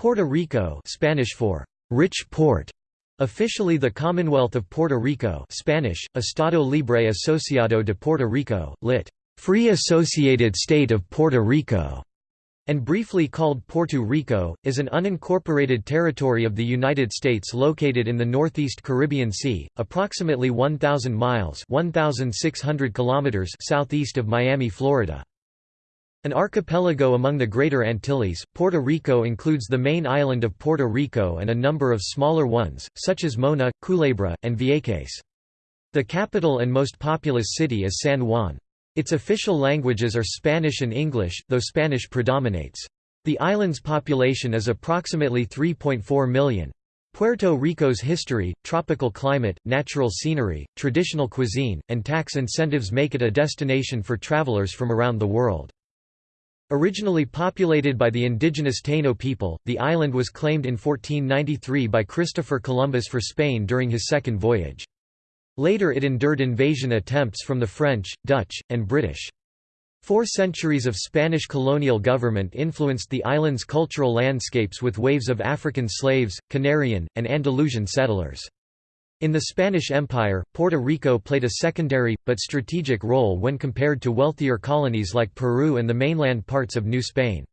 Puerto Rico Spanish for rich port, officially the Commonwealth of Puerto Rico Spanish, Estado Libre Asociado de Puerto Rico, lit. Free Associated State of Puerto Rico, and briefly called Puerto Rico, is an unincorporated territory of the United States located in the northeast Caribbean Sea, approximately 1,000 miles 1,600 kilometers southeast of Miami, Florida. An archipelago among the Greater Antilles, Puerto Rico includes the main island of Puerto Rico and a number of smaller ones, such as Mona, Culebra, and Vieques. The capital and most populous city is San Juan. Its official languages are Spanish and English, though Spanish predominates. The island's population is approximately 3.4 million. Puerto Rico's history, tropical climate, natural scenery, traditional cuisine, and tax incentives make it a destination for travelers from around the world. Originally populated by the indigenous Taino people, the island was claimed in 1493 by Christopher Columbus for Spain during his second voyage. Later it endured invasion attempts from the French, Dutch, and British. Four centuries of Spanish colonial government influenced the island's cultural landscapes with waves of African slaves, Canarian, and Andalusian settlers. In the Spanish Empire, Puerto Rico played a secondary, but strategic role when compared to wealthier colonies like Peru and the mainland parts of New Spain.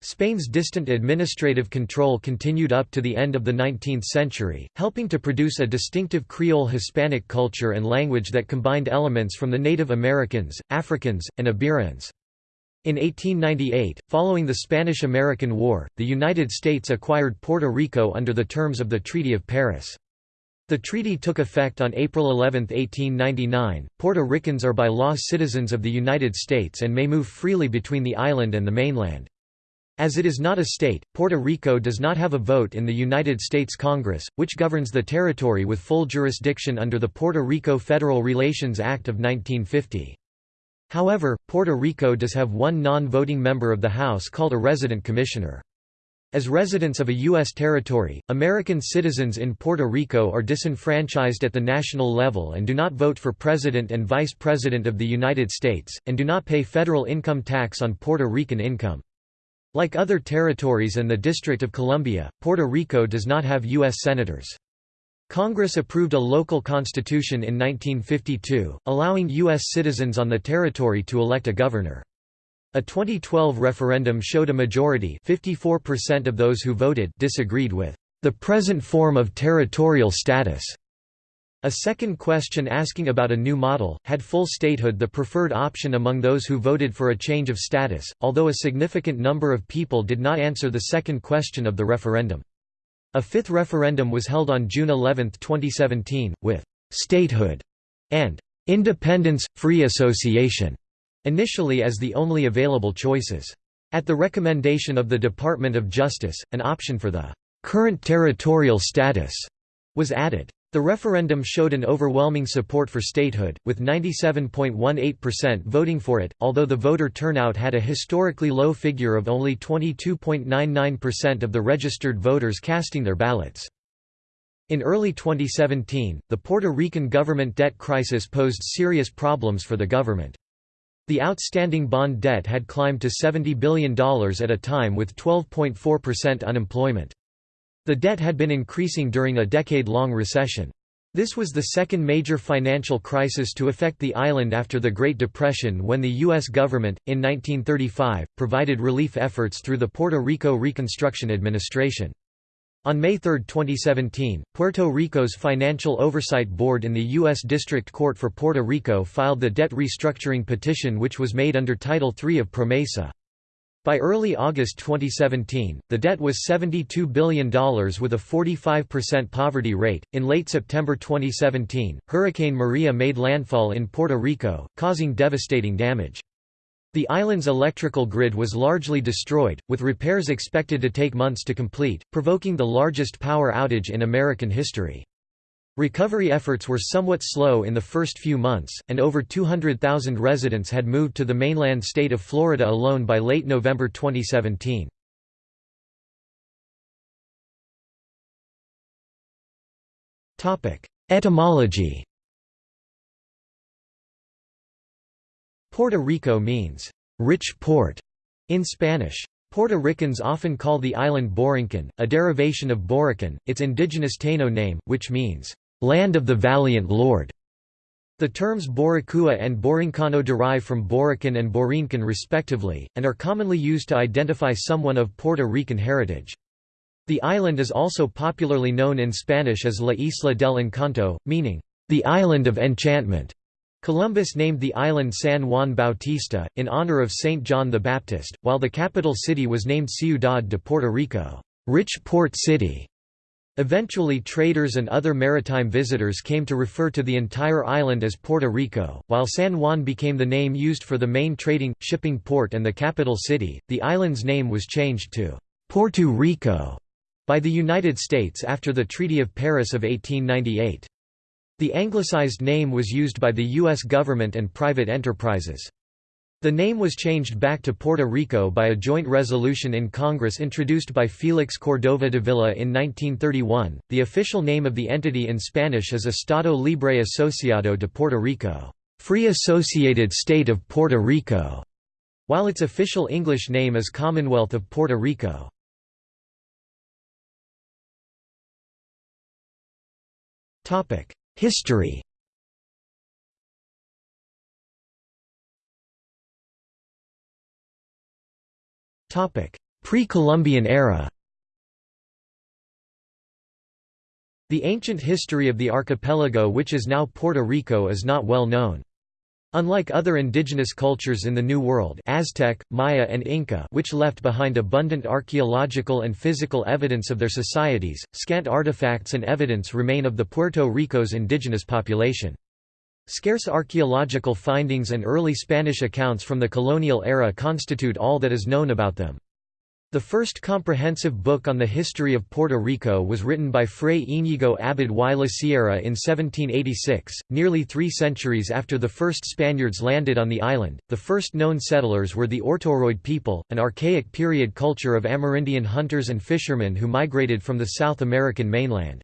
Spain's distant administrative control continued up to the end of the 19th century, helping to produce a distinctive Creole Hispanic culture and language that combined elements from the Native Americans, Africans, and Iberians. In 1898, following the Spanish–American War, the United States acquired Puerto Rico under the terms of the Treaty of Paris. The treaty took effect on April 11, 1899. Puerto Ricans are by law citizens of the United States and may move freely between the island and the mainland. As it is not a state, Puerto Rico does not have a vote in the United States Congress, which governs the territory with full jurisdiction under the Puerto Rico Federal Relations Act of 1950. However, Puerto Rico does have one non-voting member of the House called a resident commissioner. As residents of a U.S. territory, American citizens in Puerto Rico are disenfranchised at the national level and do not vote for President and Vice President of the United States, and do not pay federal income tax on Puerto Rican income. Like other territories and the District of Columbia, Puerto Rico does not have U.S. senators. Congress approved a local constitution in 1952, allowing U.S. citizens on the territory to elect a governor. A 2012 referendum showed a majority 54% of those who voted disagreed with the present form of territorial status. A second question asking about a new model, had full statehood the preferred option among those who voted for a change of status, although a significant number of people did not answer the second question of the referendum. A fifth referendum was held on June 11, 2017, with «statehood» and «independence, free association» initially as the only available choices. At the recommendation of the Department of Justice, an option for the current territorial status was added. The referendum showed an overwhelming support for statehood, with 97.18% voting for it, although the voter turnout had a historically low figure of only 22.99% of the registered voters casting their ballots. In early 2017, the Puerto Rican government debt crisis posed serious problems for the government. The outstanding bond debt had climbed to $70 billion at a time with 12.4% unemployment. The debt had been increasing during a decade-long recession. This was the second major financial crisis to affect the island after the Great Depression when the U.S. government, in 1935, provided relief efforts through the Puerto Rico Reconstruction Administration. On May 3, 2017, Puerto Rico's Financial Oversight Board in the U.S. District Court for Puerto Rico filed the debt restructuring petition which was made under Title III of PROMESA. By early August 2017, the debt was $72 billion with a 45% poverty rate. In late September 2017, Hurricane Maria made landfall in Puerto Rico, causing devastating damage. The island's electrical grid was largely destroyed, with repairs expected to take months to complete, provoking the largest power outage in American history. Recovery efforts were somewhat slow in the first few months, and over 200,000 residents had moved to the mainland state of Florida alone by late November 2017. Etymology Puerto Rico means, rich port, in Spanish. Puerto Ricans often call the island Borinquen, a derivation of Borikén, its indigenous Taino name, which means, "...land of the valiant lord". The terms Boricua and Borincano derive from Borikén and Borinquen respectively, and are commonly used to identify someone of Puerto Rican heritage. The island is also popularly known in Spanish as La Isla del Encanto, meaning, the island of enchantment. Columbus named the island San Juan Bautista, in honor of Saint John the Baptist, while the capital city was named Ciudad de Puerto Rico rich port city". Eventually traders and other maritime visitors came to refer to the entire island as Puerto Rico, while San Juan became the name used for the main trading, shipping port and the capital city, the island's name was changed to «Puerto Rico» by the United States after the Treaty of Paris of 1898. The anglicized name was used by the U.S. government and private enterprises. The name was changed back to Puerto Rico by a joint resolution in Congress introduced by Félix Cordova Dávila in 1931. The official name of the entity in Spanish is Estado Libre Asociado de Puerto Rico, Free Associated State of Puerto Rico, while its official English name is Commonwealth of Puerto Rico. Topic: History. Pre-Columbian era. The ancient history of the archipelago which is now Puerto Rico is not well known. Unlike other indigenous cultures in the New World Aztec, Maya and Inca which left behind abundant archaeological and physical evidence of their societies, scant artifacts and evidence remain of the Puerto Rico's indigenous population. Scarce archaeological findings and early Spanish accounts from the colonial era constitute all that is known about them. The first comprehensive book on the history of Puerto Rico was written by Fray Íñigo Abad y la Sierra in 1786, nearly three centuries after the first Spaniards landed on the island. The first known settlers were the Ortoiroid people, an archaic period culture of Amerindian hunters and fishermen who migrated from the South American mainland.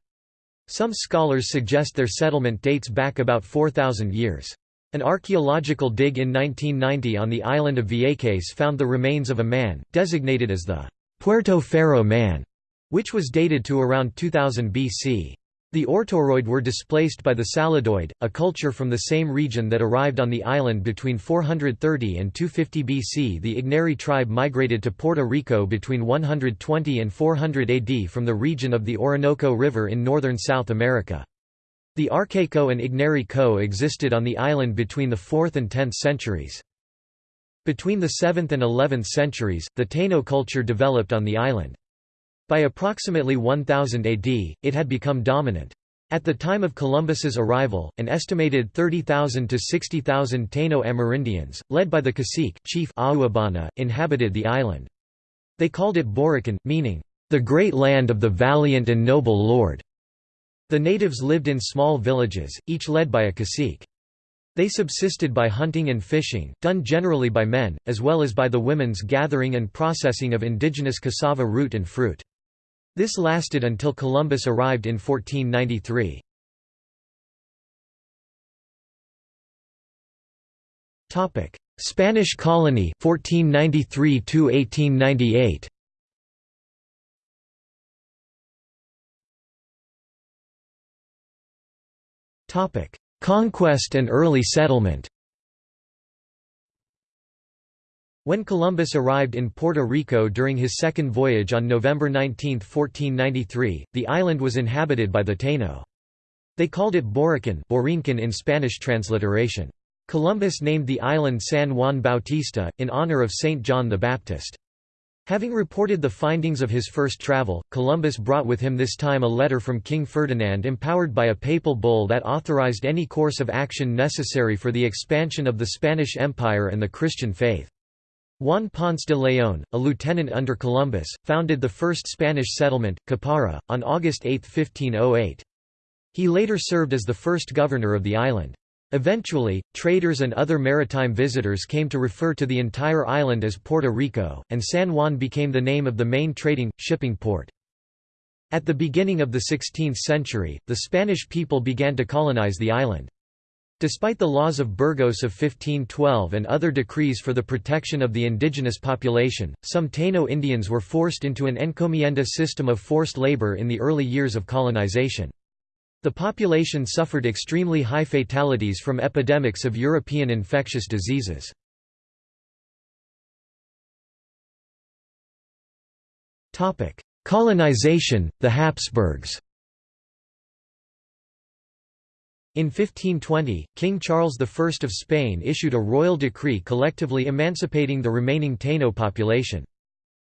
Some scholars suggest their settlement dates back about 4,000 years. An archaeological dig in 1990 on the island of Vieques found the remains of a man, designated as the Puerto Ferro man, which was dated to around 2000 BC. The Ortoiroid were displaced by the Saladoid, a culture from the same region that arrived on the island between 430 and 250 BC. The Igneri tribe migrated to Puerto Rico between 120 and 400 AD from the region of the Orinoco River in northern South America. The Arqueco and Igneri co-existed on the island between the 4th and 10th centuries. Between the 7th and 11th centuries, the Taino culture developed on the island. By approximately 1000 AD, it had become dominant. At the time of Columbus's arrival, an estimated 30,000 to 60,000 Taino Amerindians, led by the cacique chief Agüeybaná, inhabited the island. They called it Borikén, meaning, "...the great land of the valiant and noble lord." The natives lived in small villages, each led by a cacique. They subsisted by hunting and fishing, done generally by men, as well as by the women's gathering and processing of indigenous cassava root and fruit. This lasted until Columbus arrived in 1493. Spanish colony 1493 to 1898 Conquest and early settlement When Columbus arrived in Puerto Rico during his second voyage on November 19, 1493, the island was inhabited by the Taino. They called it Borikén, Borinquen in Spanish transliteration. Columbus named the island San Juan Bautista, in honor of Saint John the Baptist. Having reported the findings of his first travel, Columbus brought with him this time a letter from King Ferdinand empowered by a papal bull that authorized any course of action necessary for the expansion of the Spanish Empire and the Christian faith. Juan Ponce de León, a lieutenant under Columbus, founded the first Spanish settlement, Caparra, on August 8, 1508. He later served as the first governor of the island. Eventually, traders and other maritime visitors came to refer to the entire island as Puerto Rico, and San Juan became the name of the main trading, shipping port. At the beginning of the 16th century, the Spanish people began to colonize the island. Despite the laws of Burgos of 1512 and other decrees for the protection of the indigenous population, some Taino Indians were forced into an encomienda system of forced labor in the early years of colonization. The population suffered extremely high fatalities from epidemics of European infectious diseases. Colonization, the Habsburgs in 1520, King Charles I of Spain issued a royal decree collectively emancipating the remaining Taino population.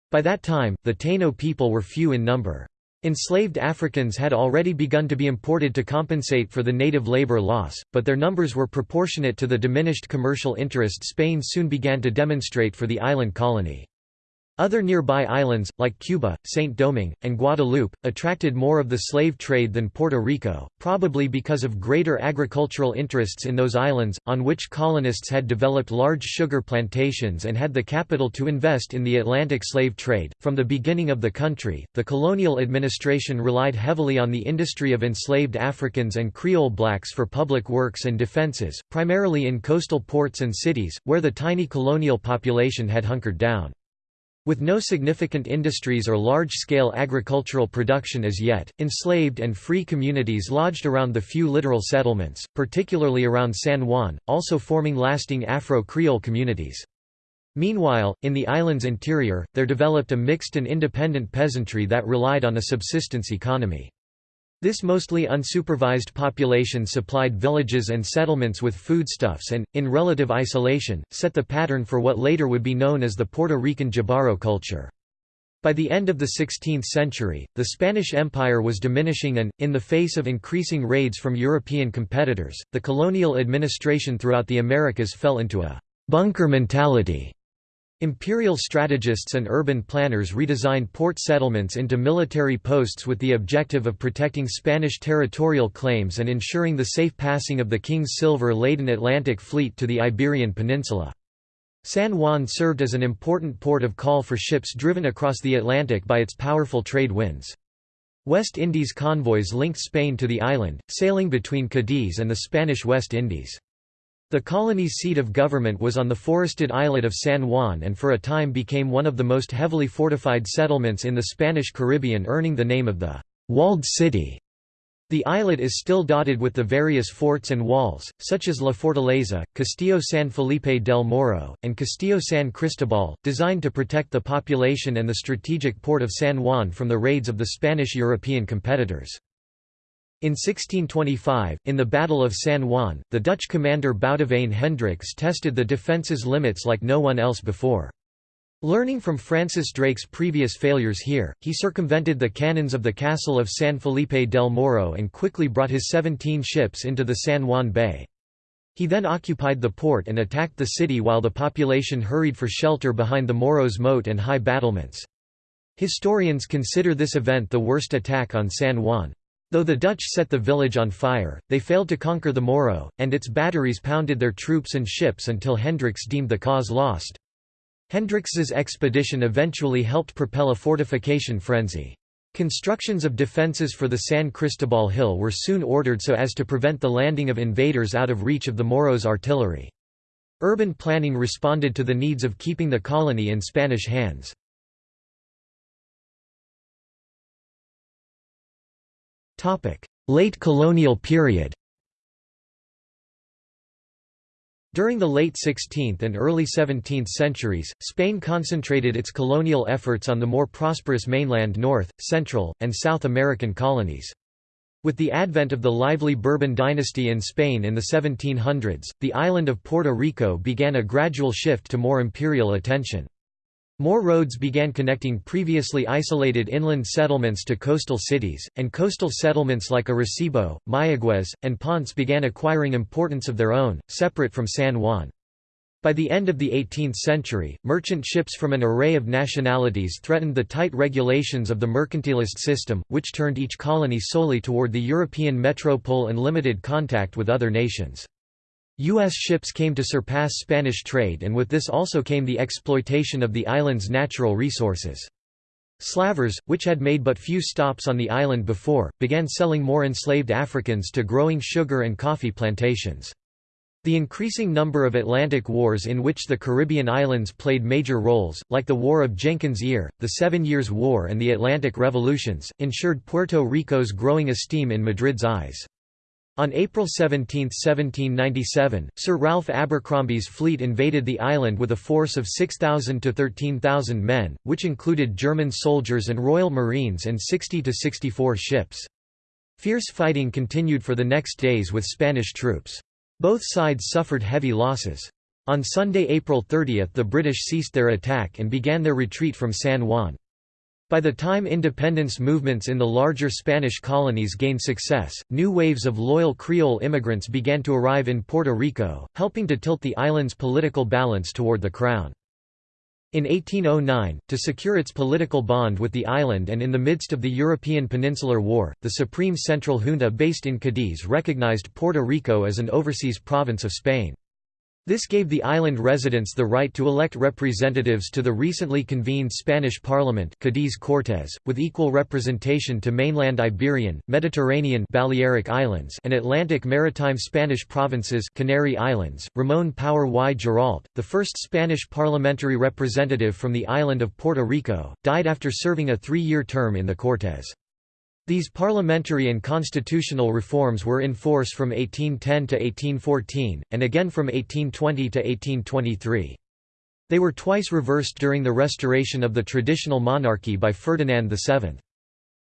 By that time, the Taino people were few in number. Enslaved Africans had already begun to be imported to compensate for the native labor loss, but their numbers were proportionate to the diminished commercial interest Spain soon began to demonstrate for the island colony. Other nearby islands, like Cuba, Saint Domingue, and Guadeloupe, attracted more of the slave trade than Puerto Rico, probably because of greater agricultural interests in those islands, on which colonists had developed large sugar plantations and had the capital to invest in the Atlantic slave trade. From the beginning of the country, the colonial administration relied heavily on the industry of enslaved Africans and Creole blacks for public works and defenses, primarily in coastal ports and cities, where the tiny colonial population had hunkered down. With no significant industries or large-scale agricultural production as yet, enslaved and free communities lodged around the few littoral settlements, particularly around San Juan, also forming lasting Afro-Creole communities. Meanwhile, in the island's interior, there developed a mixed and independent peasantry that relied on a subsistence economy. This mostly unsupervised population supplied villages and settlements with foodstuffs and, in relative isolation, set the pattern for what later would be known as the Puerto Rican Jíbaro culture. By the end of the 16th century, the Spanish Empire was diminishing and, in the face of increasing raids from European competitors, the colonial administration throughout the Americas fell into a «bunker mentality» Imperial strategists and urban planners redesigned port settlements into military posts with the objective of protecting Spanish territorial claims and ensuring the safe passing of the King's silver-laden Atlantic fleet to the Iberian Peninsula. San Juan served as an important port of call for ships driven across the Atlantic by its powerful trade winds. West Indies convoys linked Spain to the island, sailing between Cadiz and the Spanish West Indies. The colony's seat of government was on the forested islet of San Juan and for a time became one of the most heavily fortified settlements in the Spanish Caribbean earning the name of the «walled city». The islet is still dotted with the various forts and walls, such as La Fortaleza, Castillo San Felipe del Morro, and Castillo San Cristobal, designed to protect the population and the strategic port of San Juan from the raids of the Spanish European competitors. In 1625, in the Battle of San Juan, the Dutch commander Boudewijn Hendricks tested the defense's limits like no one else before. Learning from Francis Drake's previous failures here, he circumvented the cannons of the castle of San Felipe del Morro and quickly brought his 17 ships into the San Juan Bay. He then occupied the port and attacked the city while the population hurried for shelter behind the Morro's moat and high battlements. Historians consider this event the worst attack on San Juan. Though the Dutch set the village on fire, they failed to conquer the Morro, and its batteries pounded their troops and ships until Hendricks deemed the cause lost. Hendricks's expedition eventually helped propel a fortification frenzy. Constructions of defences for the San Cristobal Hill were soon ordered so as to prevent the landing of invaders out of reach of the Morros' artillery. Urban planning responded to the needs of keeping the colony in Spanish hands. Late colonial period During the late 16th and early 17th centuries, Spain concentrated its colonial efforts on the more prosperous mainland North, Central, and South American colonies. With the advent of the lively Bourbon dynasty in Spain in the 1700s, the island of Puerto Rico began a gradual shift to more imperial attention. More roads began connecting previously isolated inland settlements to coastal cities, and coastal settlements like Arecibo, Mayagüez, and Ponce began acquiring importance of their own, separate from San Juan. By the end of the 18th century, merchant ships from an array of nationalities threatened the tight regulations of the mercantilist system, which turned each colony solely toward the European metropole and limited contact with other nations. U.S. ships came to surpass Spanish trade and with this also came the exploitation of the island's natural resources. Slavers, which had made but few stops on the island before, began selling more enslaved Africans to growing sugar and coffee plantations. The increasing number of Atlantic wars in which the Caribbean islands played major roles, like the War of Jenkins' Ear, the Seven Years' War and the Atlantic Revolutions, ensured Puerto Rico's growing esteem in Madrid's eyes. On April 17, 1797, Sir Ralph Abercromby's fleet invaded the island with a force of 6,000 to 13,000 men, which included German soldiers and Royal Marines and 60 to 64 ships. Fierce fighting continued for the next days with Spanish troops. Both sides suffered heavy losses. On Sunday, April 30 the British ceased their attack and began their retreat from San Juan. By the time independence movements in the larger Spanish colonies gained success, new waves of loyal Creole immigrants began to arrive in Puerto Rico, helping to tilt the island's political balance toward the Crown. In 1809, to secure its political bond with the island and in the midst of the European Peninsular War, the Supreme Central Junta based in Cadiz recognized Puerto Rico as an overseas province of Spain. This gave the island residents the right to elect representatives to the recently convened Spanish Parliament Cadiz Cortes, with equal representation to mainland Iberian, Mediterranean Balearic Islands and Atlantic maritime Spanish provinces Canary Islands. Ramón Power y Giralt, the first Spanish parliamentary representative from the island of Puerto Rico, died after serving a three-year term in the Cortes. These parliamentary and constitutional reforms were in force from 1810 to 1814, and again from 1820 to 1823. They were twice reversed during the restoration of the traditional monarchy by Ferdinand VII.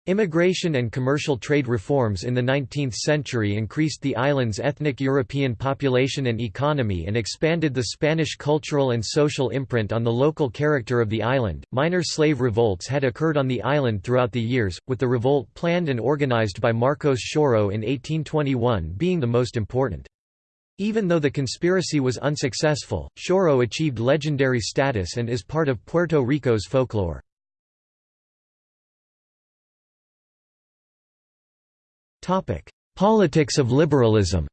Immigration and commercial trade reforms in the 19th century increased the island's ethnic European population and economy and expanded the Spanish cultural and social imprint on the local character of the island. Minor slave revolts had occurred on the island throughout the years, with the revolt planned and organized by Marcos Xiorro in 1821 being the most important. Even though the conspiracy was unsuccessful, Xiorro achieved legendary status and is part of Puerto Rico's folklore. Politics of liberalism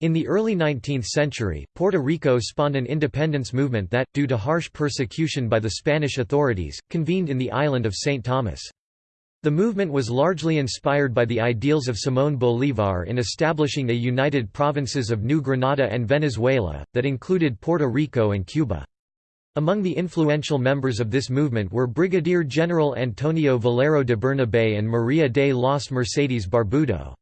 In the early 19th century, Puerto Rico spawned an independence movement that, due to harsh persecution by the Spanish authorities, convened in the island of St. Thomas. The movement was largely inspired by the ideals of Simón Bolívar in establishing a united provinces of New Granada and Venezuela, that included Puerto Rico and Cuba. Among the influential members of this movement were Brigadier General Antonio Valero de Bernabé and María de los Mercedes Barbudo.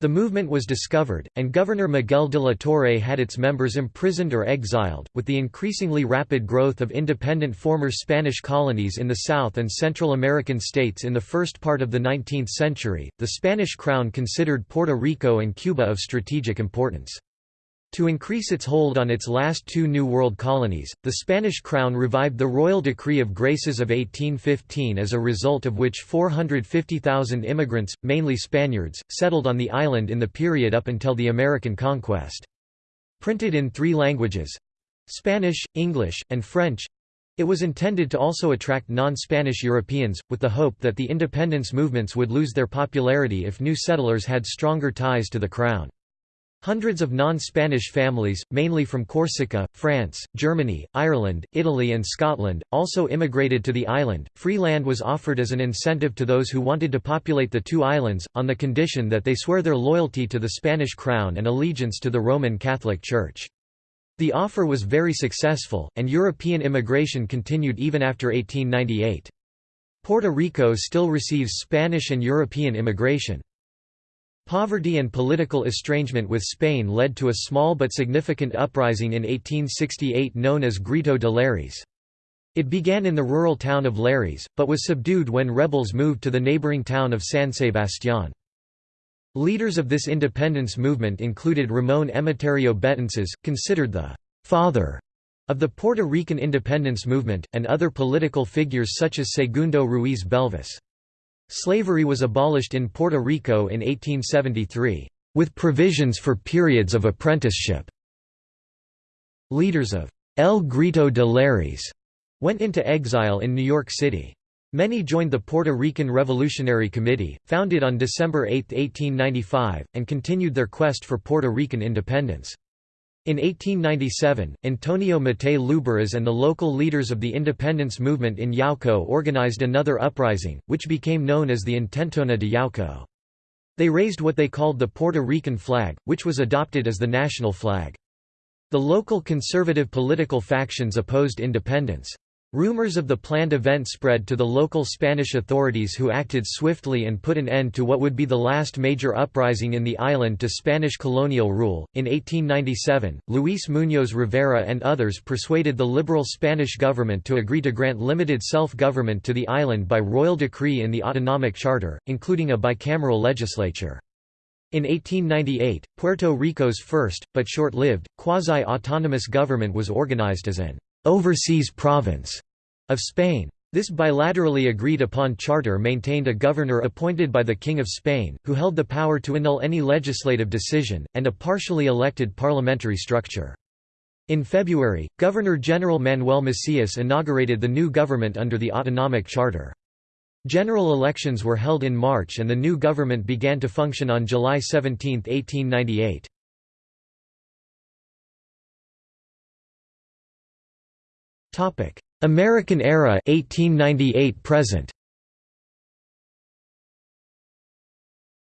The movement was discovered, and Governor Miguel de la Torre had its members imprisoned or exiled. With the increasingly rapid growth of independent former Spanish colonies in the South and Central American states in the first part of the 19th century, the Spanish crown considered Puerto Rico and Cuba of strategic importance. To increase its hold on its last two New World colonies, the Spanish crown revived the Royal Decree of Graces of 1815 as a result of which 450,000 immigrants, mainly Spaniards, settled on the island in the period up until the American conquest. Printed in three languages—Spanish, English, and French—it was intended to also attract non-Spanish Europeans, with the hope that the independence movements would lose their popularity if new settlers had stronger ties to the crown. Hundreds of non-Spanish families, mainly from Corsica, France, Germany, Ireland, Italy and Scotland, also immigrated to the island. Free land was offered as an incentive to those who wanted to populate the two islands, on the condition that they swear their loyalty to the Spanish crown and allegiance to the Roman Catholic Church. The offer was very successful, and European immigration continued even after 1898. Puerto Rico still receives Spanish and European immigration. Poverty and political estrangement with Spain led to a small but significant uprising in 1868 known as Grito de Lares. It began in the rural town of Lares, but was subdued when rebels moved to the neighboring town of San Sebastián. Leaders of this independence movement included Ramón Emeterio Betances, considered the «father» of the Puerto Rican independence movement, and other political figures such as Segundo Ruiz Belvis. Slavery was abolished in Puerto Rico in 1873, with provisions for periods of apprenticeship. Leaders of El Grito de Lares went into exile in New York City. Many joined the Puerto Rican Revolutionary Committee, founded on December 8, 1895, and continued their quest for Puerto Rican independence. In 1897, Antonio Mattei Lluberas and the local leaders of the independence movement in Yauco organized another uprising, which became known as the Intentona de Yauco. They raised what they called the Puerto Rican flag, which was adopted as the national flag. The local conservative political factions opposed independence. Rumors of the planned event spread to the local Spanish authorities who acted swiftly and put an end to what would be the last major uprising in the island to Spanish colonial rule. In 1897, Luis Muñoz Rivera and others persuaded the liberal Spanish government to agree to grant limited self-government to the island by royal decree in the autonomic charter, including a bicameral legislature. In 1898, Puerto Rico's first, but short-lived, quasi-autonomous government was organized as an overseas province of Spain. This bilaterally agreed upon charter maintained a governor appointed by the King of Spain, who held the power to annul any legislative decision, and a partially elected parliamentary structure. In February, Governor-General Manuel Macias inaugurated the new government under the autonomic charter. General elections were held in March and the new government began to function on July 17, 1898. American era 1898 present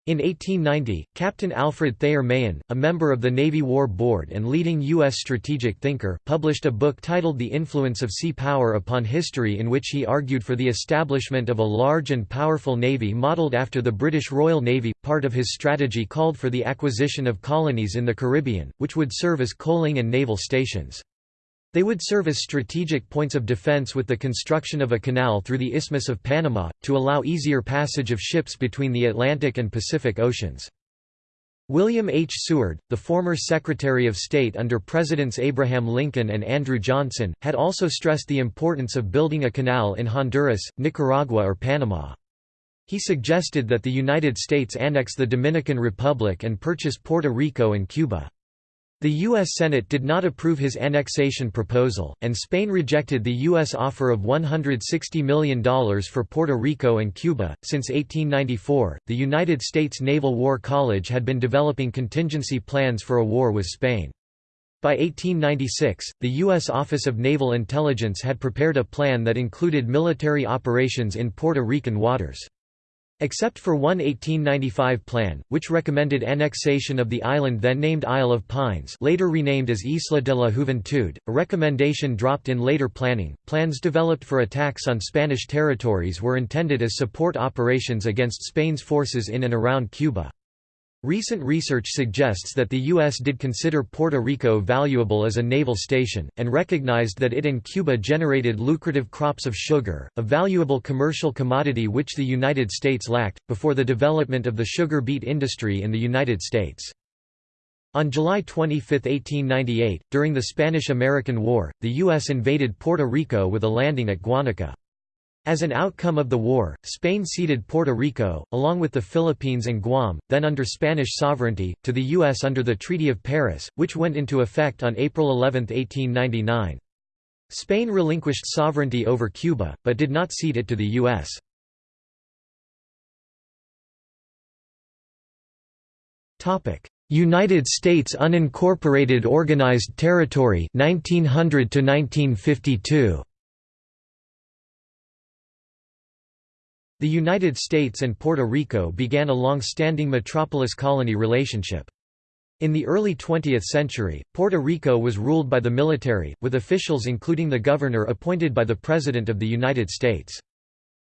In 1890, Captain Alfred Thayer Mahan, a member of the Navy War Board and leading U.S. strategic thinker, published a book titled The Influence of Sea Power Upon History in which he argued for the establishment of a large and powerful navy modeled after the British Royal Navy. Part of his strategy called for the acquisition of colonies in the Caribbean, which would serve as coaling and naval stations. They would serve as strategic points of defense with the construction of a canal through the Isthmus of Panama, to allow easier passage of ships between the Atlantic and Pacific Oceans. William H. Seward, the former Secretary of State under Presidents Abraham Lincoln and Andrew Johnson, had also stressed the importance of building a canal in Honduras, Nicaragua or Panama. He suggested that the United States annex the Dominican Republic and purchase Puerto Rico and Cuba. The U.S. Senate did not approve his annexation proposal, and Spain rejected the U.S. offer of $160 million for Puerto Rico and Cuba. Since 1894, the United States Naval War College had been developing contingency plans for a war with Spain. By 1896, the U.S. Office of Naval Intelligence had prepared a plan that included military operations in Puerto Rican waters. Except for one 1895 plan, which recommended annexation of the island then named Isle of Pines later renamed as Isla de la Juventud, a recommendation dropped in later planning. Plans developed for attacks on Spanish territories were intended as support operations against Spain's forces in and around Cuba. Recent research suggests that the U.S. did consider Puerto Rico valuable as a naval station, and recognized that it and Cuba generated lucrative crops of sugar, a valuable commercial commodity which the United States lacked, before the development of the sugar beet industry in the United States. On July 25, 1898, during the Spanish–American War, the U.S. invaded Puerto Rico with a landing at Guanica. As an outcome of the war, Spain ceded Puerto Rico, along with the Philippines and Guam, then under Spanish sovereignty, to the U.S. under the Treaty of Paris, which went into effect on April 11, 1899. Spain relinquished sovereignty over Cuba, but did not cede it to the U.S. United States unincorporated organized territory 1900 to 1952 The United States and Puerto Rico began a long-standing metropolis-colony relationship. In the early 20th century, Puerto Rico was ruled by the military, with officials including the governor appointed by the President of the United States.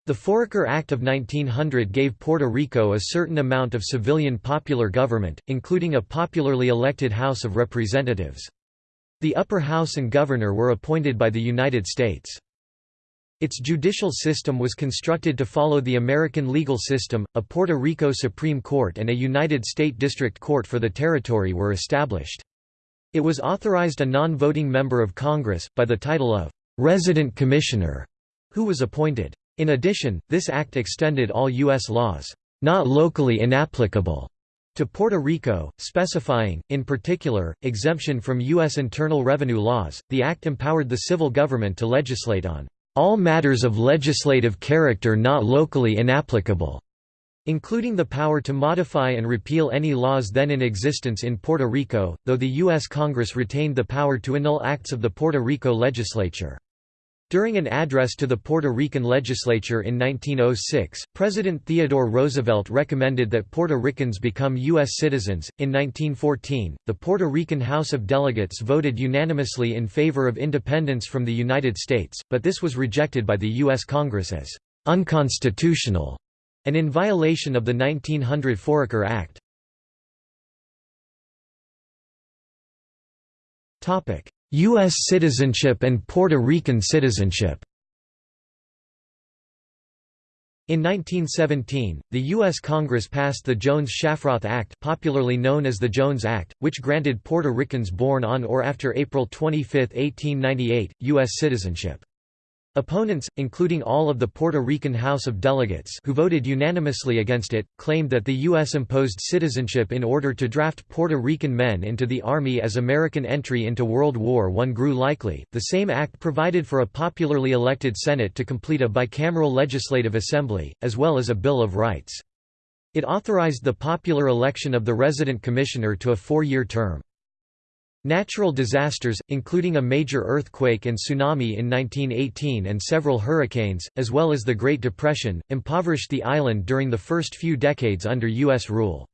The Foraker Act of 1900 gave Puerto Rico a certain amount of civilian popular government, including a popularly elected House of Representatives. The upper house and governor were appointed by the United States. Its judicial system was constructed to follow the American legal system, a Puerto Rico Supreme Court and a United States District Court for the territory were established. It was authorized a non-voting member of Congress, by the title of «resident commissioner», who was appointed. In addition, this act extended all U.S. laws, not locally inapplicable, to Puerto Rico, specifying, in particular, exemption from U.S. internal revenue laws. The act empowered the civil government to legislate on all matters of legislative character not locally inapplicable, including the power to modify and repeal any laws then in existence in Puerto Rico, though the U.S. Congress retained the power to annul acts of the Puerto Rico legislature. During an address to the Puerto Rican legislature in 1906, President Theodore Roosevelt recommended that Puerto Ricans become U.S. citizens. In 1914, the Puerto Rican House of Delegates voted unanimously in favor of independence from the United States, but this was rejected by the U.S. Congress as unconstitutional and in violation of the 1900 Foraker Act. U.S. citizenship and Puerto Rican citizenship in 1917, the U.S. Congress passed the Jones-Shafroth Act popularly known as the Jones Act, which granted Puerto Ricans born on or after April 25, 1898, U.S. citizenship. Opponents, including all of the Puerto Rican House of Delegates who voted unanimously against it, claimed that the U.S. imposed citizenship in order to draft Puerto Rican men into the Army as American entry into World War I grew likely. The same act provided for a popularly elected Senate to complete a bicameral legislative assembly, as well as a Bill of Rights. It authorized the popular election of the resident commissioner to a four-year term. Natural disasters, including a major earthquake and tsunami in 1918 and several hurricanes, as well as the Great Depression, impoverished the island during the first few decades under U.S. rule.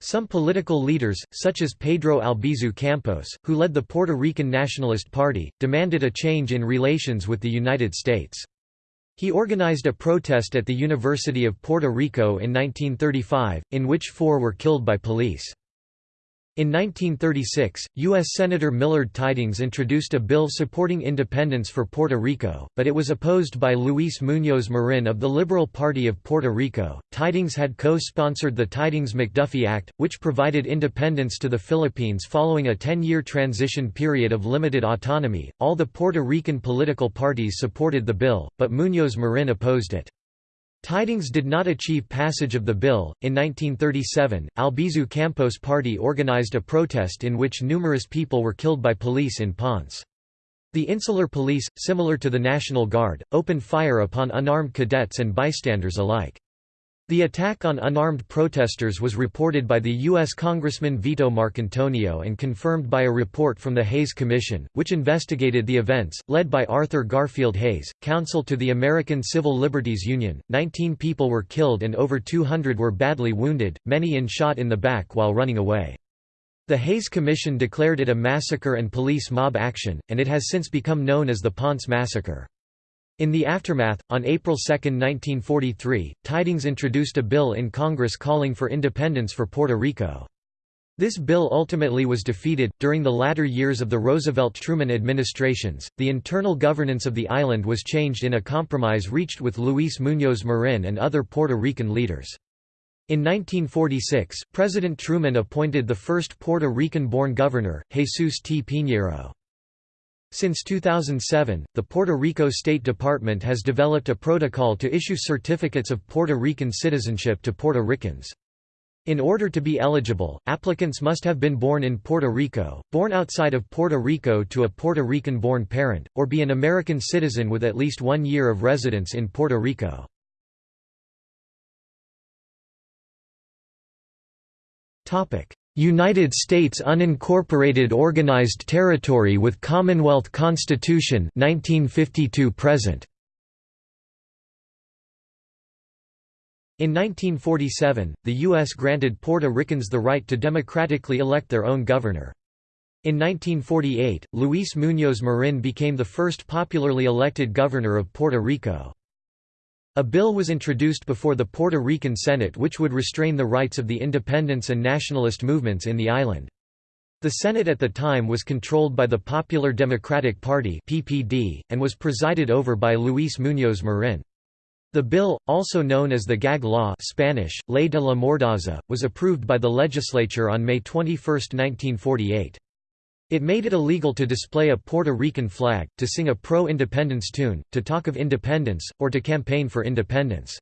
Some political leaders, such as Pedro Albizu Campos, who led the Puerto Rican Nationalist Party, demanded a change in relations with the United States. He organized a protest at the University of Puerto Rico in 1935, in which four were killed by police. In 1936, U.S. Senator Millard Tydings introduced a bill supporting independence for Puerto Rico, but it was opposed by Luis Muñoz Marin of the Liberal Party of Puerto Rico. Tydings had co sponsored the Tydings McDuffie Act, which provided independence to the Philippines following a 10 year transition period of limited autonomy. All the Puerto Rican political parties supported the bill, but Muñoz Marin opposed it. Tydings did not achieve passage of the bill. In 1937, Albizu Campos Party organized a protest in which numerous people were killed by police in Ponce. The Insular Police, similar to the National Guard, opened fire upon unarmed cadets and bystanders alike. The attack on unarmed protesters was reported by the U.S. Congressman Vito Marcantonio and confirmed by a report from the Hays Commission, which investigated the events, led by Arthur Garfield Hays, counsel to the American Civil Liberties Union. Nineteen people were killed and over 200 were badly wounded, many in shot in the back while running away. The Hays Commission declared it a massacre and police mob action, and it has since become known as the Ponce Massacre. In the aftermath, on April 2, 1943, Tydings introduced a bill in Congress calling for independence for Puerto Rico. This bill ultimately was defeated. During the latter years of the Roosevelt Truman administrations, the internal governance of the island was changed in a compromise reached with Luis Muñoz Marin and other Puerto Rican leaders. In 1946, President Truman appointed the first Puerto Rican-born governor, Jesus T. Piñeiro. Since 2007, the Puerto Rico State Department has developed a protocol to issue certificates of Puerto Rican citizenship to Puerto Ricans. In order to be eligible, applicants must have been born in Puerto Rico, born outside of Puerto Rico to a Puerto Rican-born parent, or be an American citizen with at least one year of residence in Puerto Rico. United States unincorporated organized territory with Commonwealth Constitution 1952 present In 1947, the U.S. granted Puerto Ricans the right to democratically elect their own governor. In 1948, Luis Muñoz Marin became the first popularly elected governor of Puerto Rico. A bill was introduced before the Puerto Rican Senate which would restrain the rights of the independence and nationalist movements in the island. The Senate at the time was controlled by the Popular Democratic Party (PPD) and was presided over by Luis Muñoz Marin. The bill, also known as the Gag Law Spanish, Ley de la Mordaza, was approved by the legislature on May 21, 1948. It made it illegal to display a Puerto Rican flag, to sing a pro-independence tune, to talk of independence, or to campaign for independence.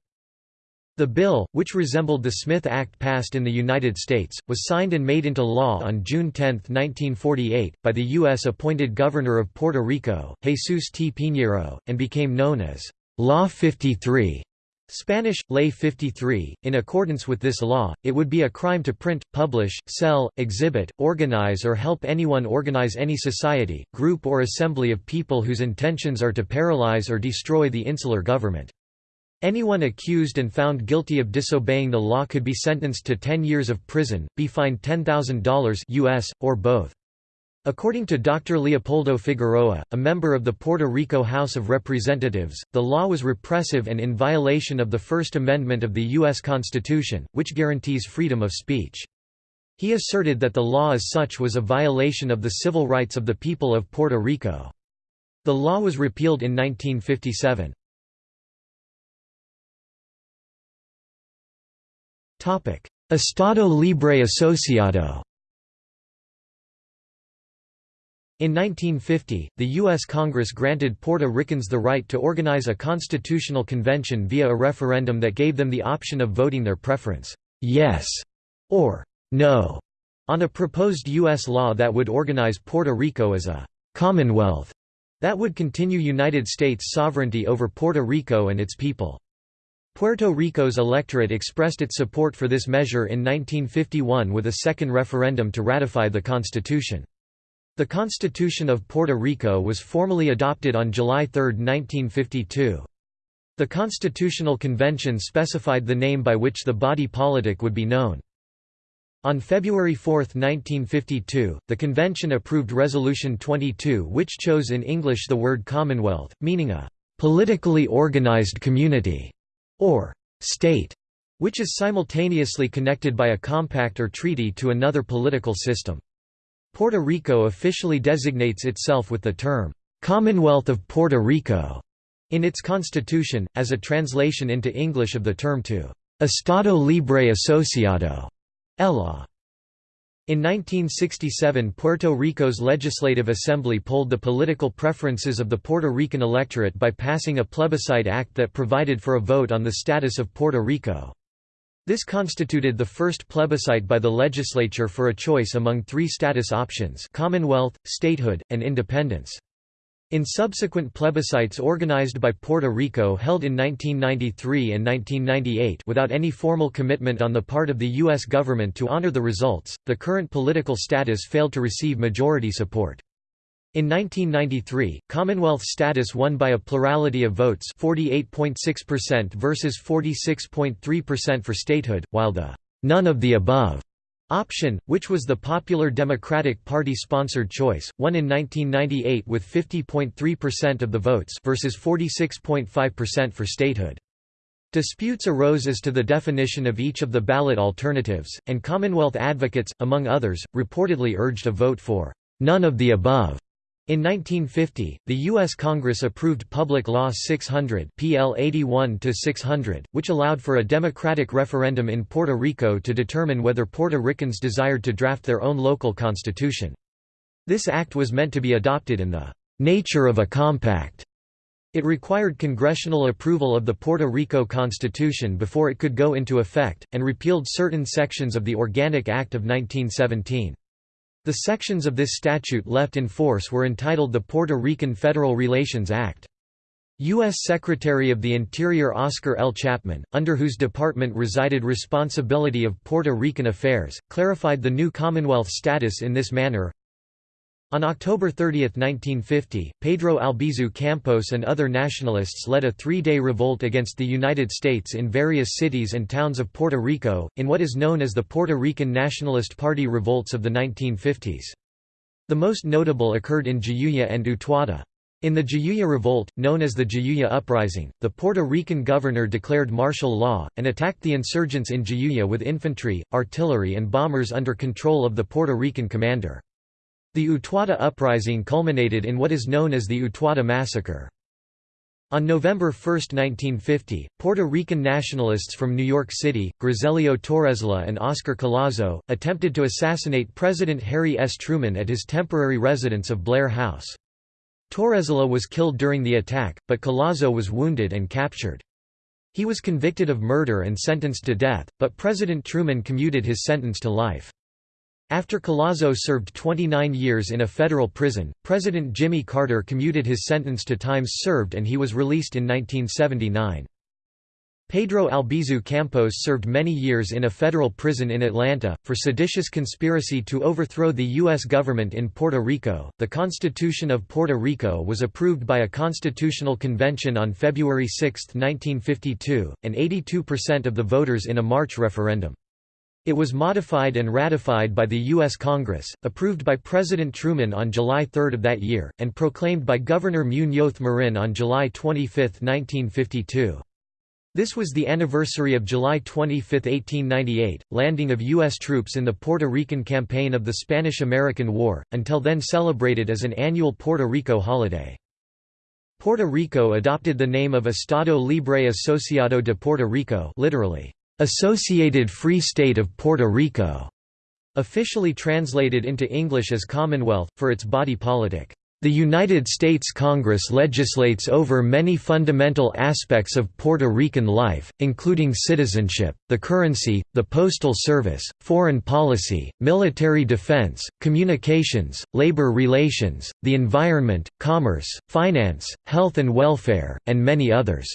The bill, which resembled the Smith Act passed in the United States, was signed and made into law on June 10, 1948, by the U.S.-appointed Governor of Puerto Rico, Jesus T. Piñeiro, and became known as Law 53. Spanish, Ley 53, in accordance with this law, it would be a crime to print, publish, sell, exhibit, organize or help anyone organize any society, group or assembly of people whose intentions are to paralyze or destroy the insular government. Anyone accused and found guilty of disobeying the law could be sentenced to 10 years of prison, be fined $10,000 US, or both. According to Dr. Leopoldo Figueroa, a member of the Puerto Rico House of Representatives, the law was repressive and in violation of the First Amendment of the U.S. Constitution, which guarantees freedom of speech. He asserted that the law as such was a violation of the civil rights of the people of Puerto Rico. The law was repealed in 1957. Estado Libre Asociado In 1950, the U.S. Congress granted Puerto Ricans the right to organize a constitutional convention via a referendum that gave them the option of voting their preference, yes, or no, on a proposed U.S. law that would organize Puerto Rico as a commonwealth that would continue United States sovereignty over Puerto Rico and its people. Puerto Rico's electorate expressed its support for this measure in 1951 with a second referendum to ratify the Constitution. The Constitution of Puerto Rico was formally adopted on July 3, 1952. The Constitutional Convention specified the name by which the body politic would be known. On February 4, 1952, the convention approved Resolution 22 which chose in English the word Commonwealth, meaning a «politically organized community» or «state», which is simultaneously connected by a compact or treaty to another political system. Puerto Rico officially designates itself with the term, "'Commonwealth of Puerto Rico' in its constitution, as a translation into English of the term to Estado Libre Asociado. In 1967 Puerto Rico's Legislative Assembly polled the political preferences of the Puerto Rican electorate by passing a plebiscite act that provided for a vote on the status of Puerto Rico. This constituted the first plebiscite by the legislature for a choice among three status options Commonwealth, statehood, and independence. In subsequent plebiscites organized by Puerto Rico held in 1993 and 1998 without any formal commitment on the part of the U.S. government to honor the results, the current political status failed to receive majority support. In 1993, Commonwealth status won by a plurality of votes 48.6% versus 46.3% for statehood, while the «none of the above» option, which was the popular Democratic Party-sponsored choice, won in 1998 with 50.3% of the votes versus 46.5% for statehood. Disputes arose as to the definition of each of the ballot alternatives, and Commonwealth advocates, among others, reportedly urged a vote for «none of the above» In 1950, the U.S. Congress approved Public Law 600 PL 81-600, which allowed for a democratic referendum in Puerto Rico to determine whether Puerto Ricans desired to draft their own local constitution. This act was meant to be adopted in the nature of a compact. It required congressional approval of the Puerto Rico Constitution before it could go into effect, and repealed certain sections of the Organic Act of 1917. The sections of this statute left in force were entitled the Puerto Rican Federal Relations Act. U.S. Secretary of the Interior Oscar L. Chapman, under whose department resided responsibility of Puerto Rican affairs, clarified the new Commonwealth status in this manner, on October 30, 1950, Pedro Albizu Campos and other nationalists led a three-day revolt against the United States in various cities and towns of Puerto Rico, in what is known as the Puerto Rican Nationalist Party revolts of the 1950s. The most notable occurred in Jayuya and Utuado. In the Jayuya Revolt, known as the Jayuya Uprising, the Puerto Rican governor declared martial law, and attacked the insurgents in Jayuya with infantry, artillery and bombers under control of the Puerto Rican commander. The Utuado uprising culminated in what is known as the Utuado Massacre. On November 1, 1950, Puerto Rican nationalists from New York City, Griselio Torresola and Oscar Collazo, attempted to assassinate President Harry S. Truman at his temporary residence of Blair House. Torresola was killed during the attack, but Collazo was wounded and captured. He was convicted of murder and sentenced to death, but President Truman commuted his sentence to life. After Collazo served 29 years in a federal prison, President Jimmy Carter commuted his sentence to times served and he was released in 1979. Pedro Albizu Campos served many years in a federal prison in Atlanta, for seditious conspiracy to overthrow the U.S. government in Puerto Rico. The Constitution of Puerto Rico was approved by a constitutional convention on February 6, 1952, and 82% of the voters in a March referendum. It was modified and ratified by the U.S. Congress, approved by President Truman on July 3 of that year, and proclaimed by Governor Muñoz Marin on July 25, 1952. This was the anniversary of July 25, 1898, landing of U.S. troops in the Puerto Rican campaign of the Spanish–American War, until then celebrated as an annual Puerto Rico holiday. Puerto Rico adopted the name of Estado Libre Asociado de Puerto Rico literally, "'Associated Free State of Puerto Rico' officially translated into English as Commonwealth, for its body politic. The United States Congress legislates over many fundamental aspects of Puerto Rican life, including citizenship, the currency, the postal service, foreign policy, military defense, communications, labor relations, the environment, commerce, finance, health and welfare, and many others.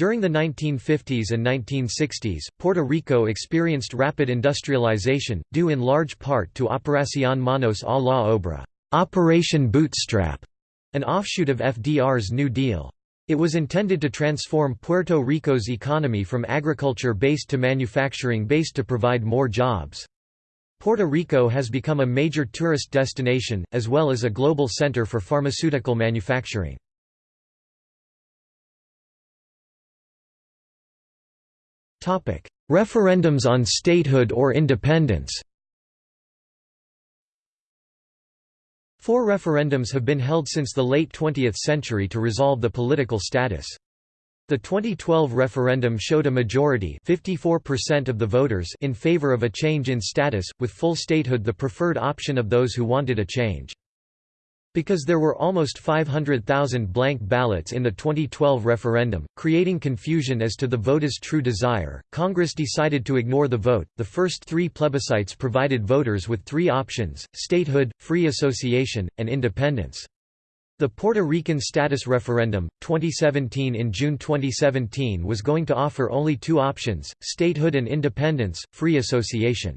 During the 1950s and 1960s, Puerto Rico experienced rapid industrialization, due in large part to Operación Manos a la Obra. Operation Bootstrap, an offshoot of FDR's New Deal. It was intended to transform Puerto Rico's economy from agriculture-based to manufacturing-based to provide more jobs. Puerto Rico has become a major tourist destination, as well as a global center for pharmaceutical manufacturing. Referendums on statehood or independence Four referendums have been held since the late 20th century to resolve the political status. The 2012 referendum showed a majority 54% of the voters in favor of a change in status, with full statehood the preferred option of those who wanted a change. Because there were almost 500,000 blank ballots in the 2012 referendum, creating confusion as to the voter's true desire, Congress decided to ignore the vote. The first three plebiscites provided voters with three options statehood, free association, and independence. The Puerto Rican status referendum, 2017 in June 2017 was going to offer only two options, statehood and independence, free association.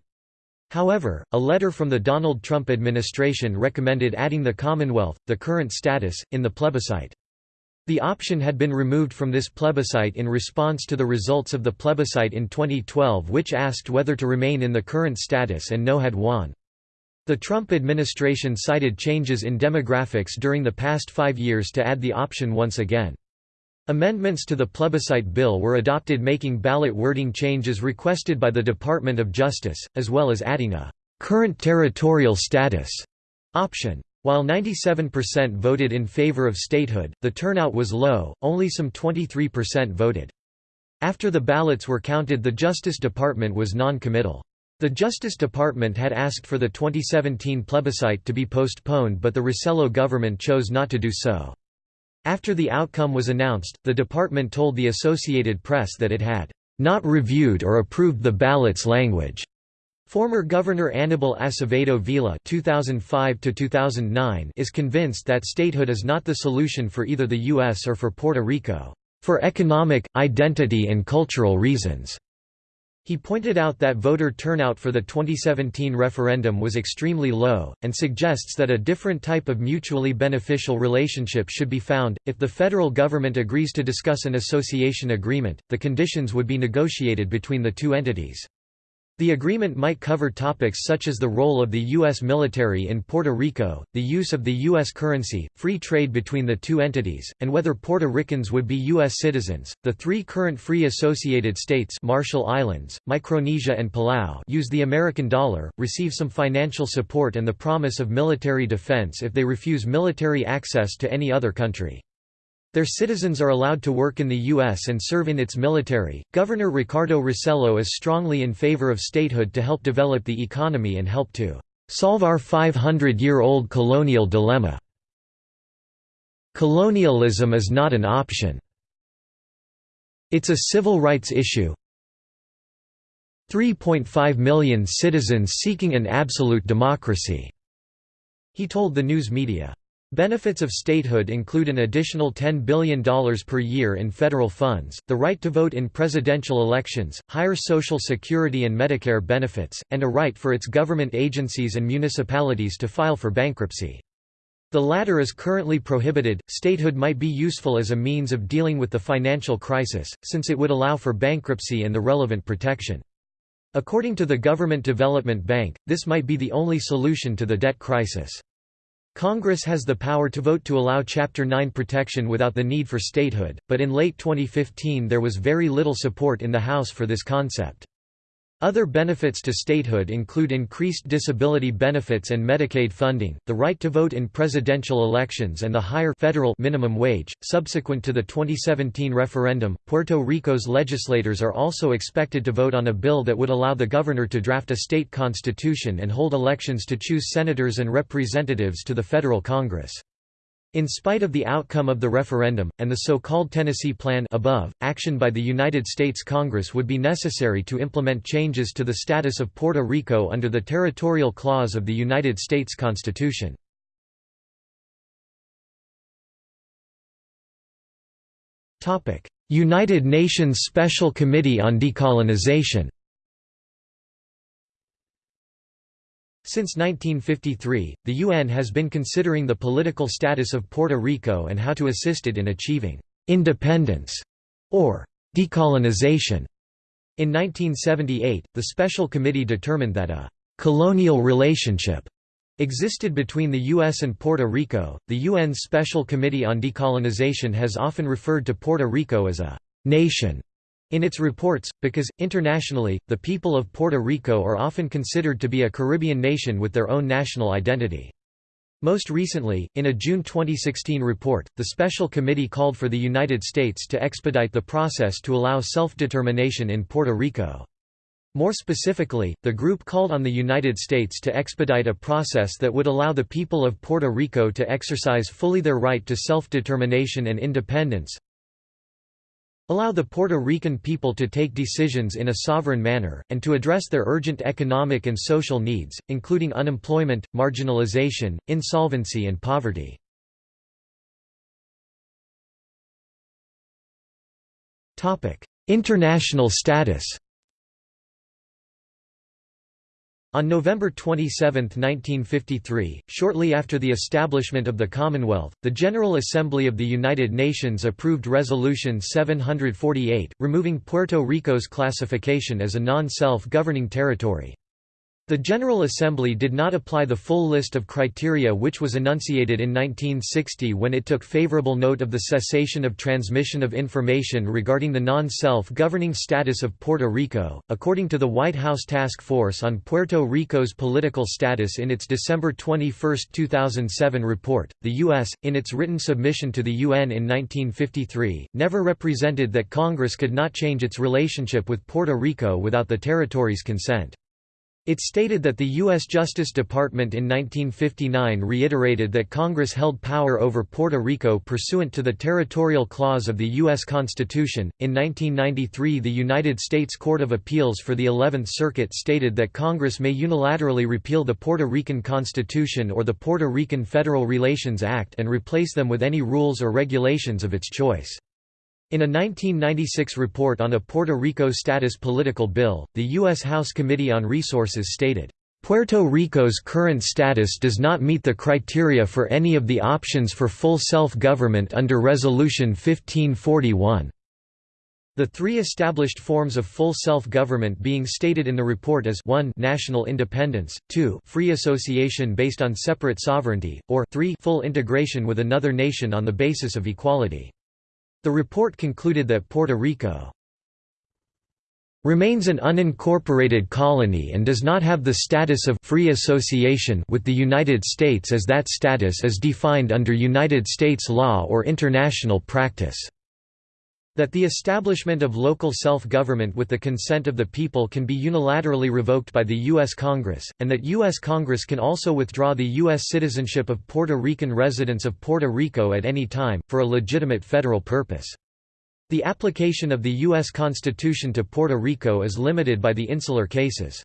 However, a letter from the Donald Trump administration recommended adding the Commonwealth, the current status, in the plebiscite. The option had been removed from this plebiscite in response to the results of the plebiscite in 2012 which asked whether to remain in the current status and no had won. The Trump administration cited changes in demographics during the past five years to add the option once again. Amendments to the plebiscite bill were adopted making ballot wording changes requested by the Department of Justice, as well as adding a «current territorial status» option. While 97% voted in favor of statehood, the turnout was low, only some 23% voted. After the ballots were counted the Justice Department was non-committal. The Justice Department had asked for the 2017 plebiscite to be postponed but the Rossello government chose not to do so. After the outcome was announced, the department told the Associated Press that it had not reviewed or approved the ballot's language. Former Governor Anibal Acevedo Vila (2005–2009) is convinced that statehood is not the solution for either the U.S. or for Puerto Rico, for economic, identity and cultural reasons. He pointed out that voter turnout for the 2017 referendum was extremely low, and suggests that a different type of mutually beneficial relationship should be found. If the federal government agrees to discuss an association agreement, the conditions would be negotiated between the two entities. The agreement might cover topics such as the role of the U.S. military in Puerto Rico, the use of the U.S. currency, free trade between the two entities, and whether Puerto Ricans would be U.S. citizens. The three current free associated states Marshall Islands, Micronesia and Palau use the American dollar, receive some financial support and the promise of military defense if they refuse military access to any other country. Their citizens are allowed to work in the U.S. and serve in its military. Governor Ricardo Rossello is strongly in favor of statehood to help develop the economy and help to solve our 500 year old colonial dilemma. Colonialism is not an option. It's a civil rights issue. 3.5 million citizens seeking an absolute democracy, he told the news media. Benefits of statehood include an additional $10 billion per year in federal funds, the right to vote in presidential elections, higher Social Security and Medicare benefits, and a right for its government agencies and municipalities to file for bankruptcy. The latter is currently prohibited. Statehood might be useful as a means of dealing with the financial crisis, since it would allow for bankruptcy and the relevant protection. According to the Government Development Bank, this might be the only solution to the debt crisis. Congress has the power to vote to allow Chapter 9 protection without the need for statehood, but in late 2015 there was very little support in the House for this concept. Other benefits to statehood include increased disability benefits and Medicaid funding, the right to vote in presidential elections and the higher federal minimum wage. Subsequent to the 2017 referendum, Puerto Rico's legislators are also expected to vote on a bill that would allow the governor to draft a state constitution and hold elections to choose senators and representatives to the federal Congress. In spite of the outcome of the referendum, and the so-called Tennessee Plan above, action by the United States Congress would be necessary to implement changes to the status of Puerto Rico under the Territorial Clause of the United States Constitution. United Nations Special Committee on Decolonization Since 1953, the UN has been considering the political status of Puerto Rico and how to assist it in achieving independence or decolonization. In 1978, the Special Committee determined that a colonial relationship existed between the U.S. and Puerto Rico. The UN's Special Committee on Decolonization has often referred to Puerto Rico as a nation in its reports, because, internationally, the people of Puerto Rico are often considered to be a Caribbean nation with their own national identity. Most recently, in a June 2016 report, the Special Committee called for the United States to expedite the process to allow self-determination in Puerto Rico. More specifically, the group called on the United States to expedite a process that would allow the people of Puerto Rico to exercise fully their right to self-determination and independence, allow the Puerto Rican people to take decisions in a sovereign manner, and to address their urgent economic and social needs, including unemployment, marginalization, insolvency and poverty. International status On November 27, 1953, shortly after the establishment of the Commonwealth, the General Assembly of the United Nations approved Resolution 748, removing Puerto Rico's classification as a non-self-governing territory. The General Assembly did not apply the full list of criteria which was enunciated in 1960 when it took favorable note of the cessation of transmission of information regarding the non-self-governing status of Puerto Rico. According to the White House Task Force on Puerto Rico's political status in its December 21, 2007 report, the U.S., in its written submission to the UN in 1953, never represented that Congress could not change its relationship with Puerto Rico without the territory's consent. It stated that the U.S. Justice Department in 1959 reiterated that Congress held power over Puerto Rico pursuant to the Territorial Clause of the U.S. Constitution. In 1993, the United States Court of Appeals for the Eleventh Circuit stated that Congress may unilaterally repeal the Puerto Rican Constitution or the Puerto Rican Federal Relations Act and replace them with any rules or regulations of its choice. In a 1996 report on a Puerto Rico status political bill, the U.S. House Committee on Resources stated, Puerto Rico's current status does not meet the criteria for any of the options for full self-government under Resolution 1541. The three established forms of full self-government being stated in the report as 1 national independence, 2 free association based on separate sovereignty, or 3 full integration with another nation on the basis of equality. The report concluded that Puerto Rico remains an unincorporated colony and does not have the status of free association with the United States as that status is defined under United States law or international practice. That the establishment of local self-government with the consent of the people can be unilaterally revoked by the U.S. Congress, and that U.S. Congress can also withdraw the U.S. citizenship of Puerto Rican residents of Puerto Rico at any time, for a legitimate federal purpose. The application of the U.S. Constitution to Puerto Rico is limited by the insular cases.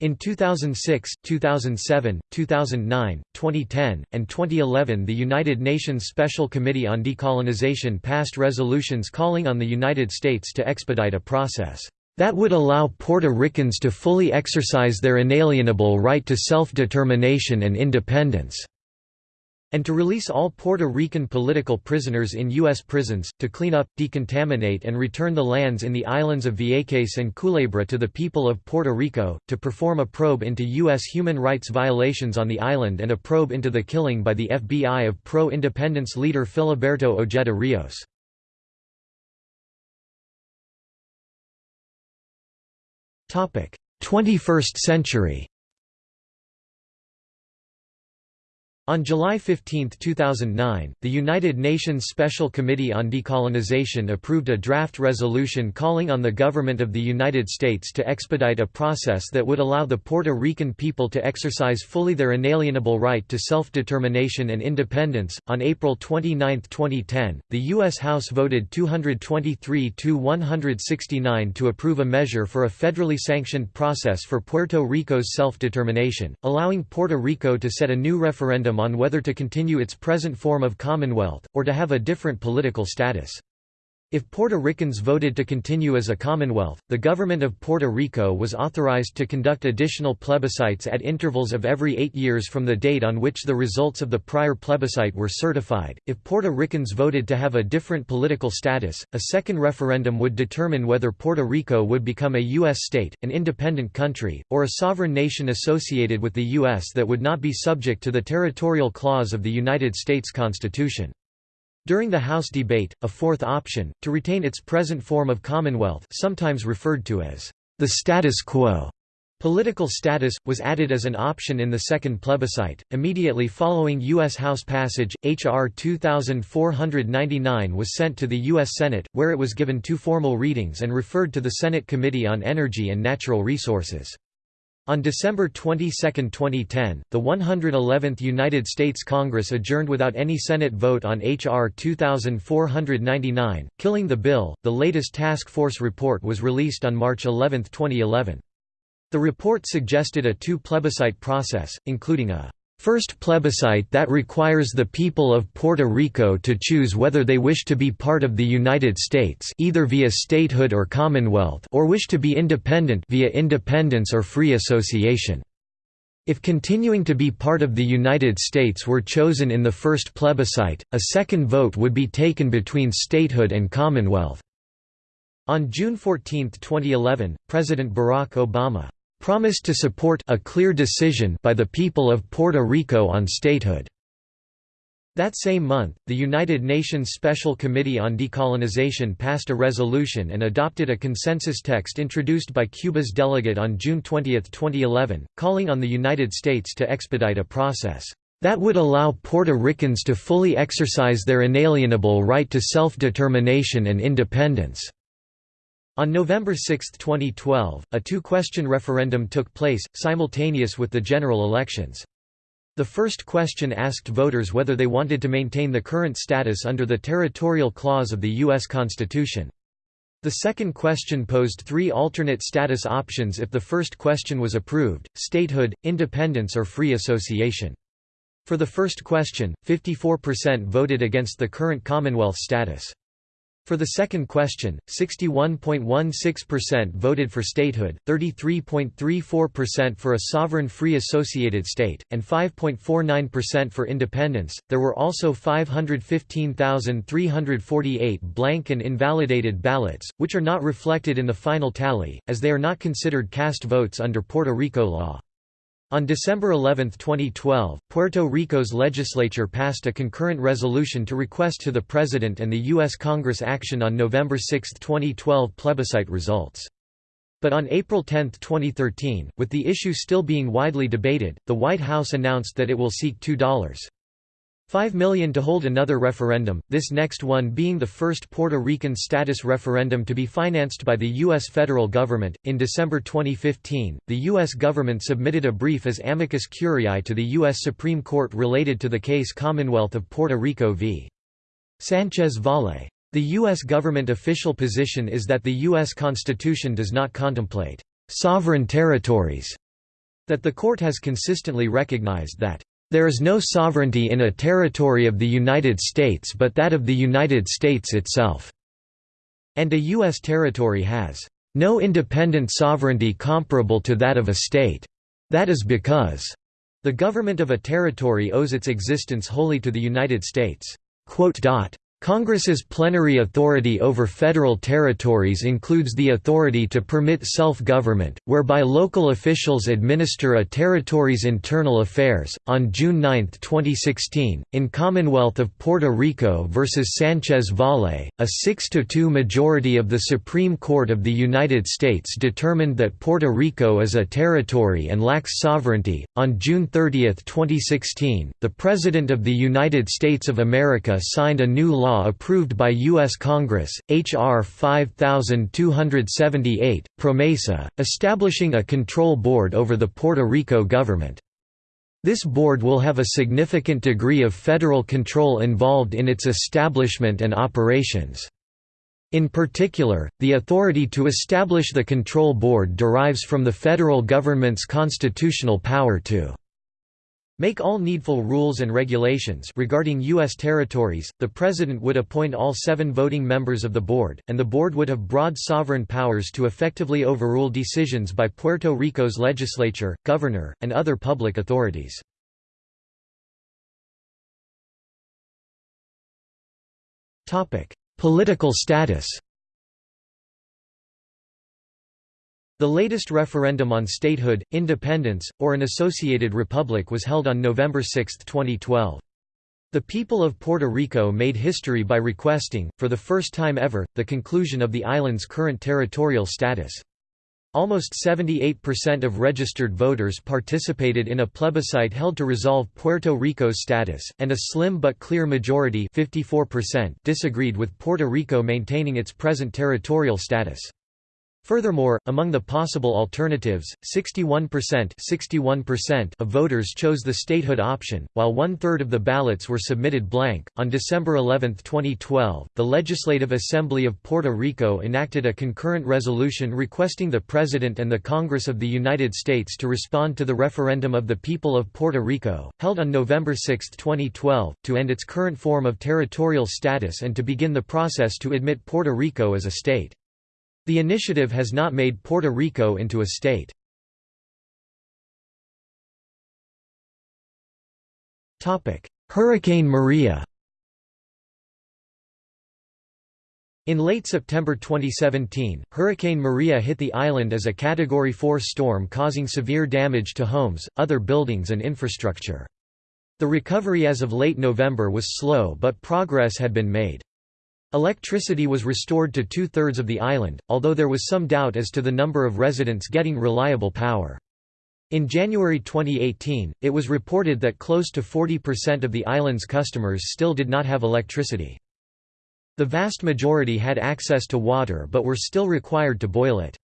In 2006, 2007, 2009, 2010, and 2011 the United Nations Special Committee on Decolonization passed resolutions calling on the United States to expedite a process that would allow Puerto Ricans to fully exercise their inalienable right to self-determination and independence and to release all Puerto Rican political prisoners in U.S. prisons, to clean up, decontaminate and return the lands in the islands of Vieques and Culebra to the people of Puerto Rico, to perform a probe into U.S. human rights violations on the island and a probe into the killing by the FBI of pro-independence leader Filiberto Ojeda Rios. Topic: 21st century. On July 15, 2009, the United Nations Special Committee on Decolonization approved a draft resolution calling on the government of the United States to expedite a process that would allow the Puerto Rican people to exercise fully their inalienable right to self-determination and independence. On April 29, 2010, the U.S. House voted 223 to 169 to approve a measure for a federally sanctioned process for Puerto Rico's self-determination, allowing Puerto Rico to set a new referendum on whether to continue its present form of Commonwealth, or to have a different political status. If Puerto Ricans voted to continue as a Commonwealth, the government of Puerto Rico was authorized to conduct additional plebiscites at intervals of every eight years from the date on which the results of the prior plebiscite were certified. If Puerto Ricans voted to have a different political status, a second referendum would determine whether Puerto Rico would become a U.S. state, an independent country, or a sovereign nation associated with the U.S. that would not be subject to the territorial clause of the United States Constitution. During the House debate, a fourth option, to retain its present form of Commonwealth sometimes referred to as the status quo, Political status, was added as an option in the second plebiscite. Immediately following U.S. House passage, H.R. 2499 was sent to the U.S. Senate, where it was given two formal readings and referred to the Senate Committee on Energy and Natural Resources. On December 22, 2010, the 111th United States Congress adjourned without any Senate vote on H.R. 2499, killing the bill. The latest task force report was released on March 11, 2011. The report suggested a two plebiscite process, including a First plebiscite that requires the people of Puerto Rico to choose whether they wish to be part of the United States either via statehood or commonwealth or wish to be independent via independence or free association. If continuing to be part of the United States were chosen in the first plebiscite, a second vote would be taken between statehood and commonwealth. On June 14, 2011, President Barack Obama promised to support a clear decision by the people of Puerto Rico on statehood. That same month, the United Nations Special Committee on Decolonization passed a resolution and adopted a consensus text introduced by Cuba's delegate on June 20, 2011, calling on the United States to expedite a process that would allow Puerto Ricans to fully exercise their inalienable right to self-determination and independence. On November 6, 2012, a two-question referendum took place, simultaneous with the general elections. The first question asked voters whether they wanted to maintain the current status under the territorial clause of the U.S. Constitution. The second question posed three alternate status options if the first question was approved, statehood, independence or free association. For the first question, 54% voted against the current Commonwealth status. For the second question, 61.16% voted for statehood, 33.34% for a sovereign free associated state, and 5.49% for independence. There were also 515,348 blank and invalidated ballots, which are not reflected in the final tally, as they are not considered cast votes under Puerto Rico law. On December 11, 2012, Puerto Rico's legislature passed a concurrent resolution to request to the President and the U.S. Congress action on November 6, 2012 plebiscite results. But on April 10, 2013, with the issue still being widely debated, the White House announced that it will seek $2. 5 million to hold another referendum, this next one being the first Puerto Rican status referendum to be financed by the U.S. federal government. In December 2015, the U.S. government submitted a brief as amicus curiae to the U.S. Supreme Court related to the case Commonwealth of Puerto Rico v. Sanchez Valle. The U.S. government official position is that the U.S. Constitution does not contemplate sovereign territories That the court has consistently recognized that, "...there is no sovereignty in a territory of the United States but that of the United States itself," and a U.S. territory has, "...no independent sovereignty comparable to that of a state. That is because," the government of a territory owes its existence wholly to the United States. Congress's plenary authority over federal territories includes the authority to permit self-government, whereby local officials administer a territory's internal affairs. On June 9, 2016, in Commonwealth of Puerto Rico versus Sanchez Valle, a 6-2 majority of the Supreme Court of the United States determined that Puerto Rico is a territory and lacks sovereignty. On June 30, 2016, the President of the United States of America signed a new law law approved by U.S. Congress, H.R. 5278, PROMESA, establishing a control board over the Puerto Rico government. This board will have a significant degree of federal control involved in its establishment and operations. In particular, the authority to establish the control board derives from the federal government's constitutional power to Make all needful rules and regulations regarding U.S. territories, the President would appoint all seven voting members of the board, and the board would have broad sovereign powers to effectively overrule decisions by Puerto Rico's legislature, governor, and other public authorities. Political status The latest referendum on statehood, independence, or an associated republic was held on November 6, 2012. The people of Puerto Rico made history by requesting, for the first time ever, the conclusion of the island's current territorial status. Almost 78% of registered voters participated in a plebiscite held to resolve Puerto Rico's status, and a slim but clear majority 54% disagreed with Puerto Rico maintaining its present territorial status. Furthermore, among the possible alternatives, 61%, 61% of voters chose the statehood option, while one third of the ballots were submitted blank. On December 11, 2012, the Legislative Assembly of Puerto Rico enacted a concurrent resolution requesting the President and the Congress of the United States to respond to the referendum of the people of Puerto Rico, held on November 6, 2012, to end its current form of territorial status and to begin the process to admit Puerto Rico as a state. The initiative has not made Puerto Rico into a state. Hurricane Maria In late September 2017, Hurricane Maria hit the island as a Category 4 storm causing severe damage to homes, other buildings and infrastructure. The recovery as of late November was slow but progress had been made. Electricity was restored to two-thirds of the island, although there was some doubt as to the number of residents getting reliable power. In January 2018, it was reported that close to 40% of the island's customers still did not have electricity. The vast majority had access to water but were still required to boil it.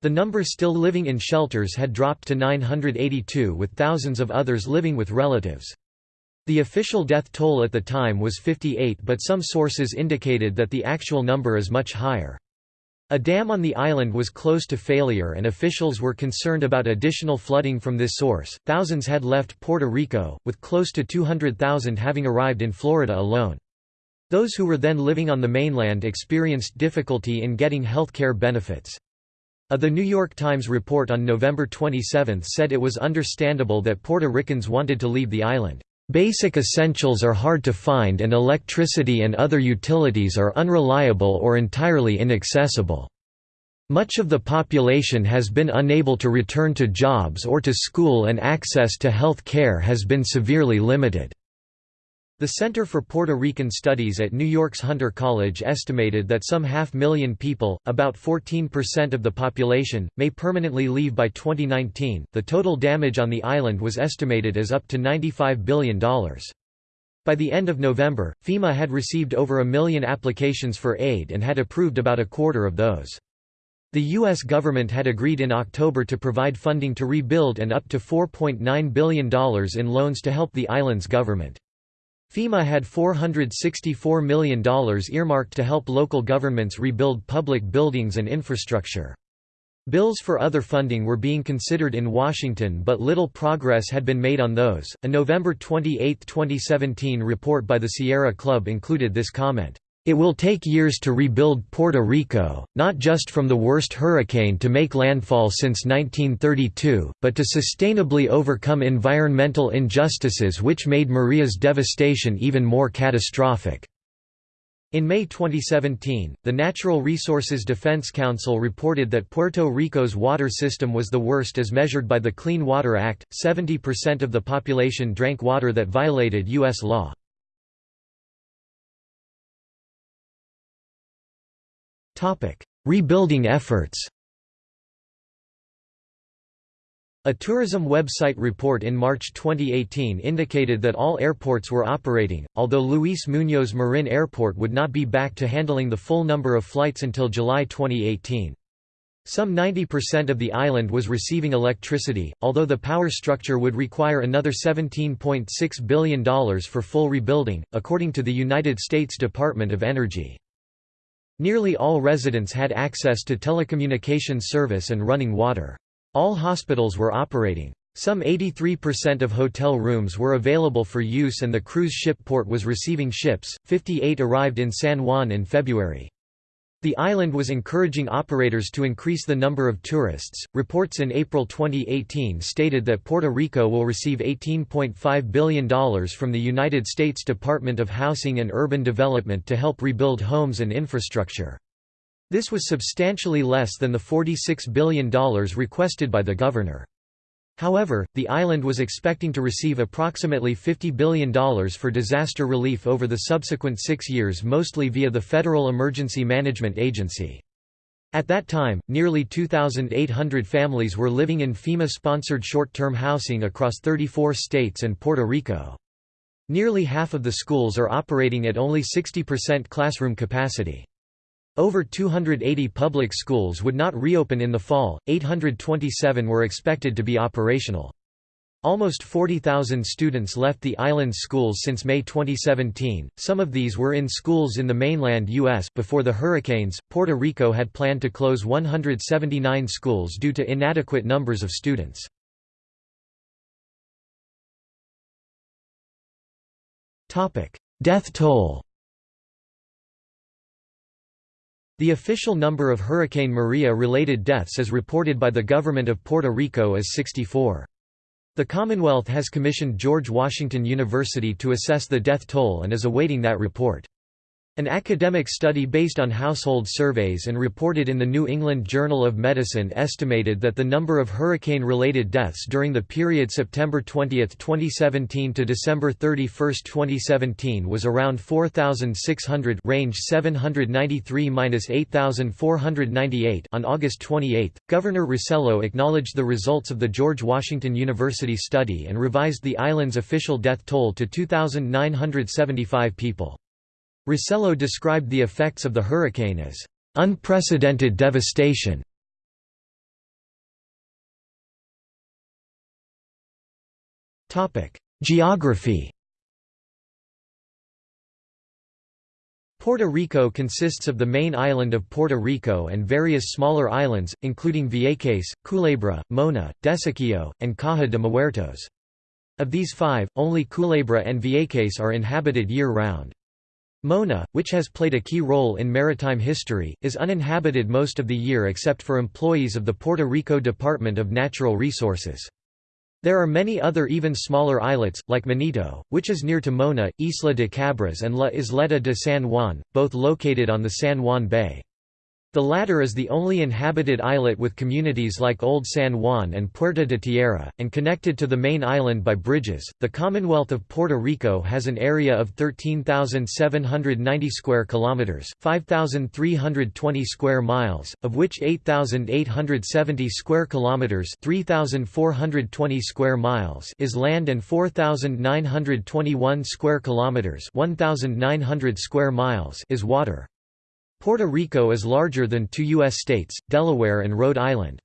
The number still living in shelters had dropped to 982 with thousands of others living with relatives. The official death toll at the time was 58 but some sources indicated that the actual number is much higher. A dam on the island was close to failure and officials were concerned about additional flooding from this source. Thousands had left Puerto Rico, with close to 200,000 having arrived in Florida alone. Those who were then living on the mainland experienced difficulty in getting health care benefits. A The New York Times report on November 27 said it was understandable that Puerto Ricans wanted to leave the island. Basic essentials are hard to find and electricity and other utilities are unreliable or entirely inaccessible. Much of the population has been unable to return to jobs or to school and access to health care has been severely limited. The Center for Puerto Rican Studies at New York's Hunter College estimated that some half million people, about 14% of the population, may permanently leave by 2019. The total damage on the island was estimated as up to $95 billion. By the end of November, FEMA had received over a million applications for aid and had approved about a quarter of those. The U.S. government had agreed in October to provide funding to rebuild and up to $4.9 billion in loans to help the island's government. FEMA had $464 million earmarked to help local governments rebuild public buildings and infrastructure. Bills for other funding were being considered in Washington, but little progress had been made on those. A November 28, 2017 report by the Sierra Club included this comment. It will take years to rebuild Puerto Rico, not just from the worst hurricane to make landfall since 1932, but to sustainably overcome environmental injustices which made Maria's devastation even more catastrophic. In May 2017, the Natural Resources Defense Council reported that Puerto Rico's water system was the worst as measured by the Clean Water Act. 70% of the population drank water that violated U.S. law. Rebuilding efforts A tourism website report in March 2018 indicated that all airports were operating, although Luis Muñoz Marin Airport would not be back to handling the full number of flights until July 2018. Some 90% of the island was receiving electricity, although the power structure would require another $17.6 billion for full rebuilding, according to the United States Department of Energy. Nearly all residents had access to telecommunications service and running water. All hospitals were operating. Some 83% of hotel rooms were available for use and the cruise ship port was receiving ships, 58 arrived in San Juan in February. The island was encouraging operators to increase the number of tourists. Reports in April 2018 stated that Puerto Rico will receive $18.5 billion from the United States Department of Housing and Urban Development to help rebuild homes and infrastructure. This was substantially less than the $46 billion requested by the governor. However, the island was expecting to receive approximately $50 billion for disaster relief over the subsequent six years mostly via the Federal Emergency Management Agency. At that time, nearly 2,800 families were living in FEMA-sponsored short-term housing across 34 states and Puerto Rico. Nearly half of the schools are operating at only 60% classroom capacity. Over 280 public schools would not reopen in the fall, 827 were expected to be operational. Almost 40,000 students left the island's schools since May 2017. Some of these were in schools in the mainland U.S. Before the hurricanes, Puerto Rico had planned to close 179 schools due to inadequate numbers of students. Death toll The official number of Hurricane Maria-related deaths as reported by the government of Puerto Rico is 64. The Commonwealth has commissioned George Washington University to assess the death toll and is awaiting that report. An academic study based on household surveys and reported in the New England Journal of Medicine estimated that the number of hurricane-related deaths during the period September 20, 2017 to December 31, 2017 was around 4,600 range 793–8,498 On August 28, Governor Rossello acknowledged the results of the George Washington University study and revised the island's official death toll to 2,975 people. Rossello described the effects of the hurricane as unprecedented devastation. Topic: Geography Puerto Rico consists of the main island of Puerto Rico and various smaller islands, including Vieques, Culebra, Mona, Desecheo, and Caja de Muertos. Of these five, only Culebra and Vieques are inhabited year-round. Mona, which has played a key role in maritime history, is uninhabited most of the year except for employees of the Puerto Rico Department of Natural Resources. There are many other even smaller islets, like Monito, which is near to Mona, Isla de Cabras and La Isleta de San Juan, both located on the San Juan Bay. The latter is the only inhabited islet with communities like Old San Juan and Puerta de Tierra, and connected to the main island by bridges. The Commonwealth of Puerto Rico has an area of 13,790 square kilometers, 5,320 square miles, of which 8,870 square kilometers, 3,420 square miles is land and 4,921 square kilometers, 1,900 square miles is water. Puerto Rico is larger than two U.S. states, Delaware and Rhode Island.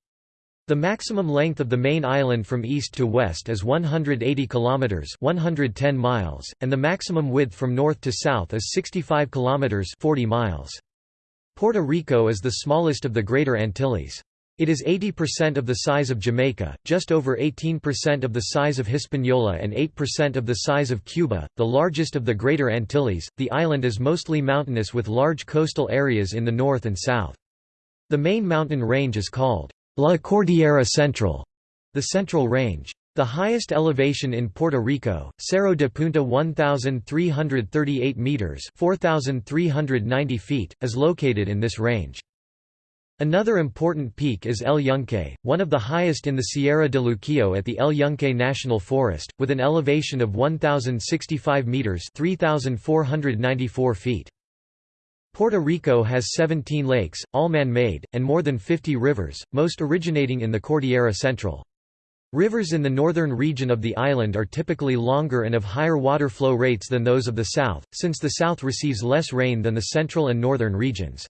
The maximum length of the main island from east to west is 180 kilometers, 110 miles, and the maximum width from north to south is 65 kilometers, 40 miles. Puerto Rico is the smallest of the Greater Antilles. It is 80% of the size of Jamaica, just over 18% of the size of Hispaniola, and 8% of the size of Cuba, the largest of the Greater Antilles. The island is mostly mountainous with large coastal areas in the north and south. The main mountain range is called La Cordillera Central, the Central Range. The highest elevation in Puerto Rico, Cerro de Punta 1,338 metres 4,390 feet, is located in this range. Another important peak is El Yunque, one of the highest in the Sierra de Luquillo at the El Yunque National Forest, with an elevation of 1,065 metres 3,494 feet. Puerto Rico has 17 lakes, all man-made, and more than 50 rivers, most originating in the Cordillera Central. Rivers in the northern region of the island are typically longer and of higher water flow rates than those of the south, since the south receives less rain than the central and northern regions.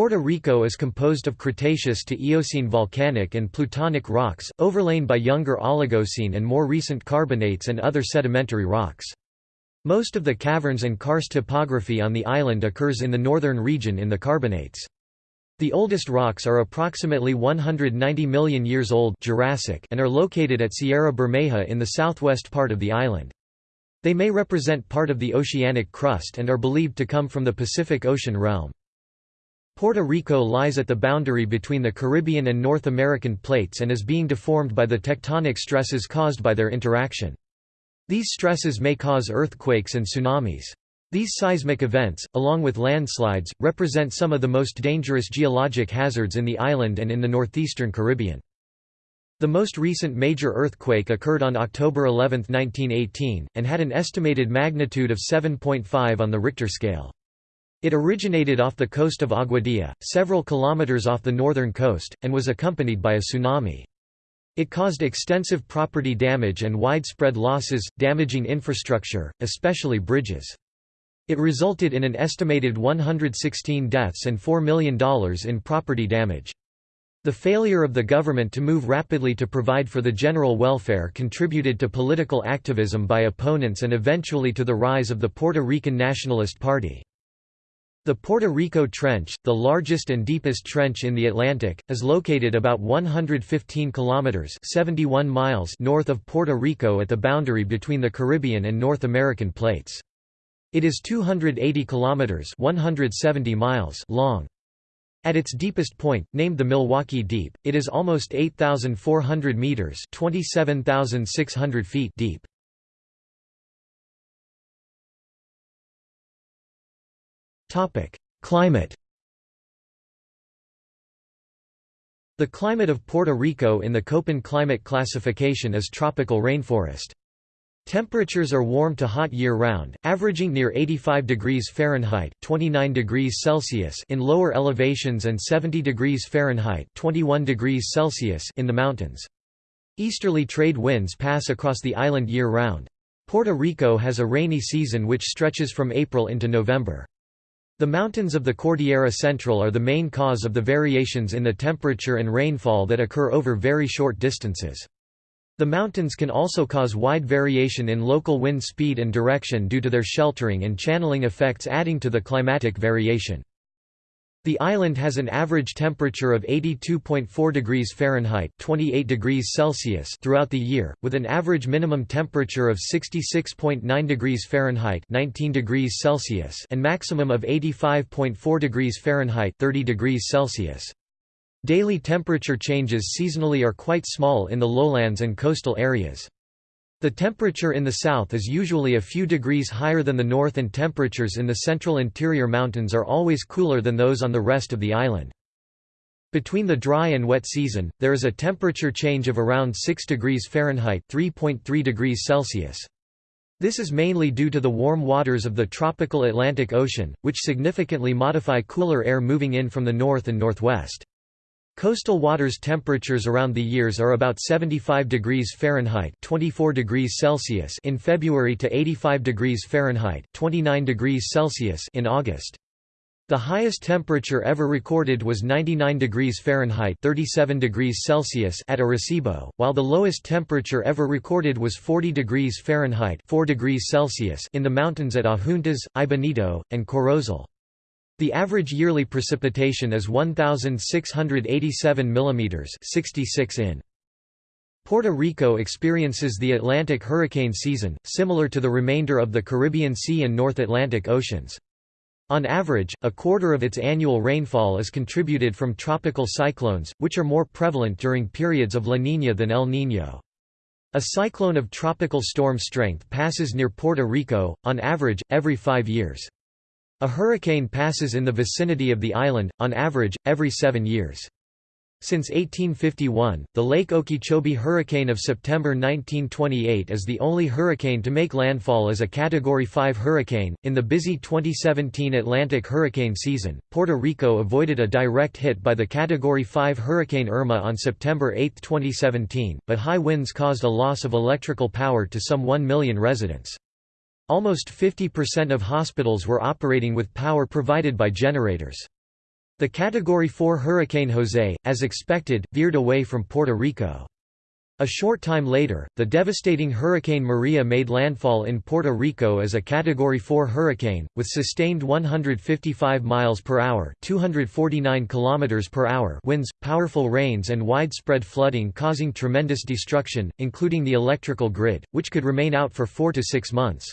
Puerto Rico is composed of Cretaceous to Eocene volcanic and plutonic rocks, overlain by younger Oligocene and more recent carbonates and other sedimentary rocks. Most of the caverns and karst topography on the island occurs in the northern region in the carbonates. The oldest rocks are approximately 190 million years old Jurassic and are located at Sierra Bermeja in the southwest part of the island. They may represent part of the oceanic crust and are believed to come from the Pacific Ocean realm. Puerto Rico lies at the boundary between the Caribbean and North American plates and is being deformed by the tectonic stresses caused by their interaction. These stresses may cause earthquakes and tsunamis. These seismic events, along with landslides, represent some of the most dangerous geologic hazards in the island and in the northeastern Caribbean. The most recent major earthquake occurred on October 11, 1918, and had an estimated magnitude of 7.5 on the Richter scale. It originated off the coast of Aguadilla, several kilometers off the northern coast, and was accompanied by a tsunami. It caused extensive property damage and widespread losses, damaging infrastructure, especially bridges. It resulted in an estimated 116 deaths and $4 million in property damage. The failure of the government to move rapidly to provide for the general welfare contributed to political activism by opponents and eventually to the rise of the Puerto Rican Nationalist Party. The Puerto Rico Trench, the largest and deepest trench in the Atlantic, is located about 115 kilometers (71 miles) north of Puerto Rico at the boundary between the Caribbean and North American plates. It is 280 kilometers (170 miles) long. At its deepest point, named the Milwaukee Deep, it is almost 8,400 meters (27,600 feet) deep. Topic: Climate. The climate of Puerto Rico in the Köppen climate classification is tropical rainforest. Temperatures are warm to hot year-round, averaging near 85 degrees Fahrenheit 29 degrees Celsius in lower elevations and 70 degrees Fahrenheit 21 degrees Celsius in the mountains. Easterly trade winds pass across the island year-round. Puerto Rico has a rainy season which stretches from April into November. The mountains of the Cordillera Central are the main cause of the variations in the temperature and rainfall that occur over very short distances. The mountains can also cause wide variation in local wind speed and direction due to their sheltering and channeling effects adding to the climatic variation. The island has an average temperature of 82.4 degrees Fahrenheit 28 degrees Celsius throughout the year, with an average minimum temperature of 66.9 degrees Fahrenheit 19 degrees Celsius and maximum of 85.4 degrees Fahrenheit 30 degrees Celsius. Daily temperature changes seasonally are quite small in the lowlands and coastal areas. The temperature in the south is usually a few degrees higher than the north and temperatures in the central interior mountains are always cooler than those on the rest of the island. Between the dry and wet season, there is a temperature change of around 6 degrees Fahrenheit 3.3 degrees Celsius. This is mainly due to the warm waters of the tropical Atlantic Ocean, which significantly modify cooler air moving in from the north and northwest. Coastal waters temperatures around the years are about 75 degrees Fahrenheit 24 degrees Celsius in February to 85 degrees Fahrenheit 29 degrees Celsius in August. The highest temperature ever recorded was 99 degrees Fahrenheit 37 degrees Celsius at Arecibo, while the lowest temperature ever recorded was 40 degrees Fahrenheit 4 degrees Celsius in the mountains at Adjuntas, Aibonito, and Corozal. The average yearly precipitation is 1,687 mm 66 in. Puerto Rico experiences the Atlantic hurricane season, similar to the remainder of the Caribbean Sea and North Atlantic Oceans. On average, a quarter of its annual rainfall is contributed from tropical cyclones, which are more prevalent during periods of La Niña than El Niño. A cyclone of tropical storm strength passes near Puerto Rico, on average, every five years. A hurricane passes in the vicinity of the island, on average, every seven years. Since 1851, the Lake Okeechobee hurricane of September 1928 is the only hurricane to make landfall as a Category 5 hurricane. In the busy 2017 Atlantic hurricane season, Puerto Rico avoided a direct hit by the Category 5 Hurricane Irma on September 8, 2017, but high winds caused a loss of electrical power to some 1 million residents. Almost 50% of hospitals were operating with power provided by generators. The Category 4 Hurricane Jose, as expected, veered away from Puerto Rico. A short time later, the devastating Hurricane Maria made landfall in Puerto Rico as a Category 4 hurricane, with sustained 155 miles per hour (249 kilometers per hour) winds, powerful rains and widespread flooding causing tremendous destruction, including the electrical grid, which could remain out for 4 to 6 months.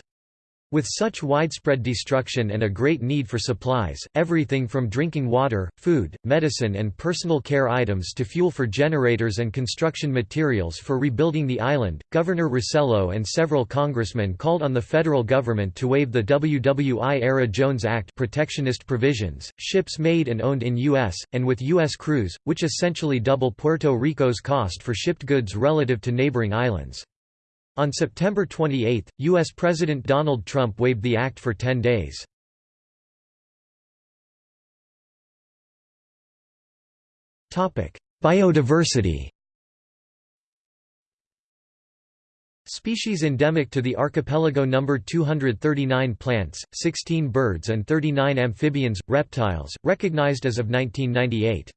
With such widespread destruction and a great need for supplies, everything from drinking water, food, medicine and personal care items to fuel for generators and construction materials for rebuilding the island, Governor Rossello and several congressmen called on the federal government to waive the WWI-era Jones Act protectionist provisions, ships made and owned in U.S., and with U.S. crews, which essentially double Puerto Rico's cost for shipped goods relative to neighboring islands. On September 28, U.S. President Donald Trump waived the act for 10 days. Biodiversity Species endemic to the archipelago number 239 plants, 16 birds and 39 amphibians, reptiles, recognized as of 1998.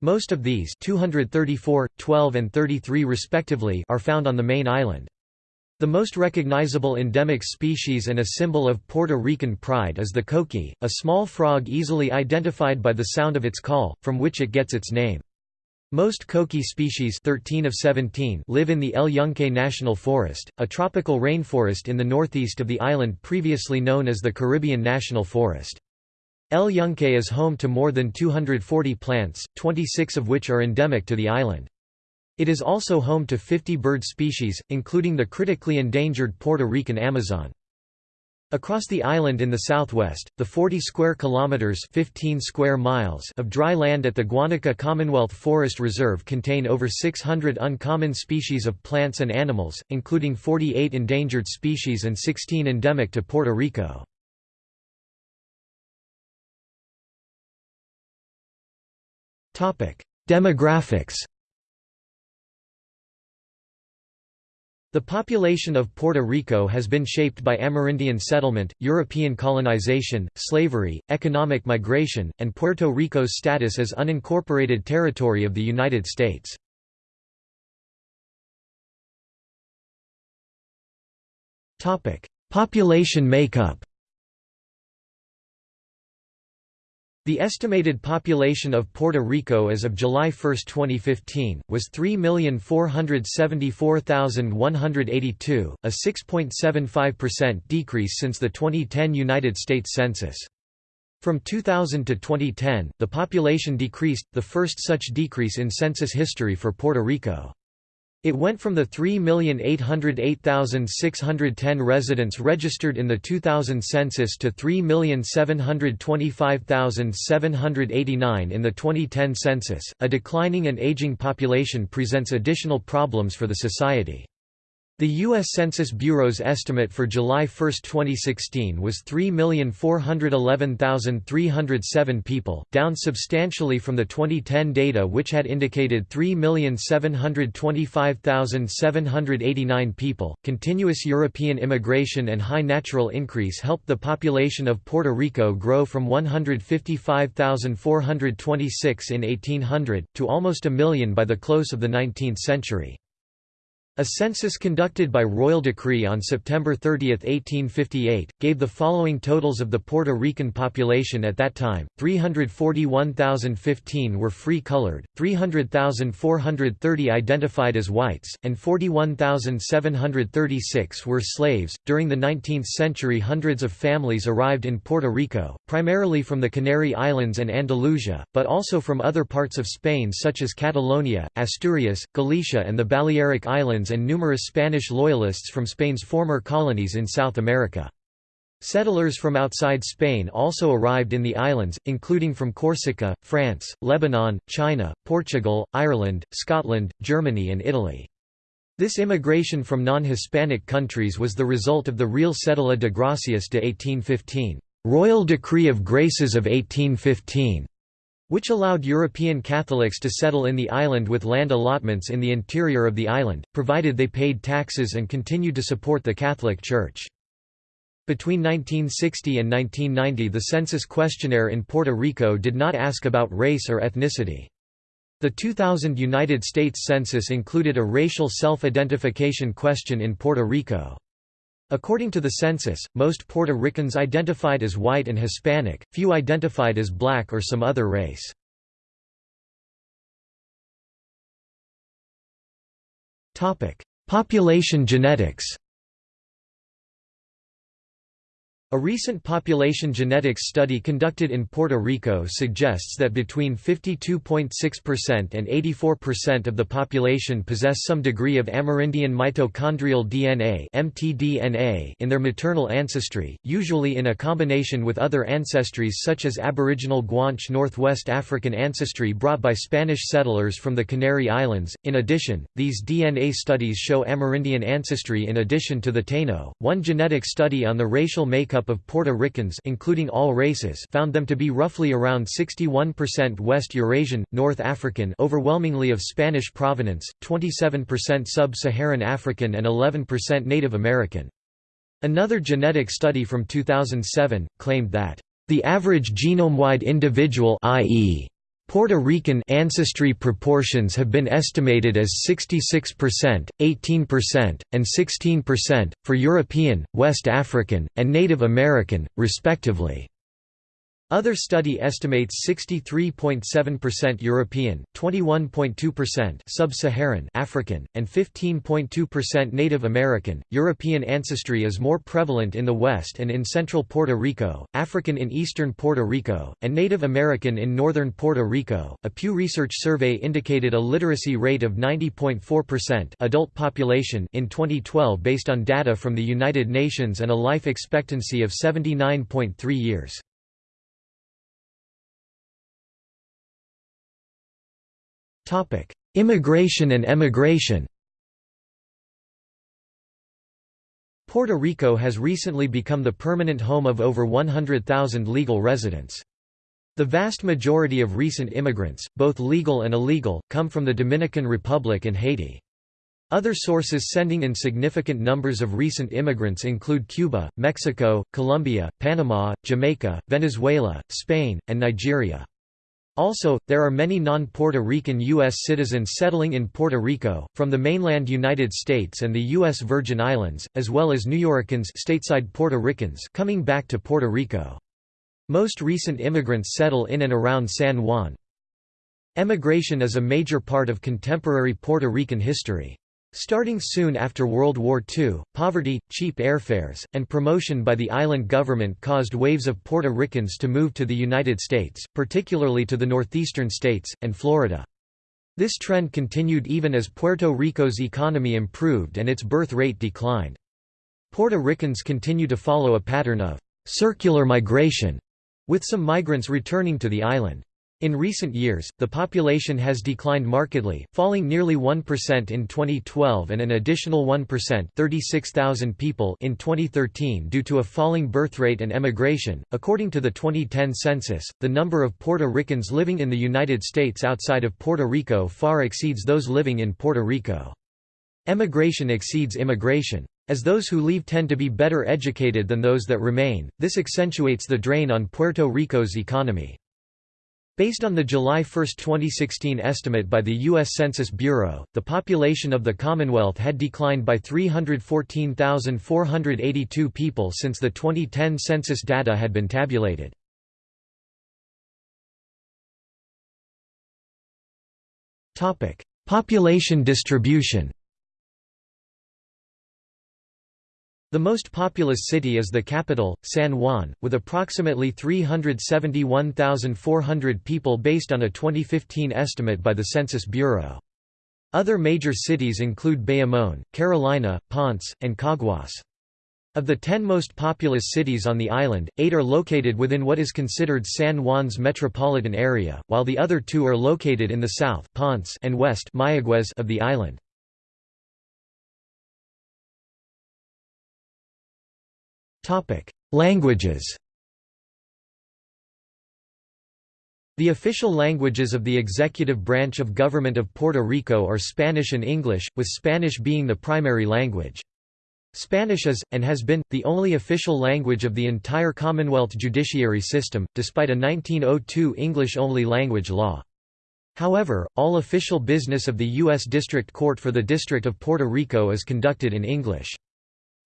Most of these 234, 12 and 33 respectively are found on the main island. The most recognizable endemic species and a symbol of Puerto Rican pride is the coqui, a small frog easily identified by the sound of its call, from which it gets its name. Most coqui species 13 of 17 live in the El Yunque National Forest, a tropical rainforest in the northeast of the island previously known as the Caribbean National Forest. El Yunque is home to more than 240 plants, 26 of which are endemic to the island. It is also home to 50 bird species, including the critically endangered Puerto Rican Amazon. Across the island in the southwest, the 40 square kilometers 15 square miles of dry land at the Guanica Commonwealth Forest Reserve contain over 600 uncommon species of plants and animals, including 48 endangered species and 16 endemic to Puerto Rico. Demographics The population of Puerto Rico has been shaped by Amerindian settlement, European colonization, slavery, economic migration, and Puerto Rico's status as unincorporated territory of the United States. Population makeup The estimated population of Puerto Rico as of July 1, 2015, was 3,474,182, a 6.75% decrease since the 2010 United States Census. From 2000 to 2010, the population decreased, the first such decrease in census history for Puerto Rico. It went from the 3,808,610 residents registered in the 2000 census to 3,725,789 in the 2010 census. A declining and aging population presents additional problems for the society. The U.S. Census Bureau's estimate for July 1, 2016 was 3,411,307 people, down substantially from the 2010 data which had indicated 3,725,789 people. Continuous European immigration and high natural increase helped the population of Puerto Rico grow from 155,426 in 1800, to almost a million by the close of the 19th century. A census conducted by royal decree on September 30, 1858, gave the following totals of the Puerto Rican population at that time, 341,015 were free-colored, 300,430 identified as whites, and 41,736 were slaves. During the 19th century hundreds of families arrived in Puerto Rico, primarily from the Canary Islands and Andalusia, but also from other parts of Spain such as Catalonia, Asturias, Galicia and the Balearic Islands and numerous Spanish loyalists from Spain's former colonies in South America. Settlers from outside Spain also arrived in the islands, including from Corsica, France, Lebanon, China, Portugal, Ireland, Scotland, Germany and Italy. This immigration from non-Hispanic countries was the result of the Real Cedula de Gracias de 1815 Royal Decree of Graces of 1815", which allowed European Catholics to settle in the island with land allotments in the interior of the island, provided they paid taxes and continued to support the Catholic Church. Between 1960 and 1990 the census questionnaire in Puerto Rico did not ask about race or ethnicity. The 2000 United States Census included a racial self-identification question in Puerto Rico. According to the census, most Puerto Ricans identified as white and Hispanic, few identified as black or some other race. Population genetics a recent population genetics study conducted in Puerto Rico suggests that between 52.6% and 84% of the population possess some degree of Amerindian mitochondrial DNA (mtDNA) in their maternal ancestry, usually in a combination with other ancestries such as Aboriginal Guanche Northwest African ancestry brought by Spanish settlers from the Canary Islands. In addition, these DNA studies show Amerindian ancestry in addition to the Taino. One genetic study on the racial makeup makeup of Puerto Ricans including all races found them to be roughly around 61% West Eurasian, North African overwhelmingly of Spanish provenance, 27% Sub-Saharan African and 11% Native American. Another genetic study from 2007, claimed that, "...the average genome-wide individual i.e. Puerto Rican ancestry proportions have been estimated as 66%, 18%, and 16%, for European, West African, and Native American, respectively. Other study estimates 63.7% European, 21.2% Sub-Saharan African, and 15.2% Native American. European ancestry is more prevalent in the west and in central Puerto Rico, African in eastern Puerto Rico, and Native American in northern Puerto Rico. A Pew Research survey indicated a literacy rate of 90.4% adult population in 2012 based on data from the United Nations and a life expectancy of 79.3 years. Topic: Immigration and emigration. Puerto Rico has recently become the permanent home of over 100,000 legal residents. The vast majority of recent immigrants, both legal and illegal, come from the Dominican Republic and Haiti. Other sources sending in significant numbers of recent immigrants include Cuba, Mexico, Colombia, Panama, Jamaica, Venezuela, Spain, and Nigeria. Also, there are many non-Puerto Rican U.S. citizens settling in Puerto Rico, from the mainland United States and the U.S. Virgin Islands, as well as Nuyorican stateside Puerto Ricans coming back to Puerto Rico. Most recent immigrants settle in and around San Juan. Emigration is a major part of contemporary Puerto Rican history. Starting soon after World War II, poverty, cheap airfares, and promotion by the island government caused waves of Puerto Ricans to move to the United States, particularly to the northeastern states, and Florida. This trend continued even as Puerto Rico's economy improved and its birth rate declined. Puerto Ricans continue to follow a pattern of «circular migration», with some migrants returning to the island. In recent years, the population has declined markedly, falling nearly 1% in 2012 and an additional 1% 36,000 people in 2013 due to a falling birth rate and emigration. According to the 2010 census, the number of Puerto Ricans living in the United States outside of Puerto Rico far exceeds those living in Puerto Rico. Emigration exceeds immigration. As those who leave tend to be better educated than those that remain, this accentuates the drain on Puerto Rico's economy. Based on the July 1, 2016 estimate by the U.S. Census Bureau, the population of the Commonwealth had declined by 314,482 people since the 2010 census data had been tabulated. Population distribution The most populous city is the capital, San Juan, with approximately 371,400 people based on a 2015 estimate by the Census Bureau. Other major cities include Bayamón, Carolina, Ponce, and Caguas. Of the ten most populous cities on the island, eight are located within what is considered San Juan's metropolitan area, while the other two are located in the south Ponce and west Mayaguez of the island. Languages The official languages of the executive branch of government of Puerto Rico are Spanish and English, with Spanish being the primary language. Spanish is, and has been, the only official language of the entire Commonwealth judiciary system, despite a 1902 English-only language law. However, all official business of the U.S. District Court for the District of Puerto Rico is conducted in English.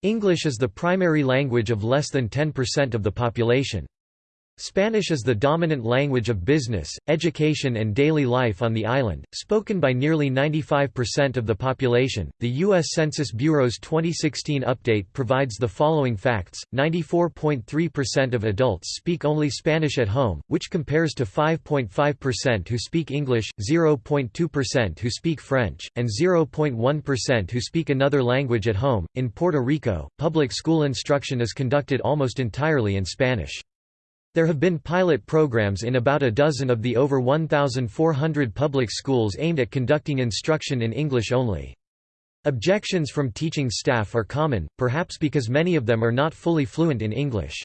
English is the primary language of less than 10% of the population. Spanish is the dominant language of business, education, and daily life on the island, spoken by nearly 95% of the population. The U.S. Census Bureau's 2016 update provides the following facts 94.3% of adults speak only Spanish at home, which compares to 5.5% who speak English, 0.2% who speak French, and 0.1% who speak another language at home. In Puerto Rico, public school instruction is conducted almost entirely in Spanish. There have been pilot programs in about a dozen of the over 1,400 public schools aimed at conducting instruction in English only. Objections from teaching staff are common, perhaps because many of them are not fully fluent in English.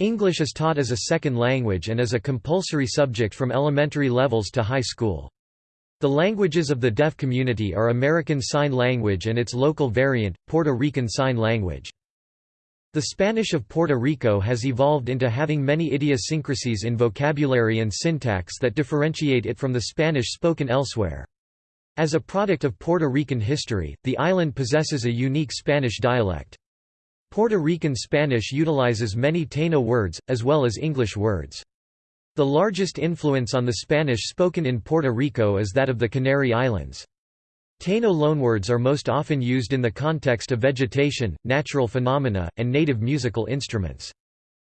English is taught as a second language and as a compulsory subject from elementary levels to high school. The languages of the deaf community are American Sign Language and its local variant, Puerto Rican Sign Language. The Spanish of Puerto Rico has evolved into having many idiosyncrasies in vocabulary and syntax that differentiate it from the Spanish spoken elsewhere. As a product of Puerto Rican history, the island possesses a unique Spanish dialect. Puerto Rican Spanish utilizes many Taino words, as well as English words. The largest influence on the Spanish spoken in Puerto Rico is that of the Canary Islands. Taino loanwords are most often used in the context of vegetation, natural phenomena, and native musical instruments.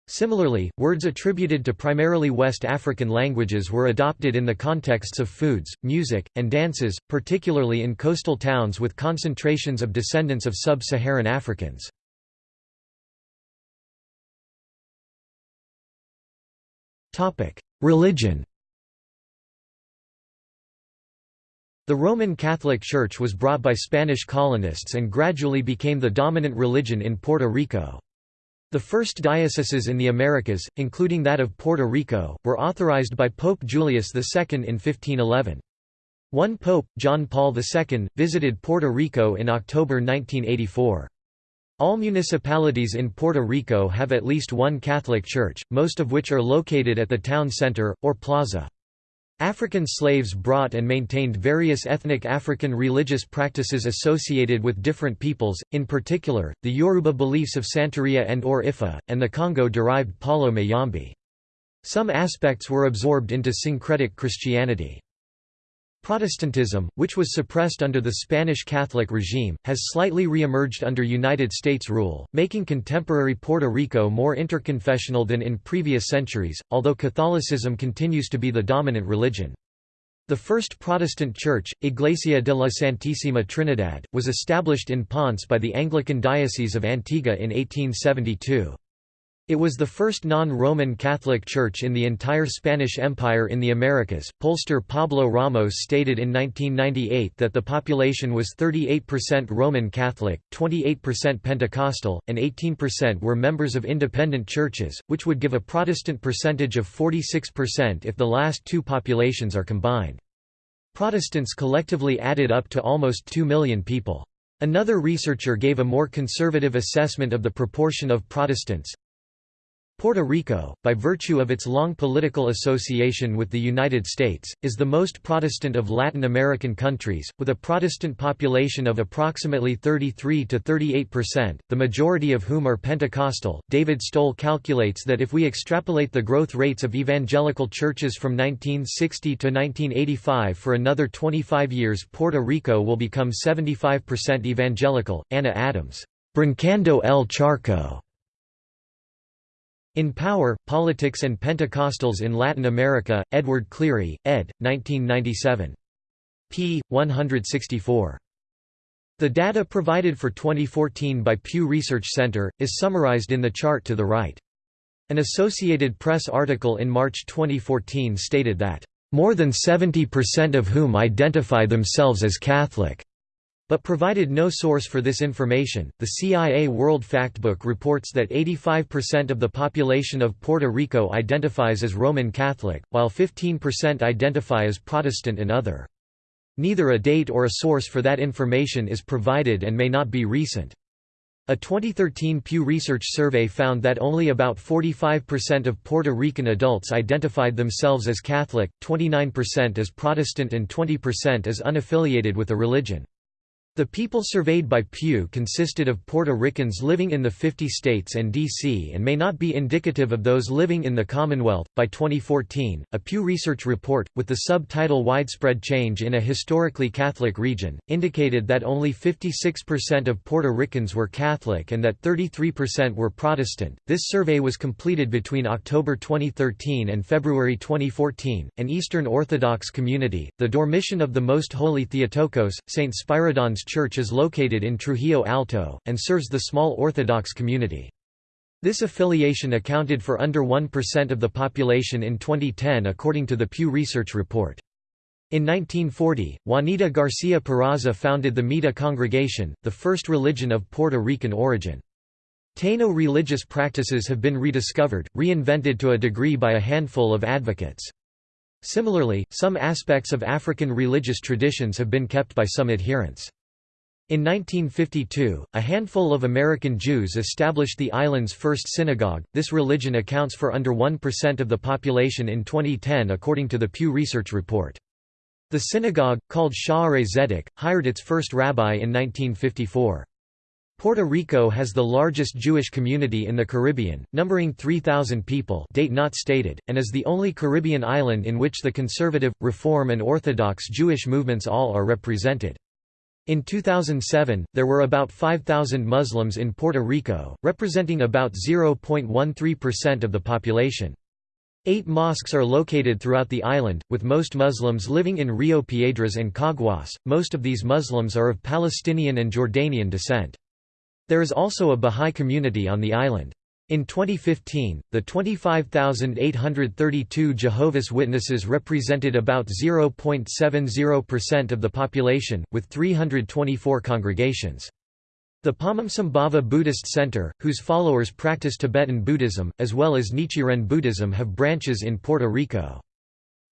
Similarly, words attributed to primarily West African languages were adopted in the contexts of foods, music, and dances, particularly in coastal towns with concentrations of descendants of sub-Saharan Africans. Religion The Roman Catholic Church was brought by Spanish colonists and gradually became the dominant religion in Puerto Rico. The first dioceses in the Americas, including that of Puerto Rico, were authorized by Pope Julius II in 1511. One pope, John Paul II, visited Puerto Rico in October 1984. All municipalities in Puerto Rico have at least one Catholic church, most of which are located at the town center, or plaza. African slaves brought and maintained various ethnic African religious practices associated with different peoples, in particular, the Yoruba beliefs of Santeria and or Ifa, and the Congo-derived Palo Mayombe. Some aspects were absorbed into syncretic Christianity. Protestantism, which was suppressed under the Spanish Catholic regime, has slightly re-emerged under United States rule, making contemporary Puerto Rico more interconfessional than in previous centuries, although Catholicism continues to be the dominant religion. The first Protestant church, Iglesia de la Santísima Trinidad, was established in Ponce by the Anglican Diocese of Antigua in 1872. It was the first non-Roman Catholic church in the entire Spanish Empire in the Americas. Pollster Pablo Ramos stated in 1998 that the population was 38% Roman Catholic, 28% Pentecostal, and 18% were members of independent churches, which would give a Protestant percentage of 46% if the last two populations are combined. Protestants collectively added up to almost 2 million people. Another researcher gave a more conservative assessment of the proportion of Protestants, Puerto Rico, by virtue of its long political association with the United States, is the most Protestant of Latin American countries, with a Protestant population of approximately 33 to 38 percent, the majority of whom are Pentecostal. David Stoll calculates that if we extrapolate the growth rates of evangelical churches from 1960 to 1985 for another 25 years, Puerto Rico will become 75 percent evangelical. Anna Adams, Brincando el Charco. In Power, Politics and Pentecostals in Latin America, Edward Cleary, ed. 1997. p. 164. The data provided for 2014 by Pew Research Center, is summarized in the chart to the right. An Associated Press article in March 2014 stated that, "...more than 70% of whom identify themselves as Catholic." But provided no source for this information. The CIA World Factbook reports that 85% of the population of Puerto Rico identifies as Roman Catholic, while 15% identify as Protestant and other. Neither a date or a source for that information is provided and may not be recent. A 2013 Pew Research survey found that only about 45% of Puerto Rican adults identified themselves as Catholic, 29% as Protestant and 20% as unaffiliated with a religion. The people surveyed by Pew consisted of Puerto Ricans living in the 50 states and D.C. and may not be indicative of those living in the Commonwealth. By 2014, a Pew Research report, with the subtitle Widespread Change in a Historically Catholic Region, indicated that only 56% of Puerto Ricans were Catholic and that 33% were Protestant. This survey was completed between October 2013 and February 2014. An Eastern Orthodox community, the Dormition of the Most Holy Theotokos, St. Spyridon's Church is located in Trujillo Alto, and serves the small Orthodox community. This affiliation accounted for under 1% of the population in 2010 according to the Pew Research report. In 1940, Juanita Garcia Peraza founded the Mita congregation, the first religion of Puerto Rican origin. Taino religious practices have been rediscovered, reinvented to a degree by a handful of advocates. Similarly, some aspects of African religious traditions have been kept by some adherents. In 1952, a handful of American Jews established the island's first synagogue. This religion accounts for under 1% of the population in 2010 according to the Pew Research report. The synagogue, called Sha'arei Zedek, hired its first rabbi in 1954. Puerto Rico has the largest Jewish community in the Caribbean, numbering 3,000 people date not stated, and is the only Caribbean island in which the conservative, Reform and Orthodox Jewish movements all are represented. In 2007, there were about 5,000 Muslims in Puerto Rico, representing about 0.13% of the population. Eight mosques are located throughout the island, with most Muslims living in Rio Piedras and Caguas. Most of these Muslims are of Palestinian and Jordanian descent. There is also a Bahá'í community on the island. In 2015, the 25,832 Jehovah's Witnesses represented about 0.70% of the population, with 324 congregations. The Padmasambhava Buddhist Center, whose followers practice Tibetan Buddhism, as well as Nichiren Buddhism have branches in Puerto Rico.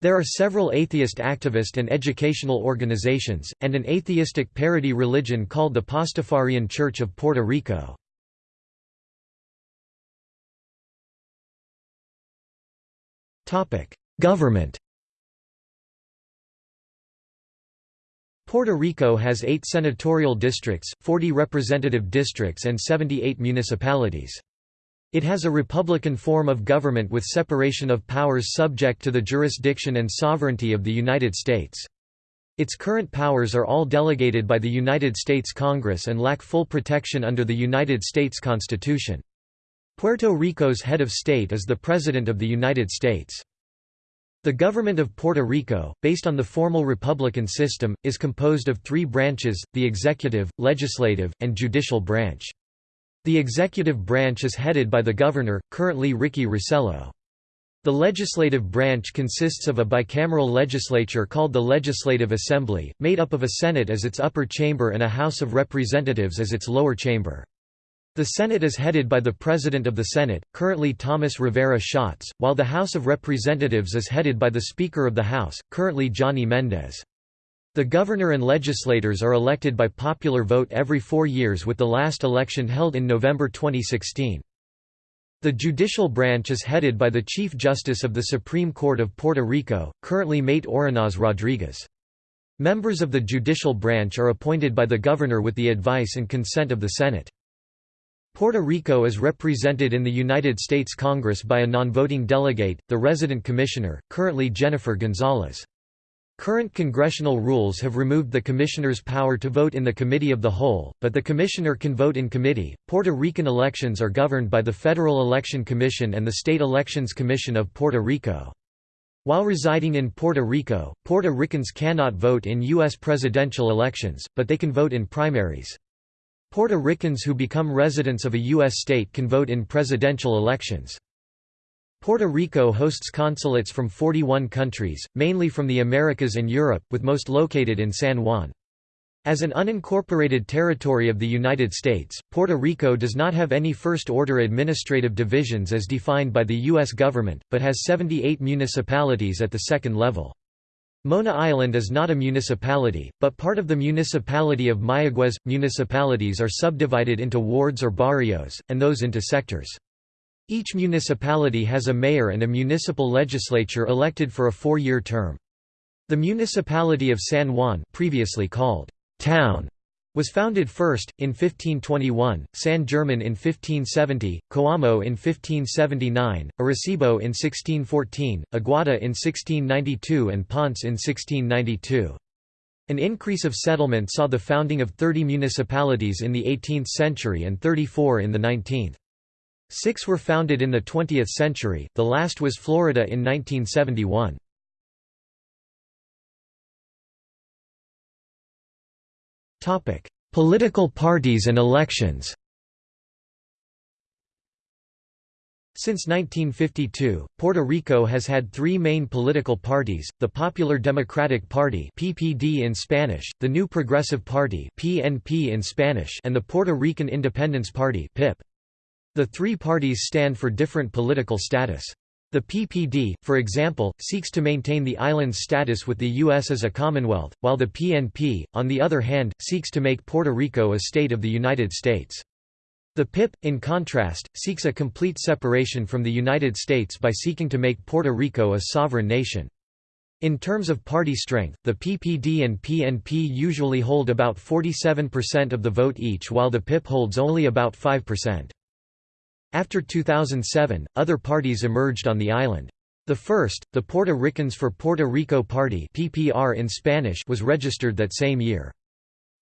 There are several atheist activist and educational organizations, and an atheistic parody religion called the Pastafarian Church of Puerto Rico. Government Puerto Rico has eight senatorial districts, 40 representative districts and 78 municipalities. It has a republican form of government with separation of powers subject to the jurisdiction and sovereignty of the United States. Its current powers are all delegated by the United States Congress and lack full protection under the United States Constitution. Puerto Rico's head of state is the President of the United States. The government of Puerto Rico, based on the formal republican system, is composed of three branches, the executive, legislative, and judicial branch. The executive branch is headed by the governor, currently Ricky Rossello. The legislative branch consists of a bicameral legislature called the Legislative Assembly, made up of a Senate as its upper chamber and a House of Representatives as its lower chamber. The Senate is headed by the President of the Senate, currently Thomas Rivera Schatz, while the House of Representatives is headed by the Speaker of the House, currently Johnny Mendez. The governor and legislators are elected by popular vote every four years with the last election held in November 2016. The judicial branch is headed by the Chief Justice of the Supreme Court of Puerto Rico, currently Maite Oronoz Rodriguez. Members of the judicial branch are appointed by the governor with the advice and consent of the Senate. Puerto Rico is represented in the United States Congress by a non-voting delegate, the resident commissioner, currently Jennifer Gonzalez. Current congressional rules have removed the commissioner's power to vote in the committee of the whole, but the commissioner can vote in committee. Puerto Rican elections are governed by the Federal Election Commission and the State Elections Commission of Puerto Rico. While residing in Puerto Rico, Puerto Ricans cannot vote in U.S. presidential elections, but they can vote in primaries. Puerto Ricans who become residents of a U.S. state can vote in presidential elections. Puerto Rico hosts consulates from 41 countries, mainly from the Americas and Europe, with most located in San Juan. As an unincorporated territory of the United States, Puerto Rico does not have any first-order administrative divisions as defined by the U.S. government, but has 78 municipalities at the second level. Mona Island is not a municipality, but part of the municipality of Mayagüez. Municipalities are subdivided into wards or barrios, and those into sectors. Each municipality has a mayor and a municipal legislature elected for a four-year term. The municipality of San Juan previously called «town» was founded first, in 1521, San German in 1570, Coamo in 1579, Arecibo in 1614, Aguada in 1692 and Ponce in 1692. An increase of settlement saw the founding of 30 municipalities in the 18th century and 34 in the 19th. Six were founded in the 20th century, the last was Florida in 1971. Political parties and elections Since 1952, Puerto Rico has had three main political parties, the Popular Democratic Party PPD in Spanish, the New Progressive Party PNP in Spanish and the Puerto Rican Independence Party PIP. The three parties stand for different political status. The PPD, for example, seeks to maintain the island's status with the U.S. as a commonwealth, while the PNP, on the other hand, seeks to make Puerto Rico a state of the United States. The PIP, in contrast, seeks a complete separation from the United States by seeking to make Puerto Rico a sovereign nation. In terms of party strength, the PPD and PNP usually hold about 47% of the vote each while the PIP holds only about 5%. After 2007, other parties emerged on the island. The first, the Puerto Ricans for Puerto Rico Party PPR in Spanish was registered that same year.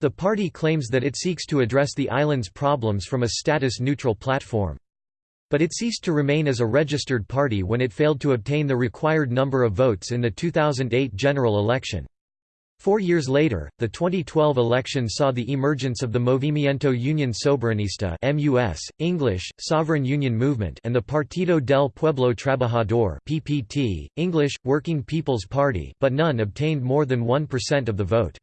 The party claims that it seeks to address the island's problems from a status-neutral platform. But it ceased to remain as a registered party when it failed to obtain the required number of votes in the 2008 general election. Four years later, the 2012 election saw the emergence of the Movimiento Unión Soberanista MUS, English, Sovereign Union Movement and the Partido del Pueblo Trabajador PPT, English, Working People's Party but none obtained more than 1% of the vote.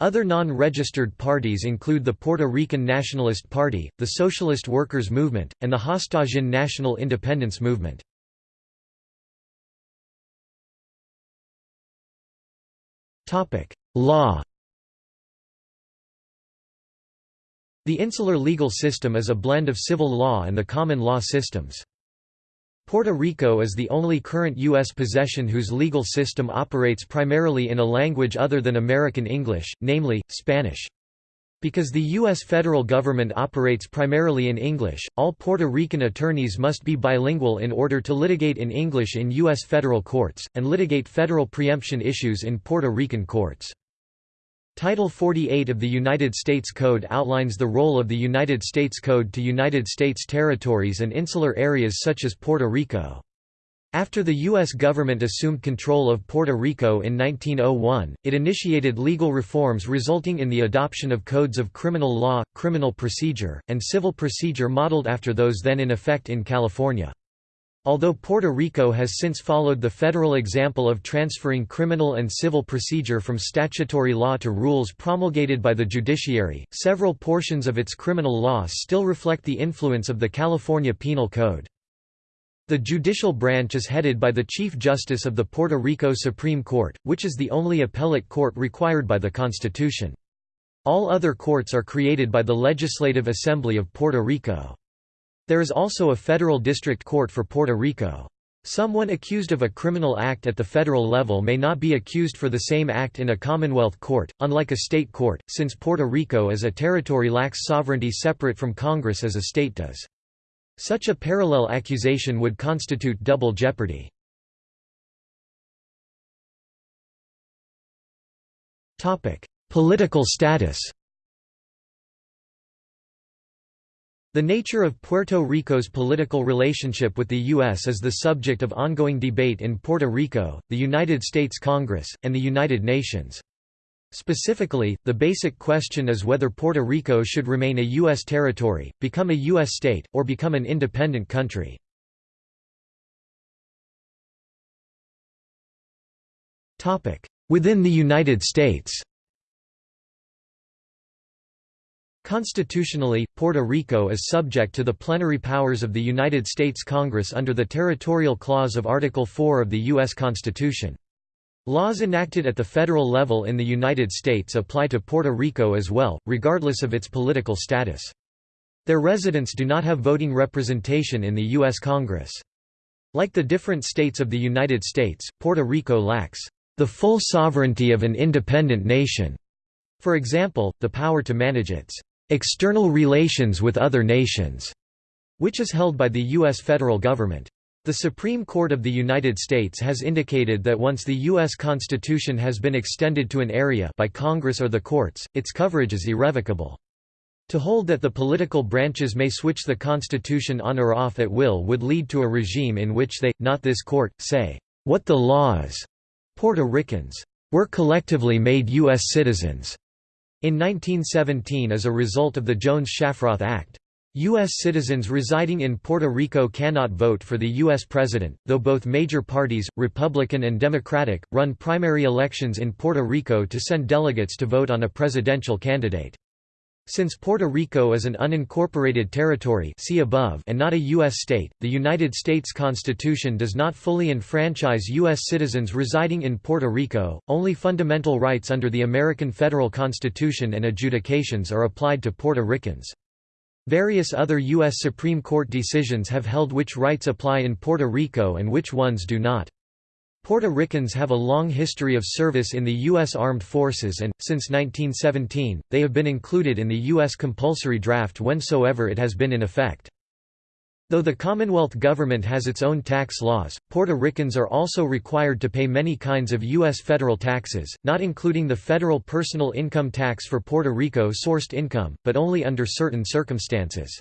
Other non-registered parties include the Puerto Rican Nationalist Party, the Socialist Workers Movement, and the Hostosian National Independence Movement. Law The insular legal system is a blend of civil law and the common law systems. Puerto Rico is the only current U.S. possession whose legal system operates primarily in a language other than American English, namely, Spanish. Because the U.S. federal government operates primarily in English, all Puerto Rican attorneys must be bilingual in order to litigate in English in U.S. federal courts, and litigate federal preemption issues in Puerto Rican courts. Title 48 of the United States Code outlines the role of the United States Code to United States territories and insular areas such as Puerto Rico. After the U.S. government assumed control of Puerto Rico in 1901, it initiated legal reforms resulting in the adoption of codes of criminal law, criminal procedure, and civil procedure modeled after those then in effect in California. Although Puerto Rico has since followed the federal example of transferring criminal and civil procedure from statutory law to rules promulgated by the judiciary, several portions of its criminal law still reflect the influence of the California Penal Code. The judicial branch is headed by the Chief Justice of the Puerto Rico Supreme Court, which is the only appellate court required by the Constitution. All other courts are created by the Legislative Assembly of Puerto Rico. There is also a federal district court for Puerto Rico. Someone accused of a criminal act at the federal level may not be accused for the same act in a Commonwealth court, unlike a state court, since Puerto Rico as a territory lacks sovereignty separate from Congress as a state does. Such a parallel accusation would constitute double jeopardy. Political status The nature of Puerto Rico's political relationship with the U.S. is the subject of ongoing debate in Puerto Rico, the United States Congress, and the United Nations. Specifically, the basic question is whether Puerto Rico should remain a U.S. territory, become a U.S. state, or become an independent country. Within the United States Constitutionally, Puerto Rico is subject to the plenary powers of the United States Congress under the Territorial Clause of Article 4 of the U.S. Constitution. Laws enacted at the federal level in the United States apply to Puerto Rico as well, regardless of its political status. Their residents do not have voting representation in the U.S. Congress. Like the different states of the United States, Puerto Rico lacks the full sovereignty of an independent nation. For example, the power to manage its external relations with other nations, which is held by the U.S. federal government. The Supreme Court of the United States has indicated that once the U.S. Constitution has been extended to an area by Congress or the courts, its coverage is irrevocable. To hold that the political branches may switch the Constitution on or off at will would lead to a regime in which they, not this court, say, what the law is. Puerto Ricans were collectively made U.S. citizens in 1917 as a result of the Jones-Shafroth Act. U.S. citizens residing in Puerto Rico cannot vote for the U.S. president, though both major parties, Republican and Democratic, run primary elections in Puerto Rico to send delegates to vote on a presidential candidate. Since Puerto Rico is an unincorporated territory see above and not a U.S. state, the United States Constitution does not fully enfranchise U.S. citizens residing in Puerto Rico, only fundamental rights under the American federal Constitution and adjudications are applied to Puerto Ricans. Various other U.S. Supreme Court decisions have held which rights apply in Puerto Rico and which ones do not. Puerto Ricans have a long history of service in the U.S. Armed Forces and, since 1917, they have been included in the U.S. compulsory draft whensoever it has been in effect. Though the Commonwealth government has its own tax laws, Puerto Ricans are also required to pay many kinds of U.S. federal taxes, not including the federal personal income tax for Puerto Rico-sourced income, but only under certain circumstances.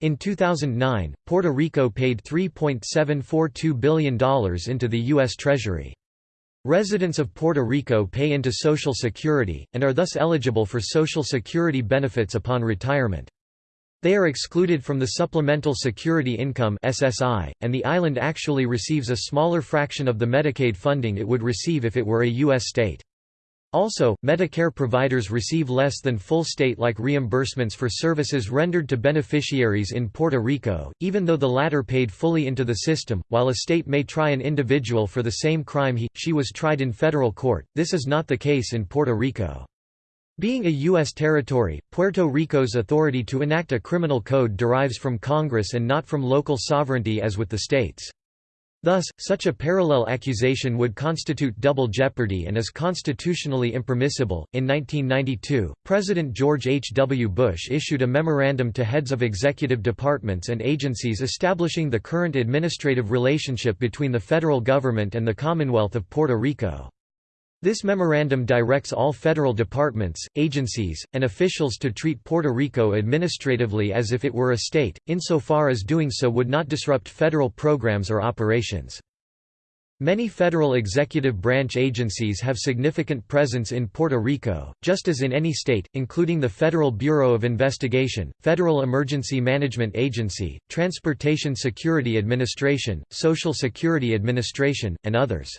In 2009, Puerto Rico paid $3.742 billion into the U.S. Treasury. Residents of Puerto Rico pay into Social Security, and are thus eligible for Social Security benefits upon retirement. They are excluded from the Supplemental Security Income SSI, and the island actually receives a smaller fraction of the Medicaid funding it would receive if it were a U.S. state. Also, Medicare providers receive less than full state-like reimbursements for services rendered to beneficiaries in Puerto Rico, even though the latter paid fully into the system. While a state may try an individual for the same crime he, she was tried in federal court, this is not the case in Puerto Rico. Being a U.S. territory, Puerto Rico's authority to enact a criminal code derives from Congress and not from local sovereignty as with the states. Thus, such a parallel accusation would constitute double jeopardy and is constitutionally impermissible. In 1992, President George H. W. Bush issued a memorandum to heads of executive departments and agencies establishing the current administrative relationship between the federal government and the Commonwealth of Puerto Rico. This memorandum directs all federal departments, agencies, and officials to treat Puerto Rico administratively as if it were a state, insofar as doing so would not disrupt federal programs or operations. Many federal executive branch agencies have significant presence in Puerto Rico, just as in any state, including the Federal Bureau of Investigation, Federal Emergency Management Agency, Transportation Security Administration, Social Security Administration, and others.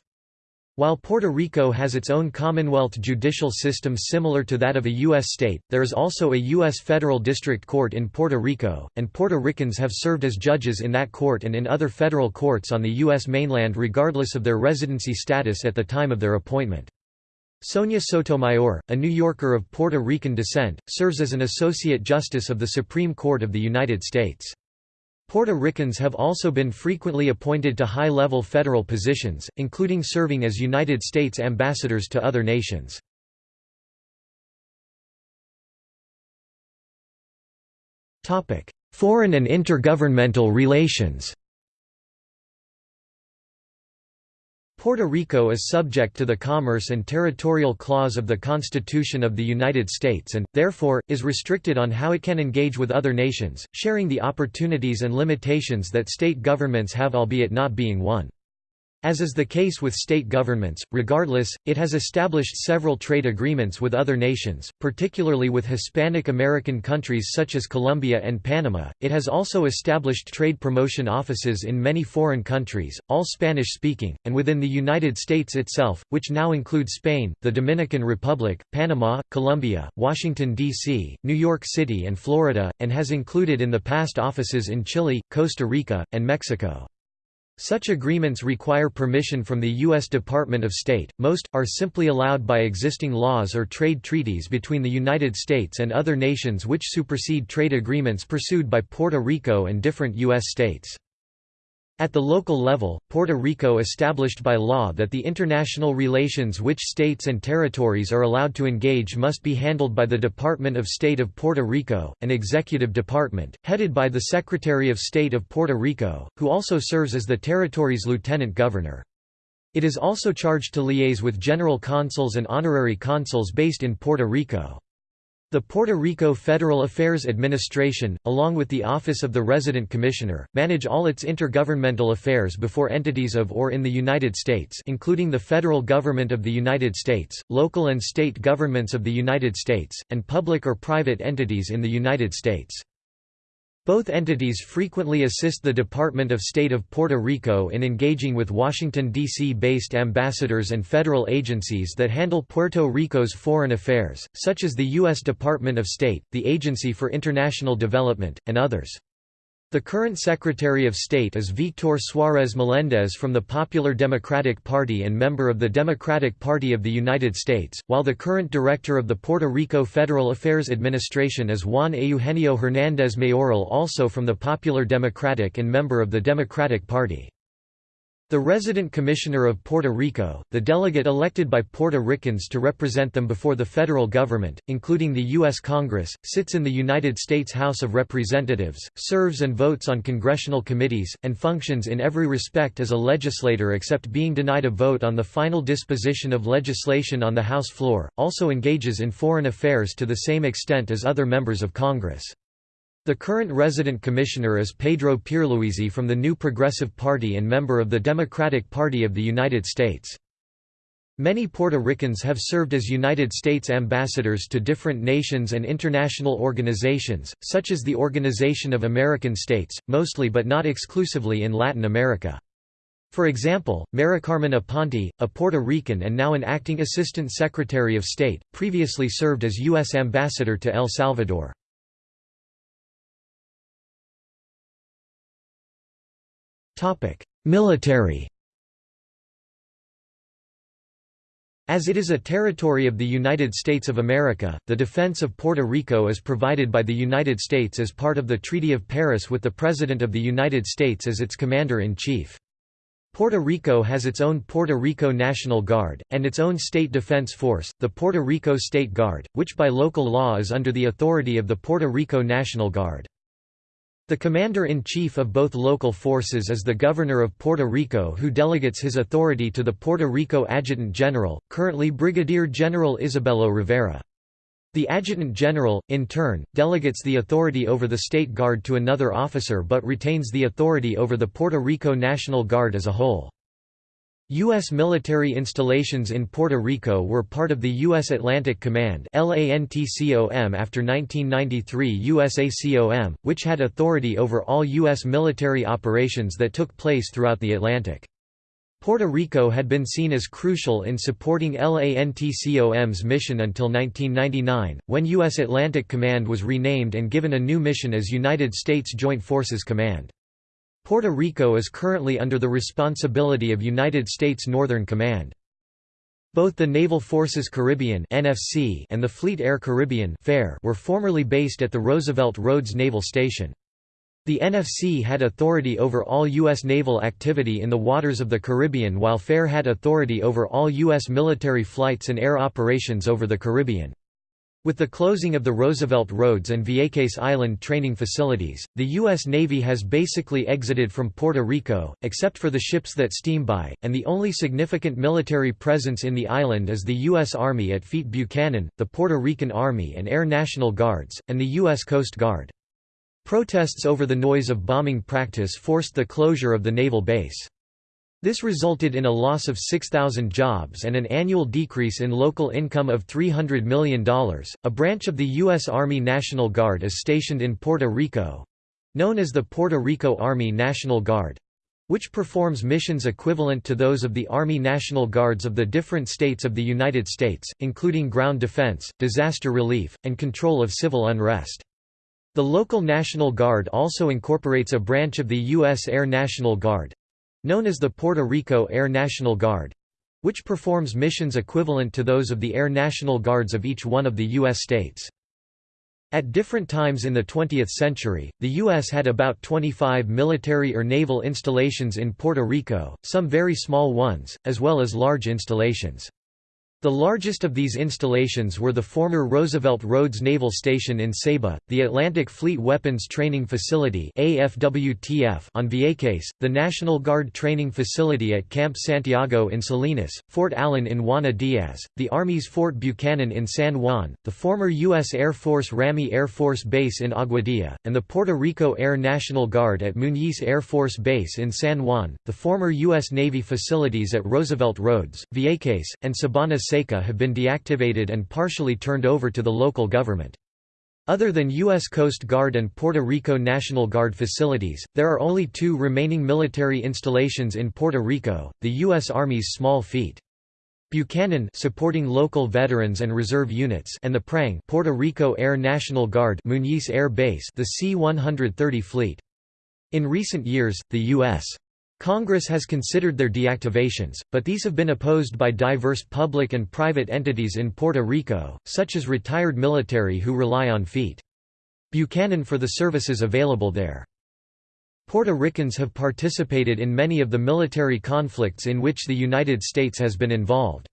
While Puerto Rico has its own Commonwealth judicial system similar to that of a U.S. state, there is also a U.S. federal district court in Puerto Rico, and Puerto Ricans have served as judges in that court and in other federal courts on the U.S. mainland regardless of their residency status at the time of their appointment. Sonia Sotomayor, a New Yorker of Puerto Rican descent, serves as an Associate Justice of the Supreme Court of the United States. Puerto Ricans have also been frequently appointed to high-level federal positions, including serving as United States ambassadors to other nations. Foreign and intergovernmental relations Puerto Rico is subject to the Commerce and Territorial Clause of the Constitution of the United States and, therefore, is restricted on how it can engage with other nations, sharing the opportunities and limitations that state governments have albeit not being one. As is the case with state governments, regardless, it has established several trade agreements with other nations, particularly with Hispanic American countries such as Colombia and Panama. It has also established trade promotion offices in many foreign countries, all Spanish speaking, and within the United States itself, which now include Spain, the Dominican Republic, Panama, Colombia, Washington, D.C., New York City, and Florida, and has included in the past offices in Chile, Costa Rica, and Mexico. Such agreements require permission from the U.S. Department of State, most, are simply allowed by existing laws or trade treaties between the United States and other nations which supersede trade agreements pursued by Puerto Rico and different U.S. states. At the local level, Puerto Rico established by law that the international relations which states and territories are allowed to engage must be handled by the Department of State of Puerto Rico, an executive department, headed by the Secretary of State of Puerto Rico, who also serves as the territory's lieutenant governor. It is also charged to liaise with general consuls and honorary consuls based in Puerto Rico. The Puerto Rico Federal Affairs Administration, along with the Office of the Resident Commissioner, manage all its intergovernmental affairs before entities of or in the United States including the federal government of the United States, local and state governments of the United States, and public or private entities in the United States. Both entities frequently assist the Department of State of Puerto Rico in engaging with Washington, D.C.-based ambassadors and federal agencies that handle Puerto Rico's foreign affairs, such as the U.S. Department of State, the Agency for International Development, and others. The current Secretary of State is Víctor Suárez Meléndez from the Popular Democratic Party and member of the Democratic Party of the United States, while the current Director of the Puerto Rico Federal Affairs Administration is Juan Eugenio Hernández Mayoral also from the Popular Democratic and member of the Democratic Party. The resident commissioner of Puerto Rico, the delegate elected by Puerto Ricans to represent them before the federal government, including the U.S. Congress, sits in the United States House of Representatives, serves and votes on congressional committees, and functions in every respect as a legislator except being denied a vote on the final disposition of legislation on the House floor, also engages in foreign affairs to the same extent as other members of Congress. The current resident commissioner is Pedro Pierluisi from the New Progressive Party and member of the Democratic Party of the United States. Many Puerto Ricans have served as United States ambassadors to different nations and international organizations, such as the Organization of American States, mostly but not exclusively in Latin America. For example, Maricarmen Aponte, a Puerto Rican and now an acting Assistant Secretary of State, previously served as U.S. Ambassador to El Salvador. Military As it is a territory of the United States of America, the defense of Puerto Rico is provided by the United States as part of the Treaty of Paris with the President of the United States as its Commander-in-Chief. Puerto Rico has its own Puerto Rico National Guard, and its own state defense force, the Puerto Rico State Guard, which by local law is under the authority of the Puerto Rico National Guard. The commander-in-chief of both local forces is the governor of Puerto Rico who delegates his authority to the Puerto Rico Adjutant General, currently Brigadier General Isabelo Rivera. The Adjutant General, in turn, delegates the authority over the State Guard to another officer but retains the authority over the Puerto Rico National Guard as a whole. U.S. military installations in Puerto Rico were part of the U.S. Atlantic Command after 1993 USACOM, which had authority over all U.S. military operations that took place throughout the Atlantic. Puerto Rico had been seen as crucial in supporting LANTCOM's mission until 1999, when U.S. Atlantic Command was renamed and given a new mission as United States Joint Forces Command. Puerto Rico is currently under the responsibility of United States Northern Command. Both the Naval Forces Caribbean (NFC) and the Fleet Air Caribbean (FAIR) were formerly based at the Roosevelt Roads Naval Station. The NFC had authority over all U.S. naval activity in the waters of the Caribbean while FAIR had authority over all U.S. military flights and air operations over the Caribbean. With the closing of the Roosevelt Roads and Vieques Island training facilities, the U.S. Navy has basically exited from Puerto Rico, except for the ships that steam by, and the only significant military presence in the island is the U.S. Army at Fort Buchanan, the Puerto Rican Army and Air National Guards, and the U.S. Coast Guard. Protests over the noise of bombing practice forced the closure of the naval base. This resulted in a loss of 6,000 jobs and an annual decrease in local income of $300 million. A branch of the U.S. Army National Guard is stationed in Puerto Rico known as the Puerto Rico Army National Guard which performs missions equivalent to those of the Army National Guards of the different states of the United States, including ground defense, disaster relief, and control of civil unrest. The local National Guard also incorporates a branch of the U.S. Air National Guard, known as the Puerto Rico Air National Guard which performs missions equivalent to those of the Air National Guards of each one of the U.S. states. At different times in the 20th century, the U.S. had about 25 military or naval installations in Puerto Rico, some very small ones, as well as large installations. The largest of these installations were the former Roosevelt Roads Naval Station in Ceiba, the Atlantic Fleet Weapons Training Facility on Vieques, the National Guard Training Facility at Camp Santiago in Salinas, Fort Allen in Juana Diaz, the Army's Fort Buchanan in San Juan, the former U.S. Air Force Ramey Air Force Base in Aguadilla, and the Puerto Rico Air National Guard at Muñiz Air Force Base in San Juan, the former U.S. Navy facilities at Roosevelt Roads, Vieques, and Sabana Seca have been deactivated and partially turned over to the local government. Other than U.S. Coast Guard and Puerto Rico National Guard facilities, there are only two remaining military installations in Puerto Rico, the U.S. Army's Small Fleet. Buchanan supporting local veterans and reserve units and the Prang Puerto Rico Air National Guard Muñiz Air Base the C-130 fleet. In recent years, the U.S. Congress has considered their deactivations, but these have been opposed by diverse public and private entities in Puerto Rico, such as retired military who rely on feet. Buchanan for the services available there. Puerto Ricans have participated in many of the military conflicts in which the United States has been involved.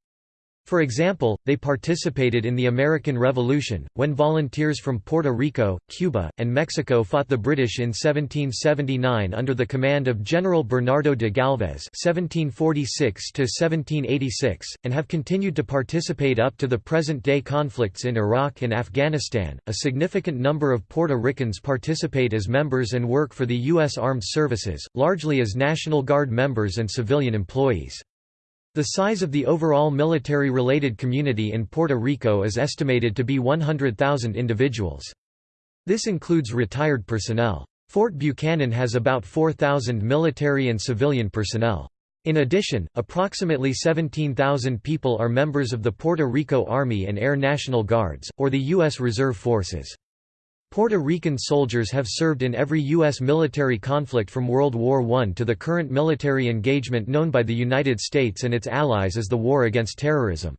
For example, they participated in the American Revolution, when volunteers from Puerto Rico, Cuba, and Mexico fought the British in 1779 under the command of General Bernardo de Galvez (1746–1786), and have continued to participate up to the present-day conflicts in Iraq and Afghanistan. A significant number of Puerto Ricans participate as members and work for the U.S. Armed Services, largely as National Guard members and civilian employees. The size of the overall military-related community in Puerto Rico is estimated to be 100,000 individuals. This includes retired personnel. Fort Buchanan has about 4,000 military and civilian personnel. In addition, approximately 17,000 people are members of the Puerto Rico Army and Air National Guards, or the U.S. Reserve Forces. Puerto Rican soldiers have served in every U.S. military conflict from World War I to the current military engagement known by the United States and its allies as the War Against Terrorism.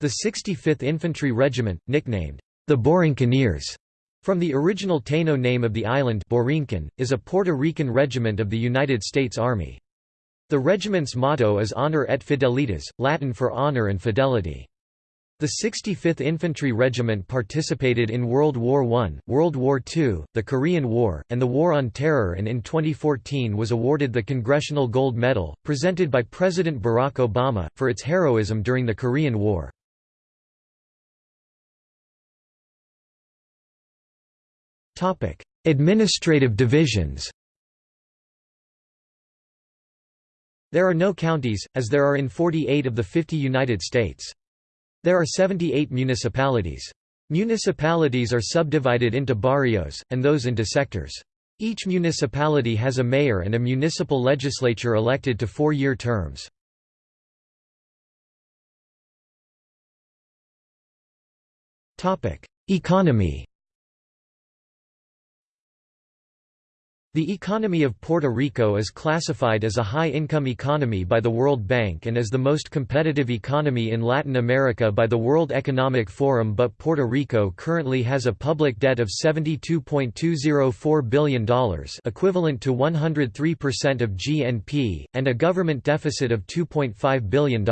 The 65th Infantry Regiment, nicknamed the Borinqueneers, from the original Taino name of the island Borinquen, is a Puerto Rican regiment of the United States Army. The regiment's motto is Honor et Fidelitas, Latin for honor and fidelity. The 65th Infantry Regiment participated in World War I, World War II, the Korean War, and the War on Terror and in 2014 was awarded the Congressional Gold Medal, presented by President Barack Obama, for its heroism during the Korean War. Administrative divisions There are no counties, as there are in 48 of the 50 United States. There are 78 municipalities. Municipalities are subdivided into barrios, and those into sectors. Each municipality has a mayor and a municipal legislature elected to four-year terms. Economy The economy of Puerto Rico is classified as a high-income economy by the World Bank and as the most competitive economy in Latin America by the World Economic Forum but Puerto Rico currently has a public debt of $72.204 billion equivalent to 103% of GNP, and a government deficit of $2.5 billion.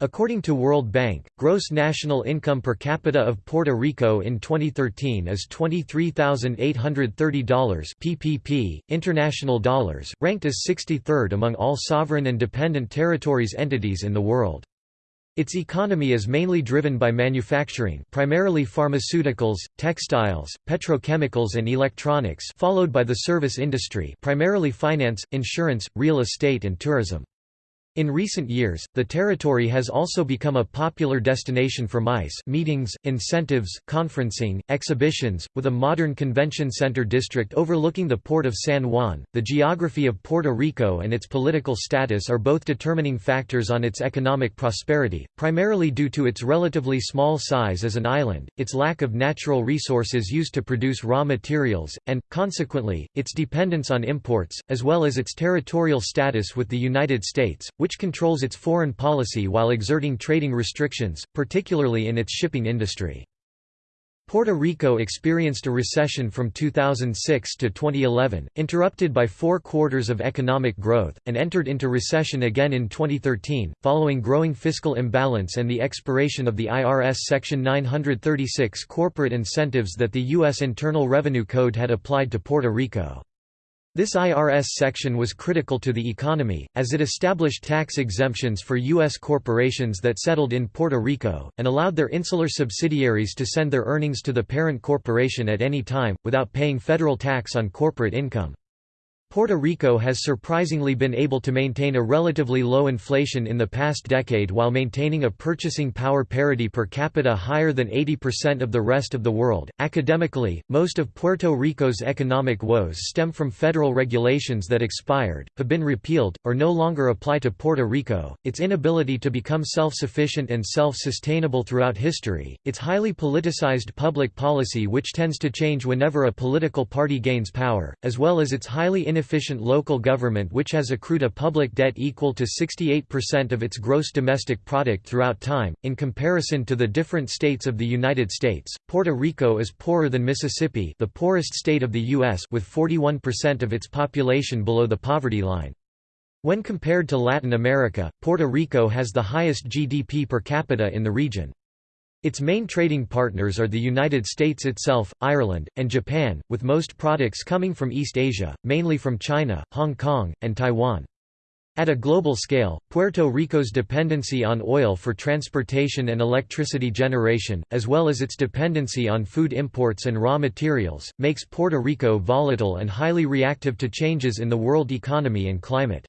According to World Bank, gross national income per capita of Puerto Rico in 2013 is $23,830 PPP, international dollars, ranked as 63rd among all sovereign and dependent territories entities in the world. Its economy is mainly driven by manufacturing primarily pharmaceuticals, textiles, petrochemicals and electronics followed by the service industry primarily finance, insurance, real estate and tourism. In recent years, the territory has also become a popular destination for MICE meetings, incentives, conferencing, exhibitions, with a modern convention center district overlooking the port of San Juan. The geography of Puerto Rico and its political status are both determining factors on its economic prosperity, primarily due to its relatively small size as an island, its lack of natural resources used to produce raw materials, and, consequently, its dependence on imports, as well as its territorial status with the United States, which controls its foreign policy while exerting trading restrictions, particularly in its shipping industry. Puerto Rico experienced a recession from 2006 to 2011, interrupted by four quarters of economic growth, and entered into recession again in 2013, following growing fiscal imbalance and the expiration of the IRS Section 936 corporate incentives that the U.S. Internal Revenue Code had applied to Puerto Rico. This IRS section was critical to the economy, as it established tax exemptions for U.S. corporations that settled in Puerto Rico, and allowed their insular subsidiaries to send their earnings to the parent corporation at any time, without paying federal tax on corporate income. Puerto Rico has surprisingly been able to maintain a relatively low inflation in the past decade while maintaining a purchasing power parity per capita higher than 80% of the rest of the world. Academically, most of Puerto Rico's economic woes stem from federal regulations that expired, have been repealed, or no longer apply to Puerto Rico, its inability to become self-sufficient and self-sustainable throughout history, its highly politicized public policy which tends to change whenever a political party gains power, as well as its highly inefficient local government which has accrued a public debt equal to 68% of its gross domestic product throughout time. In comparison to the different states of the United States, Puerto Rico is poorer than Mississippi, the poorest state of the US, with 41% of its population below the poverty line. When compared to Latin America, Puerto Rico has the highest GDP per capita in the region. Its main trading partners are the United States itself, Ireland, and Japan, with most products coming from East Asia, mainly from China, Hong Kong, and Taiwan. At a global scale, Puerto Rico's dependency on oil for transportation and electricity generation, as well as its dependency on food imports and raw materials, makes Puerto Rico volatile and highly reactive to changes in the world economy and climate.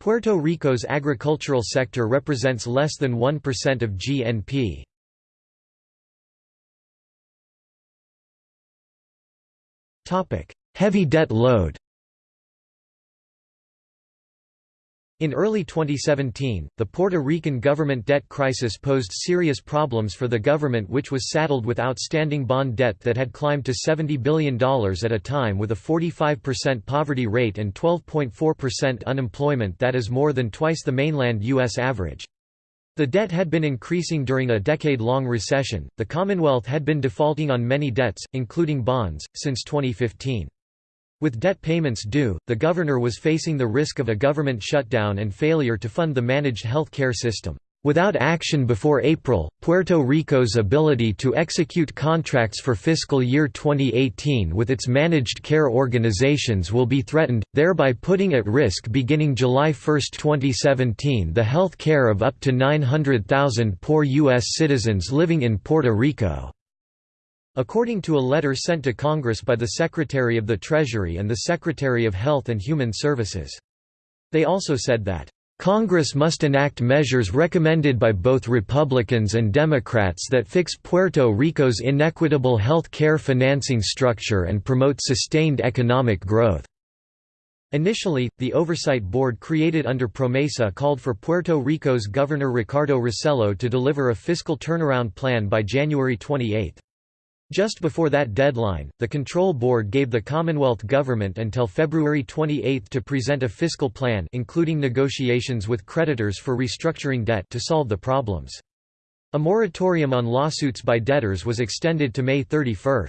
Puerto Rico's agricultural sector represents less than 1% of GNP. Heavy debt load In early 2017, the Puerto Rican government debt crisis posed serious problems for the government which was saddled with outstanding bond debt that had climbed to $70 billion at a time with a 45% poverty rate and 12.4% unemployment that is more than twice the mainland U.S. average. The debt had been increasing during a decade-long recession. The Commonwealth had been defaulting on many debts, including bonds, since 2015. With debt payments due, the governor was facing the risk of a government shutdown and failure to fund the managed health care system. Without action before April, Puerto Rico's ability to execute contracts for fiscal year 2018 with its managed care organizations will be threatened, thereby putting at risk beginning July 1, 2017 the health care of up to 900,000 poor U.S. citizens living in Puerto Rico. According to a letter sent to Congress by the Secretary of the Treasury and the Secretary of Health and Human Services. They also said that Congress must enact measures recommended by both Republicans and Democrats that fix Puerto Rico's inequitable health care financing structure and promote sustained economic growth. Initially, the Oversight Board created under Promesa called for Puerto Rico's Governor Ricardo Rossello to deliver a fiscal turnaround plan by January 28. Just before that deadline, the Control Board gave the Commonwealth Government until February 28 to present a fiscal plan including negotiations with creditors for restructuring debt to solve the problems. A moratorium on lawsuits by debtors was extended to May 31.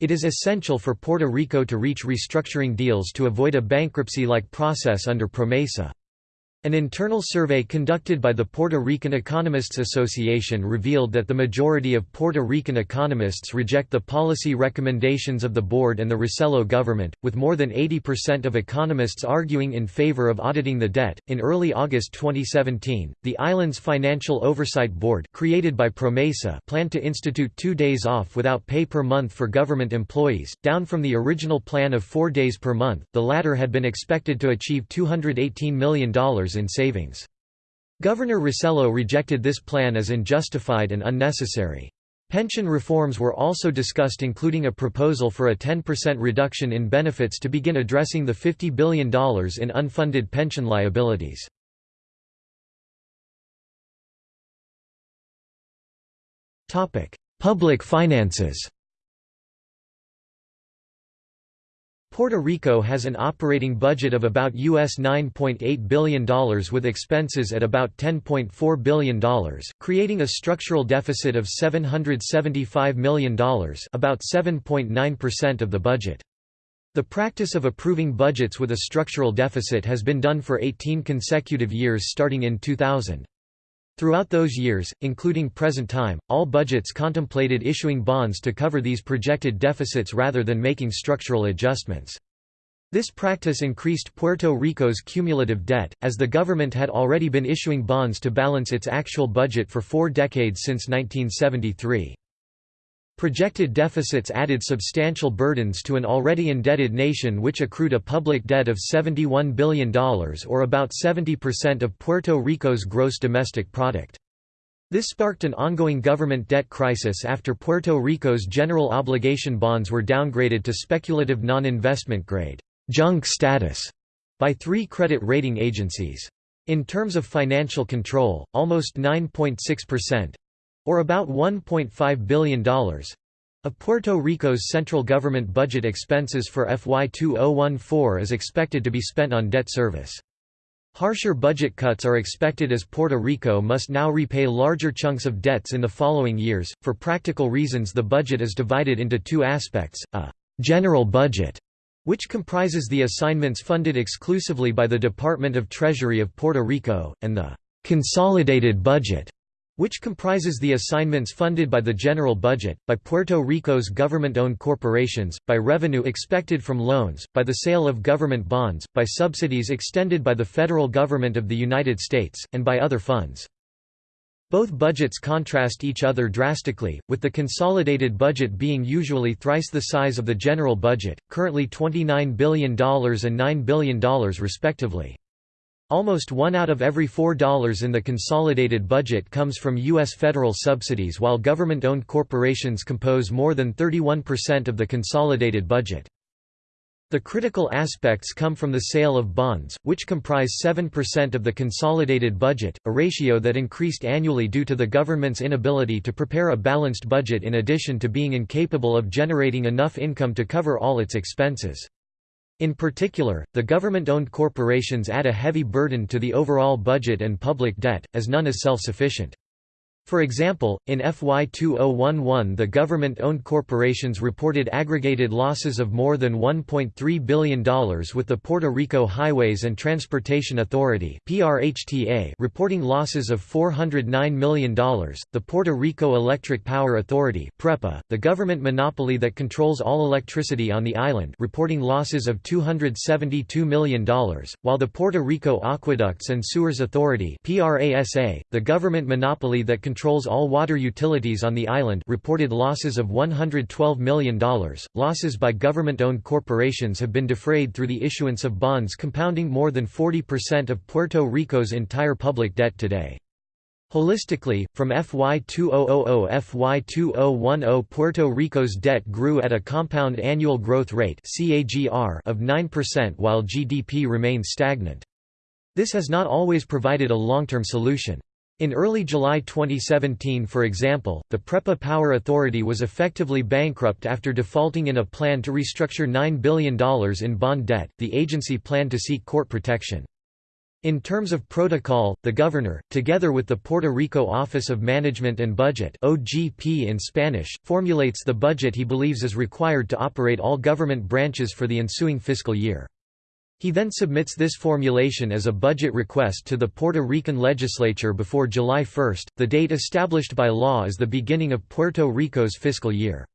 It is essential for Puerto Rico to reach restructuring deals to avoid a bankruptcy-like process under PROMESA. An internal survey conducted by the Puerto Rican Economists Association revealed that the majority of Puerto Rican economists reject the policy recommendations of the board and the Rossello government, with more than 80% of economists arguing in favor of auditing the debt. In early August 2017, the island's Financial Oversight Board, created by Promesa, planned to institute two days off without pay per month for government employees, down from the original plan of four days per month. The latter had been expected to achieve $218 million in savings. Governor Rossello rejected this plan as unjustified and unnecessary. Pension reforms were also discussed including a proposal for a 10% reduction in benefits to begin addressing the $50 billion in unfunded pension liabilities. Public finances Puerto Rico has an operating budget of about US $9.8 billion with expenses at about $10.4 billion, creating a structural deficit of $775 million about 7.9% of the budget. The practice of approving budgets with a structural deficit has been done for 18 consecutive years starting in 2000. Throughout those years, including present time, all budgets contemplated issuing bonds to cover these projected deficits rather than making structural adjustments. This practice increased Puerto Rico's cumulative debt, as the government had already been issuing bonds to balance its actual budget for four decades since 1973. Projected deficits added substantial burdens to an already indebted nation which accrued a public debt of $71 billion or about 70% of Puerto Rico's gross domestic product. This sparked an ongoing government debt crisis after Puerto Rico's general obligation bonds were downgraded to speculative non-investment grade junk status by three credit rating agencies. In terms of financial control, almost 9.6%, or about $1.5 billion of Puerto Rico's central government budget expenses for FY 2014 is expected to be spent on debt service. Harsher budget cuts are expected as Puerto Rico must now repay larger chunks of debts in the following years. For practical reasons, the budget is divided into two aspects a general budget, which comprises the assignments funded exclusively by the Department of Treasury of Puerto Rico, and the consolidated budget, which comprises the assignments funded by the general budget, by Puerto Rico's government-owned corporations, by revenue expected from loans, by the sale of government bonds, by subsidies extended by the federal government of the United States, and by other funds. Both budgets contrast each other drastically, with the consolidated budget being usually thrice the size of the general budget, currently $29 billion and $9 billion respectively. Almost one out of every four dollars in the consolidated budget comes from U.S. federal subsidies while government-owned corporations compose more than 31% of the consolidated budget. The critical aspects come from the sale of bonds, which comprise 7% of the consolidated budget, a ratio that increased annually due to the government's inability to prepare a balanced budget in addition to being incapable of generating enough income to cover all its expenses. In particular, the government-owned corporations add a heavy burden to the overall budget and public debt, as none is self-sufficient. For example, in FY 2011 the government-owned corporations reported aggregated losses of more than $1.3 billion with the Puerto Rico Highways and Transportation Authority reporting losses of $409 million, the Puerto Rico Electric Power Authority the government monopoly that controls all electricity on the island reporting losses of $272 million, while the Puerto Rico Aqueducts and Sewers Authority the government monopoly that controls all water utilities on the island reported losses of $112 million. Losses by government-owned corporations have been defrayed through the issuance of bonds compounding more than 40% of Puerto Rico's entire public debt today. Holistically, from FY 2000 FY 2010 Puerto Rico's debt grew at a compound annual growth rate of 9% while GDP remained stagnant. This has not always provided a long-term solution. In early July 2017 for example, the PREPA Power Authority was effectively bankrupt after defaulting in a plan to restructure $9 billion in bond debt, the agency planned to seek court protection. In terms of protocol, the governor, together with the Puerto Rico Office of Management and Budget OGP in Spanish, formulates the budget he believes is required to operate all government branches for the ensuing fiscal year. He then submits this formulation as a budget request to the Puerto Rican legislature before July 1, the date established by law as the beginning of Puerto Rico's fiscal year.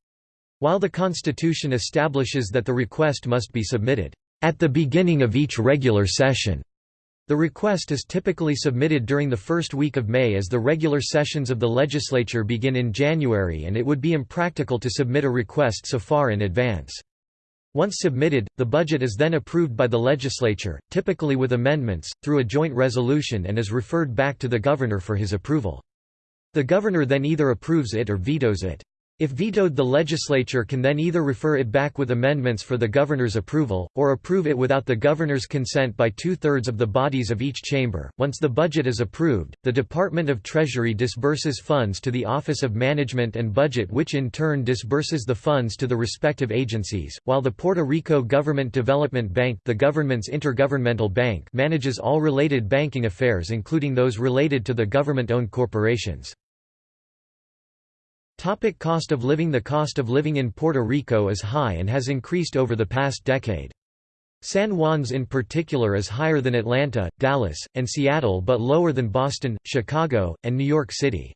While the Constitution establishes that the request must be submitted at the beginning of each regular session, the request is typically submitted during the first week of May as the regular sessions of the legislature begin in January and it would be impractical to submit a request so far in advance. Once submitted, the budget is then approved by the legislature, typically with amendments, through a joint resolution and is referred back to the governor for his approval. The governor then either approves it or vetoes it. If vetoed the legislature can then either refer it back with amendments for the governor's approval, or approve it without the governor's consent by two-thirds of the bodies of each chamber. Once the budget is approved, the Department of Treasury disburses funds to the Office of Management and Budget which in turn disburses the funds to the respective agencies, while the Puerto Rico Government Development Bank the government's intergovernmental bank manages all related banking affairs including those related to the government-owned corporations. Topic cost of living The cost of living in Puerto Rico is high and has increased over the past decade. San Juan's in particular is higher than Atlanta, Dallas, and Seattle but lower than Boston, Chicago, and New York City.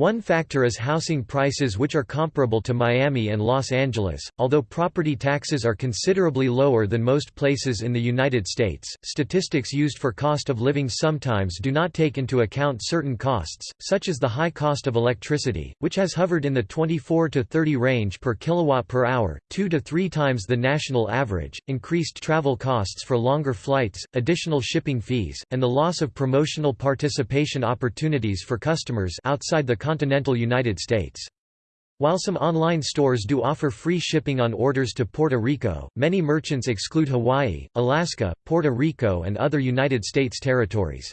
One factor is housing prices which are comparable to Miami and Los Angeles, although property taxes are considerably lower than most places in the United States. Statistics used for cost of living sometimes do not take into account certain costs, such as the high cost of electricity, which has hovered in the 24 to 30 range per kilowatt per hour, 2 to 3 times the national average, increased travel costs for longer flights, additional shipping fees, and the loss of promotional participation opportunities for customers outside the continental United States. While some online stores do offer free shipping on orders to Puerto Rico, many merchants exclude Hawaii, Alaska, Puerto Rico and other United States territories.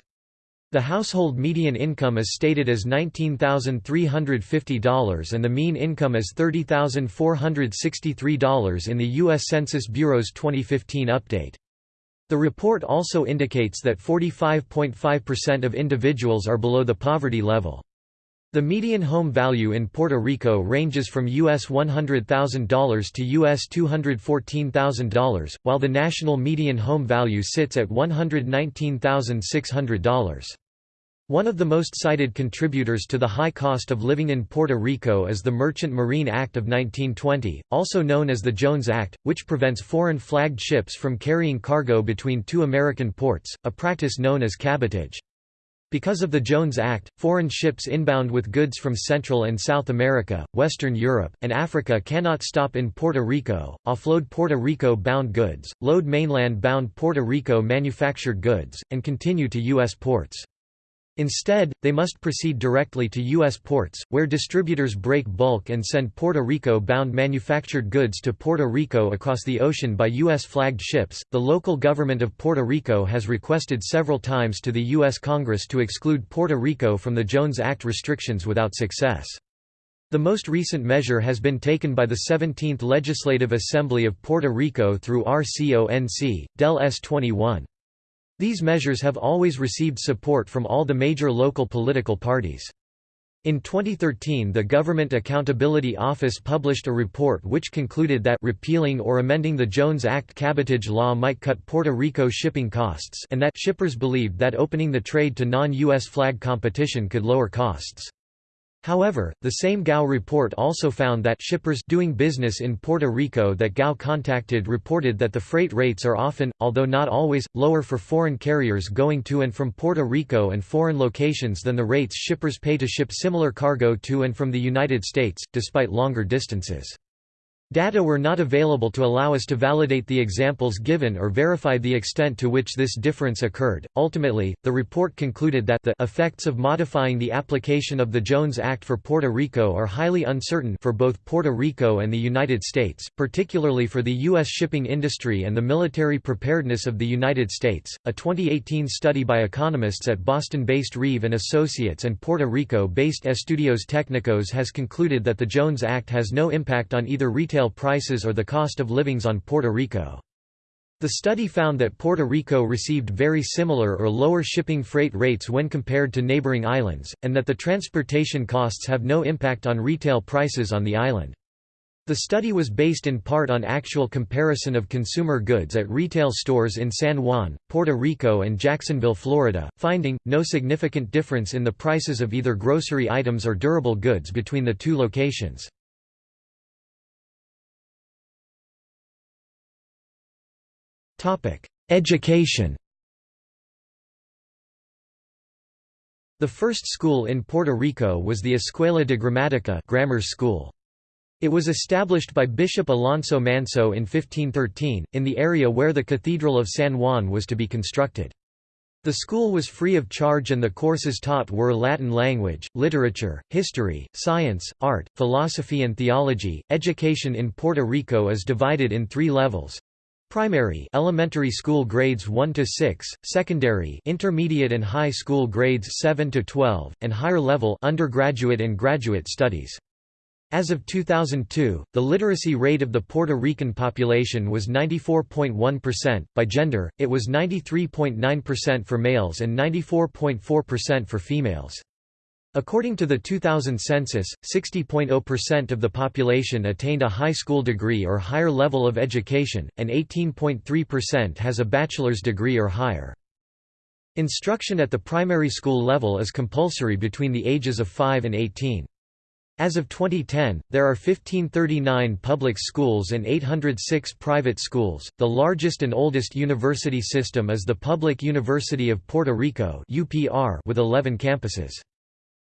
The household median income is stated as $19,350 and the mean income as $30,463 in the U.S. Census Bureau's 2015 update. The report also indicates that 45.5% of individuals are below the poverty level. The median home value in Puerto Rico ranges from US $100,000 to US $214,000, while the national median home value sits at $119,600. One of the most cited contributors to the high cost of living in Puerto Rico is the Merchant Marine Act of 1920, also known as the Jones Act, which prevents foreign-flagged ships from carrying cargo between two American ports, a practice known as cabotage. Because of the Jones Act, foreign ships inbound with goods from Central and South America, Western Europe, and Africa cannot stop in Puerto Rico, offload Puerto Rico-bound goods, load mainland-bound Puerto Rico manufactured goods, and continue to U.S. ports. Instead, they must proceed directly to U.S. ports, where distributors break bulk and send Puerto Rico-bound manufactured goods to Puerto Rico across the ocean by U.S.-flagged ships. The local government of Puerto Rico has requested several times to the U.S. Congress to exclude Puerto Rico from the Jones Act restrictions without success. The most recent measure has been taken by the 17th Legislative Assembly of Puerto Rico through RCONC, Del S21. These measures have always received support from all the major local political parties. In 2013 the Government Accountability Office published a report which concluded that repealing or amending the Jones Act cabotage law might cut Puerto Rico shipping costs and that shippers believed that opening the trade to non-U.S. flag competition could lower costs. However, the same GAO report also found that shippers doing business in Puerto Rico that GAO contacted reported that the freight rates are often, although not always, lower for foreign carriers going to and from Puerto Rico and foreign locations than the rates shippers pay to ship similar cargo to and from the United States, despite longer distances. Data were not available to allow us to validate the examples given or verify the extent to which this difference occurred. Ultimately, the report concluded that the effects of modifying the application of the Jones Act for Puerto Rico are highly uncertain for both Puerto Rico and the United States, particularly for the U.S. shipping industry and the military preparedness of the United States. A 2018 study by economists at Boston-based Reeve and Associates and Puerto Rico-based Estudios Técnicos has concluded that the Jones Act has no impact on either retail retail prices or the cost of livings on Puerto Rico. The study found that Puerto Rico received very similar or lower shipping freight rates when compared to neighboring islands, and that the transportation costs have no impact on retail prices on the island. The study was based in part on actual comparison of consumer goods at retail stores in San Juan, Puerto Rico and Jacksonville, Florida, finding, no significant difference in the prices of either grocery items or durable goods between the two locations. Education The first school in Puerto Rico was the Escuela de Gramática grammar school. It was established by Bishop Alonso Manso in 1513, in the area where the Cathedral of San Juan was to be constructed. The school was free of charge and the courses taught were Latin language, literature, history, science, art, philosophy and theology. Education in Puerto Rico is divided in three levels. Primary elementary school grades 1 to 6, secondary intermediate and high school grades 7 to 12, and higher level undergraduate and graduate studies. As of 2002, the literacy rate of the Puerto Rican population was 94.1%. By gender, it was 93.9% for males and 94.4% for females. According to the 2000 census, 60.0% of the population attained a high school degree or higher level of education, and 18.3% has a bachelor's degree or higher. Instruction at the primary school level is compulsory between the ages of 5 and 18. As of 2010, there are 1539 public schools and 806 private schools. The largest and oldest university system is the Public University of Puerto Rico (UPR) with 11 campuses.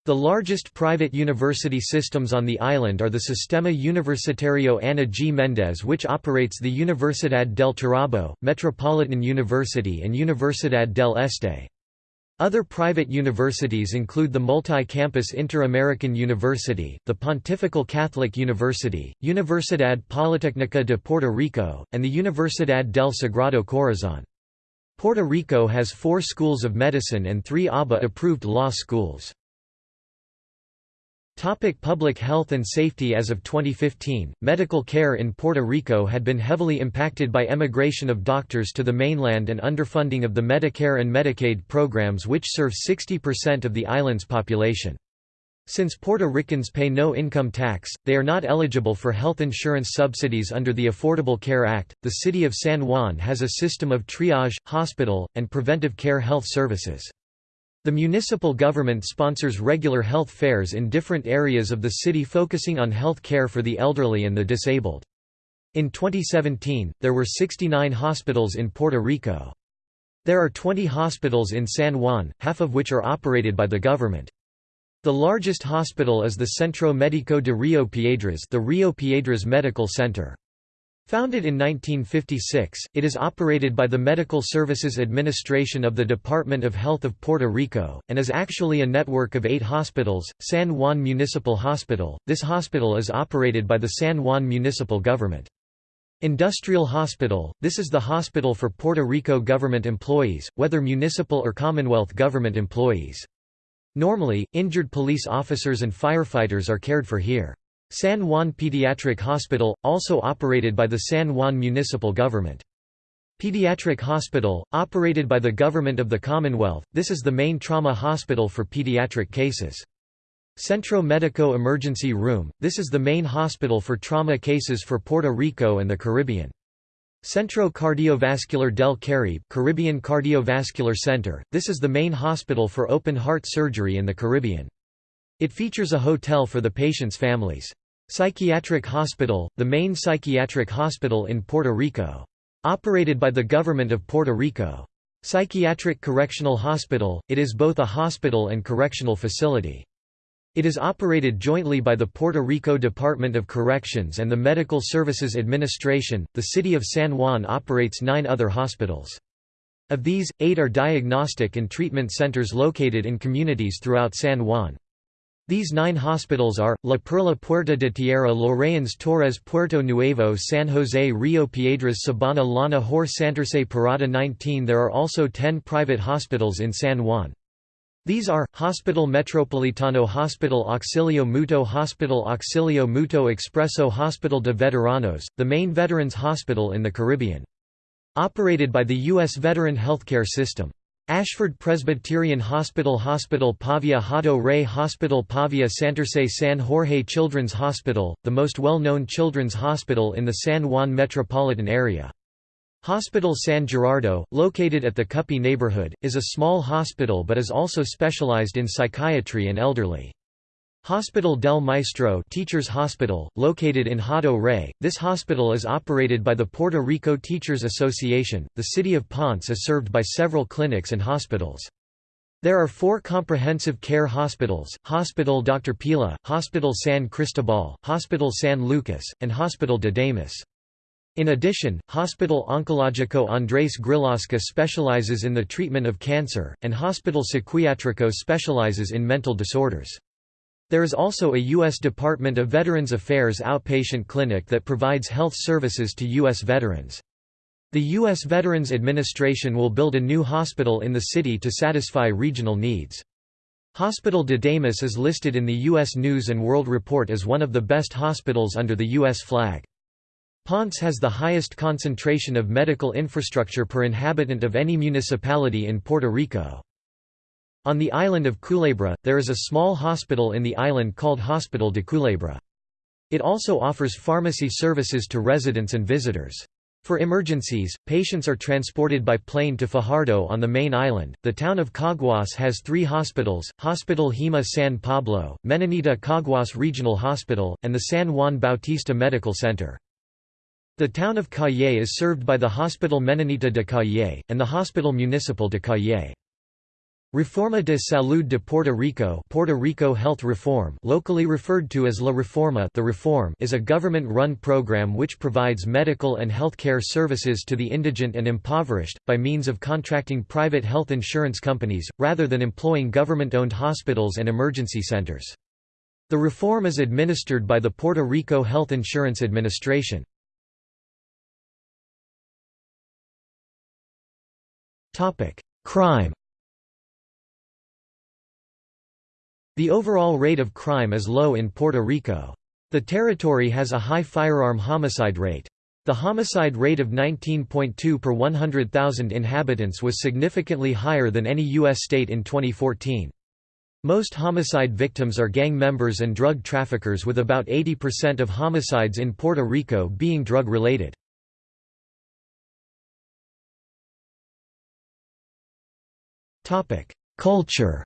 The largest private university systems on the island are the Sistema Universitario Ana G. Mendez which operates the Universidad del Turabo, Metropolitan University and Universidad del Este. Other private universities include the multi-campus Inter-American University, the Pontifical Catholic University, Universidad Politécnica de Puerto Rico, and the Universidad del Sagrado Corazón. Puerto Rico has four schools of medicine and three ABA-approved law schools. Topic public health and safety As of 2015, medical care in Puerto Rico had been heavily impacted by emigration of doctors to the mainland and underfunding of the Medicare and Medicaid programs which serve 60% of the island's population. Since Puerto Ricans pay no income tax, they are not eligible for health insurance subsidies under the Affordable Care Act. The city of San Juan has a system of triage, hospital, and preventive care health services. The municipal government sponsors regular health fairs in different areas of the city focusing on health care for the elderly and the disabled. In 2017, there were 69 hospitals in Puerto Rico. There are 20 hospitals in San Juan, half of which are operated by the government. The largest hospital is the Centro Médico de Rio Piedras the Rio Piedras Medical Center. Founded in 1956, it is operated by the Medical Services Administration of the Department of Health of Puerto Rico, and is actually a network of eight hospitals. San Juan Municipal Hospital This hospital is operated by the San Juan municipal government. Industrial Hospital This is the hospital for Puerto Rico government employees, whether municipal or Commonwealth government employees. Normally, injured police officers and firefighters are cared for here. San Juan Pediatric Hospital, also operated by the San Juan municipal government. Pediatric Hospital, operated by the Government of the Commonwealth, this is the main trauma hospital for pediatric cases. Centro Medico Emergency Room, this is the main hospital for trauma cases for Puerto Rico and the Caribbean. Centro Cardiovascular del Caribe Caribbean Cardiovascular Center, this is the main hospital for open heart surgery in the Caribbean. It features a hotel for the patient's families. Psychiatric Hospital, the main psychiatric hospital in Puerto Rico. Operated by the government of Puerto Rico. Psychiatric Correctional Hospital, it is both a hospital and correctional facility. It is operated jointly by the Puerto Rico Department of Corrections and the Medical Services Administration. The city of San Juan operates nine other hospitals. Of these, eight are diagnostic and treatment centers located in communities throughout San Juan. These nine hospitals are, La Perla Puerta de Tierra Llorens Torres Puerto Nuevo San Jose Rio Piedras Sabana Llana Hor Santurce Parada 19 There are also ten private hospitals in San Juan. These are, Hospital Metropolitano Hospital Auxilio Mutuo Hospital Auxilio Mutuo Expreso Hospital de Veteranos, the main veterans hospital in the Caribbean. Operated by the U.S. Veteran Healthcare System. Ashford Presbyterian Hospital Hospital Pavia Hato Rey Hospital Pavia Santurce San Jorge Children's Hospital, the most well-known children's hospital in the San Juan metropolitan area. Hospital San Gerardo, located at the Cupey neighborhood, is a small hospital but is also specialized in psychiatry and elderly. Hospital del Maestro Teachers Hospital, located in Hato Rey, this hospital is operated by the Puerto Rico Teachers Association. The city of Ponce is served by several clinics and hospitals. There are four comprehensive care hospitals, Hospital Dr. Pila, Hospital San Cristobal, Hospital San Lucas, and Hospital de Damas. In addition, Hospital Oncológico Andrés Grillasca specializes in the treatment of cancer, and Hospital Psiquiátrico specializes in mental disorders. There is also a U.S. Department of Veterans Affairs outpatient clinic that provides health services to U.S. veterans. The U.S. Veterans Administration will build a new hospital in the city to satisfy regional needs. Hospital de Damas is listed in the U.S. News & World Report as one of the best hospitals under the U.S. flag. Ponce has the highest concentration of medical infrastructure per inhabitant of any municipality in Puerto Rico. On the island of Culebra, there is a small hospital in the island called Hospital de Culebra. It also offers pharmacy services to residents and visitors. For emergencies, patients are transported by plane to Fajardo on the main island. The town of Caguas has three hospitals Hospital Hima San Pablo, Menonita Caguas Regional Hospital, and the San Juan Bautista Medical Center. The town of Cayey is served by the Hospital Menonita de Cayey, and the Hospital Municipal de Cayey. Reforma de Salud de Puerto Rico Puerto Rico Health Reform locally referred to as La Reforma the Reform is a government-run program which provides medical and health care services to the indigent and impoverished, by means of contracting private health insurance companies, rather than employing government-owned hospitals and emergency centers. The reform is administered by the Puerto Rico Health Insurance Administration. Crime The overall rate of crime is low in Puerto Rico. The territory has a high firearm homicide rate. The homicide rate of 19.2 per 100,000 inhabitants was significantly higher than any U.S. state in 2014. Most homicide victims are gang members and drug traffickers with about 80% of homicides in Puerto Rico being drug-related. Culture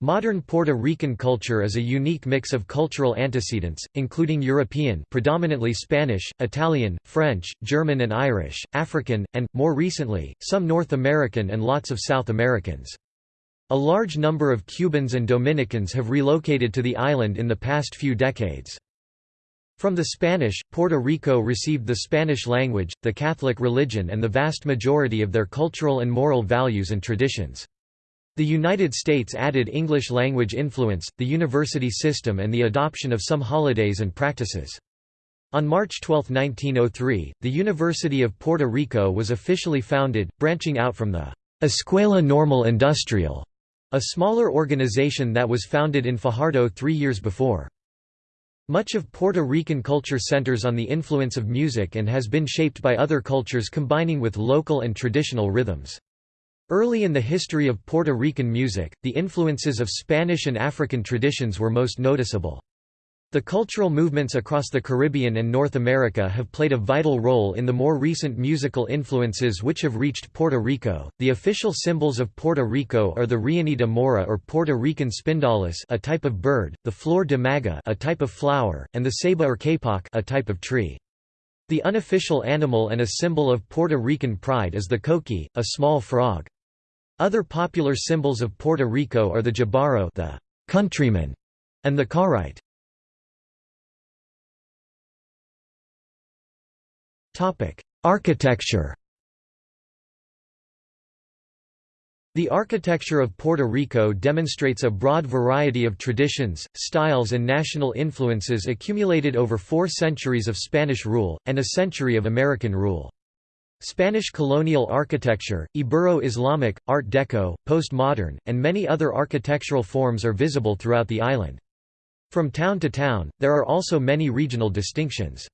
Modern Puerto Rican culture is a unique mix of cultural antecedents, including European predominantly Spanish, Italian, French, German and Irish, African, and, more recently, some North American and lots of South Americans. A large number of Cubans and Dominicans have relocated to the island in the past few decades. From the Spanish, Puerto Rico received the Spanish language, the Catholic religion and the vast majority of their cultural and moral values and traditions. The United States added English language influence, the university system and the adoption of some holidays and practices. On March 12, 1903, the University of Puerto Rico was officially founded, branching out from the Escuela Normal Industrial, a smaller organization that was founded in Fajardo three years before. Much of Puerto Rican culture centers on the influence of music and has been shaped by other cultures combining with local and traditional rhythms. Early in the history of Puerto Rican music, the influences of Spanish and African traditions were most noticeable. The cultural movements across the Caribbean and North America have played a vital role in the more recent musical influences which have reached Puerto Rico. The official symbols of Puerto Rico are the Rioni de Mora or Puerto Rican spindalis, a type of bird, the Flor de Maga, a type of flower, and the Ceiba or Kapok, a type of tree. The unofficial animal and a symbol of Puerto Rican pride is the coqui, a small frog. Other popular symbols of Puerto Rico are the jíbaro the countryman, and the carite. Architecture The architecture of Puerto Rico demonstrates a broad variety of traditions, styles and national influences accumulated over four centuries of Spanish rule, and a century of American rule. Spanish colonial architecture, Ibero-Islamic, Art Deco, postmodern, and many other architectural forms are visible throughout the island. From town to town, there are also many regional distinctions.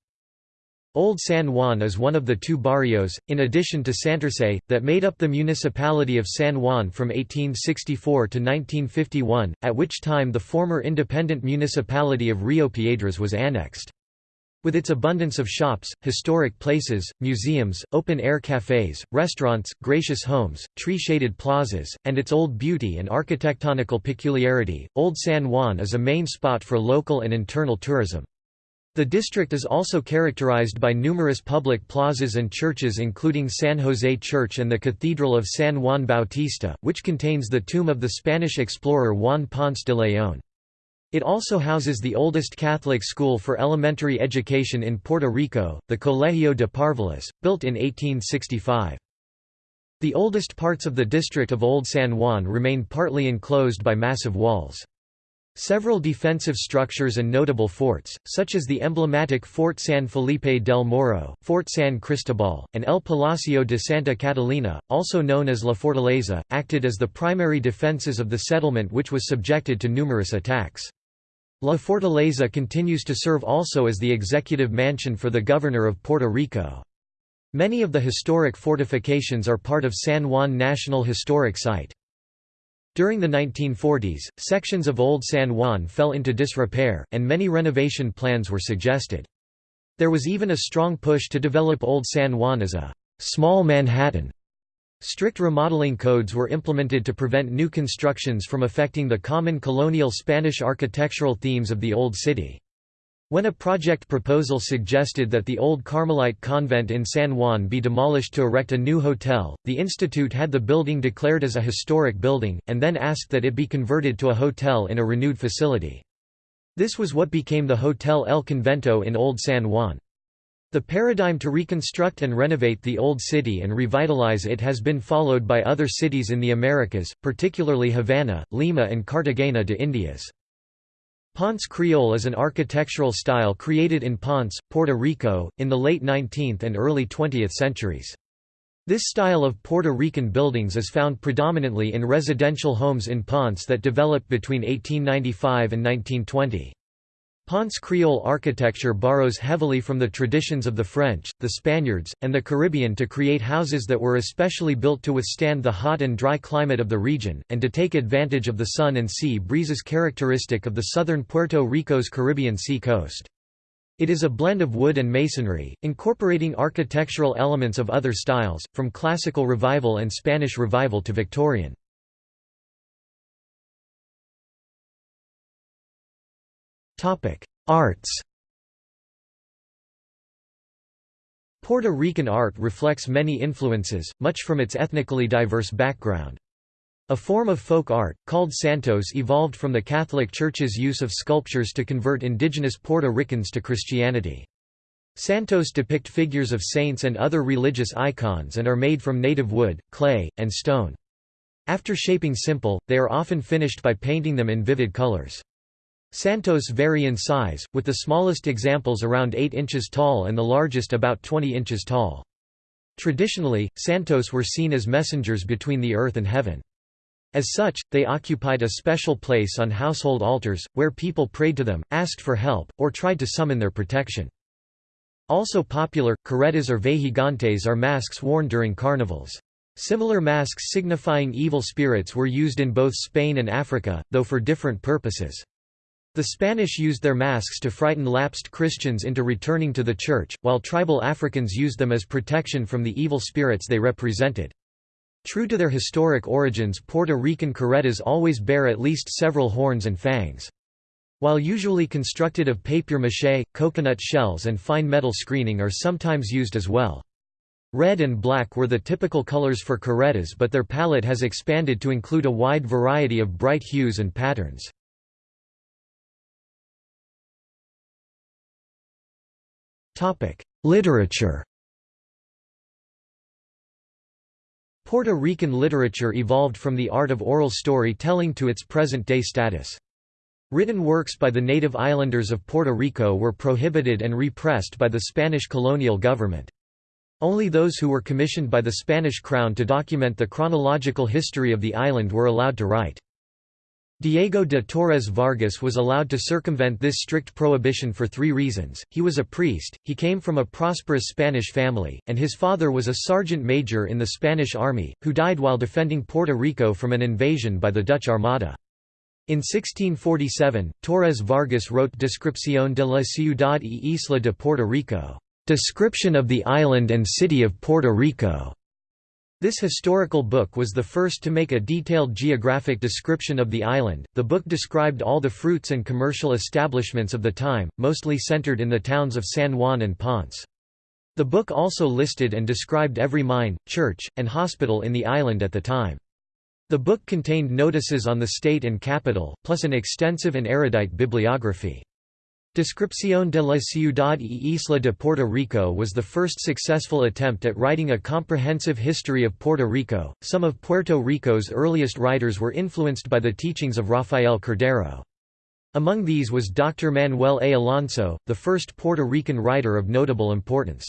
Old San Juan is one of the two barrios, in addition to Santurce, that made up the municipality of San Juan from 1864 to 1951, at which time the former independent municipality of Rio Piedras was annexed. With its abundance of shops, historic places, museums, open-air cafes, restaurants, gracious homes, tree-shaded plazas, and its old beauty and architectonical peculiarity, Old San Juan is a main spot for local and internal tourism. The district is also characterized by numerous public plazas and churches including San Jose Church and the Cathedral of San Juan Bautista, which contains the tomb of the Spanish explorer Juan Ponce de León. It also houses the oldest Catholic school for elementary education in Puerto Rico, the Colegio de Parvulas, built in 1865. The oldest parts of the district of Old San Juan remain partly enclosed by massive walls. Several defensive structures and notable forts, such as the emblematic Fort San Felipe del Morro, Fort San Cristobal, and El Palacio de Santa Catalina, also known as La Fortaleza, acted as the primary defenses of the settlement which was subjected to numerous attacks. La Fortaleza continues to serve also as the executive mansion for the governor of Puerto Rico. Many of the historic fortifications are part of San Juan National Historic Site. During the 1940s, sections of Old San Juan fell into disrepair, and many renovation plans were suggested. There was even a strong push to develop Old San Juan as a «small Manhattan». Strict remodeling codes were implemented to prevent new constructions from affecting the common colonial Spanish architectural themes of the Old City. When a project proposal suggested that the old Carmelite convent in San Juan be demolished to erect a new hotel, the institute had the building declared as a historic building, and then asked that it be converted to a hotel in a renewed facility. This was what became the Hotel El Convento in Old San Juan. The paradigm to reconstruct and renovate the old city and revitalize it has been followed by other cities in the Americas, particularly Havana, Lima and Cartagena de Indias. Ponce Creole is an architectural style created in Ponce, Puerto Rico, in the late 19th and early 20th centuries. This style of Puerto Rican buildings is found predominantly in residential homes in Ponce that developed between 1895 and 1920. Ponce Creole architecture borrows heavily from the traditions of the French, the Spaniards, and the Caribbean to create houses that were especially built to withstand the hot and dry climate of the region, and to take advantage of the sun and sea breezes characteristic of the southern Puerto Rico's Caribbean sea coast. It is a blend of wood and masonry, incorporating architectural elements of other styles, from classical revival and Spanish revival to Victorian. Arts Puerto Rican art reflects many influences, much from its ethnically diverse background. A form of folk art, called santos evolved from the Catholic Church's use of sculptures to convert indigenous Puerto Ricans to Christianity. Santos depict figures of saints and other religious icons and are made from native wood, clay, and stone. After shaping simple, they are often finished by painting them in vivid colors. Santos vary in size, with the smallest examples around 8 inches tall and the largest about 20 inches tall. Traditionally, Santos were seen as messengers between the earth and heaven. As such, they occupied a special place on household altars, where people prayed to them, asked for help, or tried to summon their protection. Also popular, caretas or vejigantes are masks worn during carnivals. Similar masks signifying evil spirits were used in both Spain and Africa, though for different purposes. The Spanish used their masks to frighten lapsed Christians into returning to the Church, while tribal Africans used them as protection from the evil spirits they represented. True to their historic origins Puerto Rican caretas always bear at least several horns and fangs. While usually constructed of papier-mâché, coconut shells and fine metal screening are sometimes used as well. Red and black were the typical colors for caretas but their palette has expanded to include a wide variety of bright hues and patterns. Literature Puerto Rican literature evolved from the art of oral story-telling to its present-day status. Written works by the native islanders of Puerto Rico were prohibited and repressed by the Spanish colonial government. Only those who were commissioned by the Spanish crown to document the chronological history of the island were allowed to write. Diego de Torres Vargas was allowed to circumvent this strict prohibition for three reasons, he was a priest, he came from a prosperous Spanish family, and his father was a sergeant major in the Spanish army, who died while defending Puerto Rico from an invasion by the Dutch Armada. In 1647, Torres Vargas wrote Descripción de la ciudad y isla de Puerto Rico. Description of the Island and City of Puerto Rico. This historical book was the first to make a detailed geographic description of the island. The book described all the fruits and commercial establishments of the time, mostly centered in the towns of San Juan and Ponce. The book also listed and described every mine, church, and hospital in the island at the time. The book contained notices on the state and capital, plus an extensive and erudite bibliography. Descripción de la ciudad y isla de Puerto Rico was the first successful attempt at writing a comprehensive history of Puerto Rico. Some of Puerto Rico's earliest writers were influenced by the teachings of Rafael Cordero. Among these was Dr. Manuel A. Alonso, the first Puerto Rican writer of notable importance.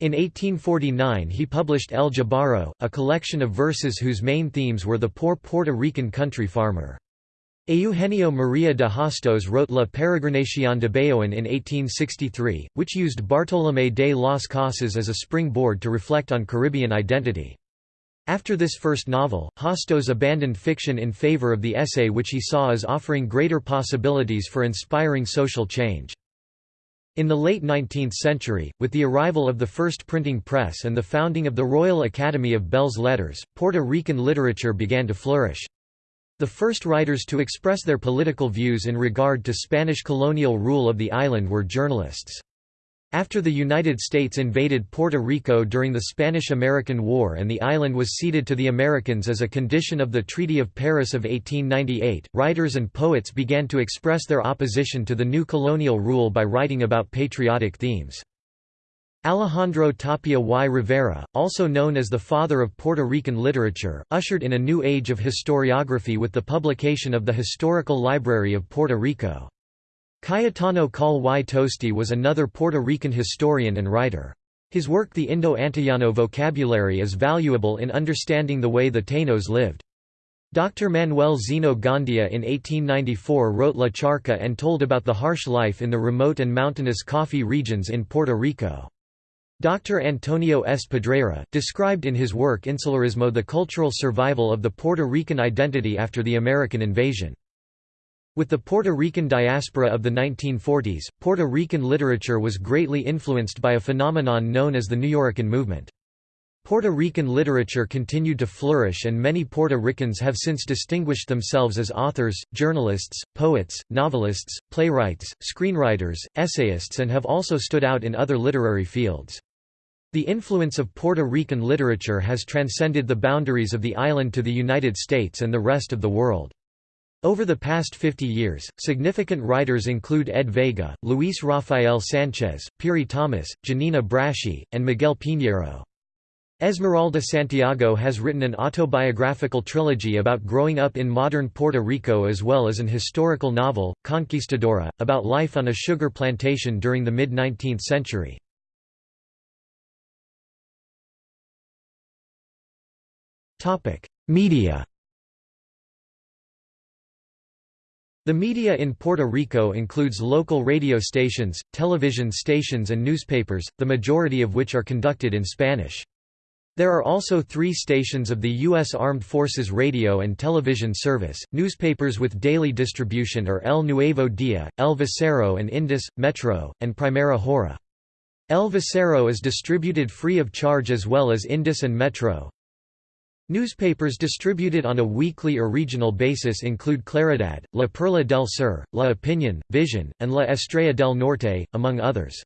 In 1849 he published El Jabaro, a collection of verses whose main themes were the poor Puerto Rican country farmer. Eugenio María de Hostos wrote La Peregrinación de Bayoán in 1863, which used Bartolomé de las Casas as a springboard to reflect on Caribbean identity. After this first novel, Hostos abandoned fiction in favor of the essay which he saw as offering greater possibilities for inspiring social change. In the late 19th century, with the arrival of the first printing press and the founding of the Royal Academy of Belles Lettres, Puerto Rican literature began to flourish. The first writers to express their political views in regard to Spanish colonial rule of the island were journalists. After the United States invaded Puerto Rico during the Spanish–American War and the island was ceded to the Americans as a condition of the Treaty of Paris of 1898, writers and poets began to express their opposition to the new colonial rule by writing about patriotic themes. Alejandro Tapia y Rivera, also known as the father of Puerto Rican literature, ushered in a new age of historiography with the publication of the Historical Library of Puerto Rico. Cayetano Coll y Toste was another Puerto Rican historian and writer. His work The Indo-Antillano Vocabulary is valuable in understanding the way the Tainos lived. Dr. Manuel Zeno Gandia in 1894 wrote La Charca and told about the harsh life in the remote and mountainous coffee regions in Puerto Rico. Dr. Antonio S. Pedreira, described in his work Insularismo the cultural survival of the Puerto Rican identity after the American invasion. With the Puerto Rican diaspora of the 1940s, Puerto Rican literature was greatly influenced by a phenomenon known as the Nuyorican movement. Puerto Rican literature continued to flourish and many Puerto Ricans have since distinguished themselves as authors, journalists, poets, novelists, playwrights, screenwriters, essayists and have also stood out in other literary fields. The influence of Puerto Rican literature has transcended the boundaries of the island to the United States and the rest of the world. Over the past 50 years, significant writers include Ed Vega, Luis Rafael Sanchez, Piri Thomas, Giannina Braschi, and Miguel Piñero. Esmeralda Santiago has written an autobiographical trilogy about growing up in modern Puerto Rico as well as an historical novel, Conquistadora, about life on a sugar plantation during the mid-19th century. Topic: Media. The media in Puerto Rico includes local radio stations, television stations and newspapers, the majority of which are conducted in Spanish. There are also three stations of the U.S. Armed Forces radio and television service. Newspapers with daily distribution are El Nuevo Dia, El Vocero and Indus, Metro, and Primera Hora. El Vocero is distributed free of charge as well as Indus and Metro. Newspapers distributed on a weekly or regional basis include Claridad, La Perla del Sur, La Opinión, Vision, and La Estrella del Norte, among others.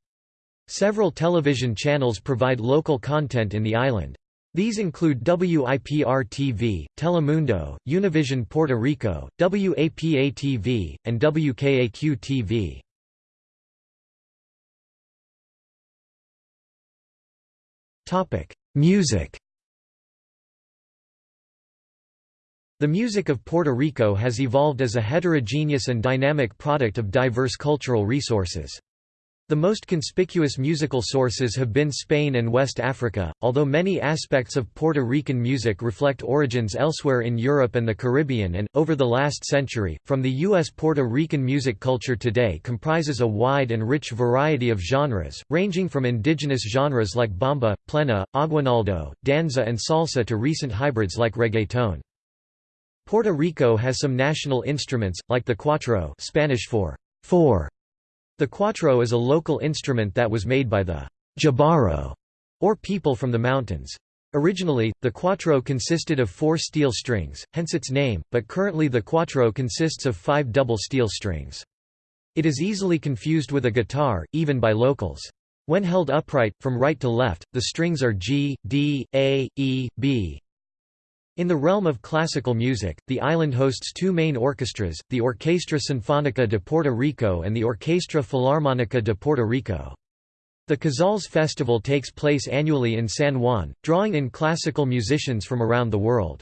Several television channels provide local content in the island. These include WIPR-TV, Telemundo, Univision Puerto Rico, WAPA-TV, and WKAQ-TV. Music The music of Puerto Rico has evolved as a heterogeneous and dynamic product of diverse cultural resources. The most conspicuous musical sources have been Spain and West Africa, although many aspects of Puerto Rican music reflect origins elsewhere in Europe and the Caribbean and, over the last century, from the U.S. Puerto Rican music culture today comprises a wide and rich variety of genres, ranging from indigenous genres like bomba, plena, aguinaldo, danza and salsa to recent hybrids like reggaeton. Puerto Rico has some national instruments, like the cuatro Spanish for four, the cuatro is a local instrument that was made by the Jíbaro, or people from the mountains. Originally, the cuatro consisted of four steel strings, hence its name, but currently the cuatro consists of five double steel strings. It is easily confused with a guitar, even by locals. When held upright, from right to left, the strings are G, D, A, E, B, in the realm of classical music, the island hosts two main orchestras, the Orquestra Sinfónica de Puerto Rico and the Orquestra Filarmónica de Puerto Rico. The Casals Festival takes place annually in San Juan, drawing in classical musicians from around the world.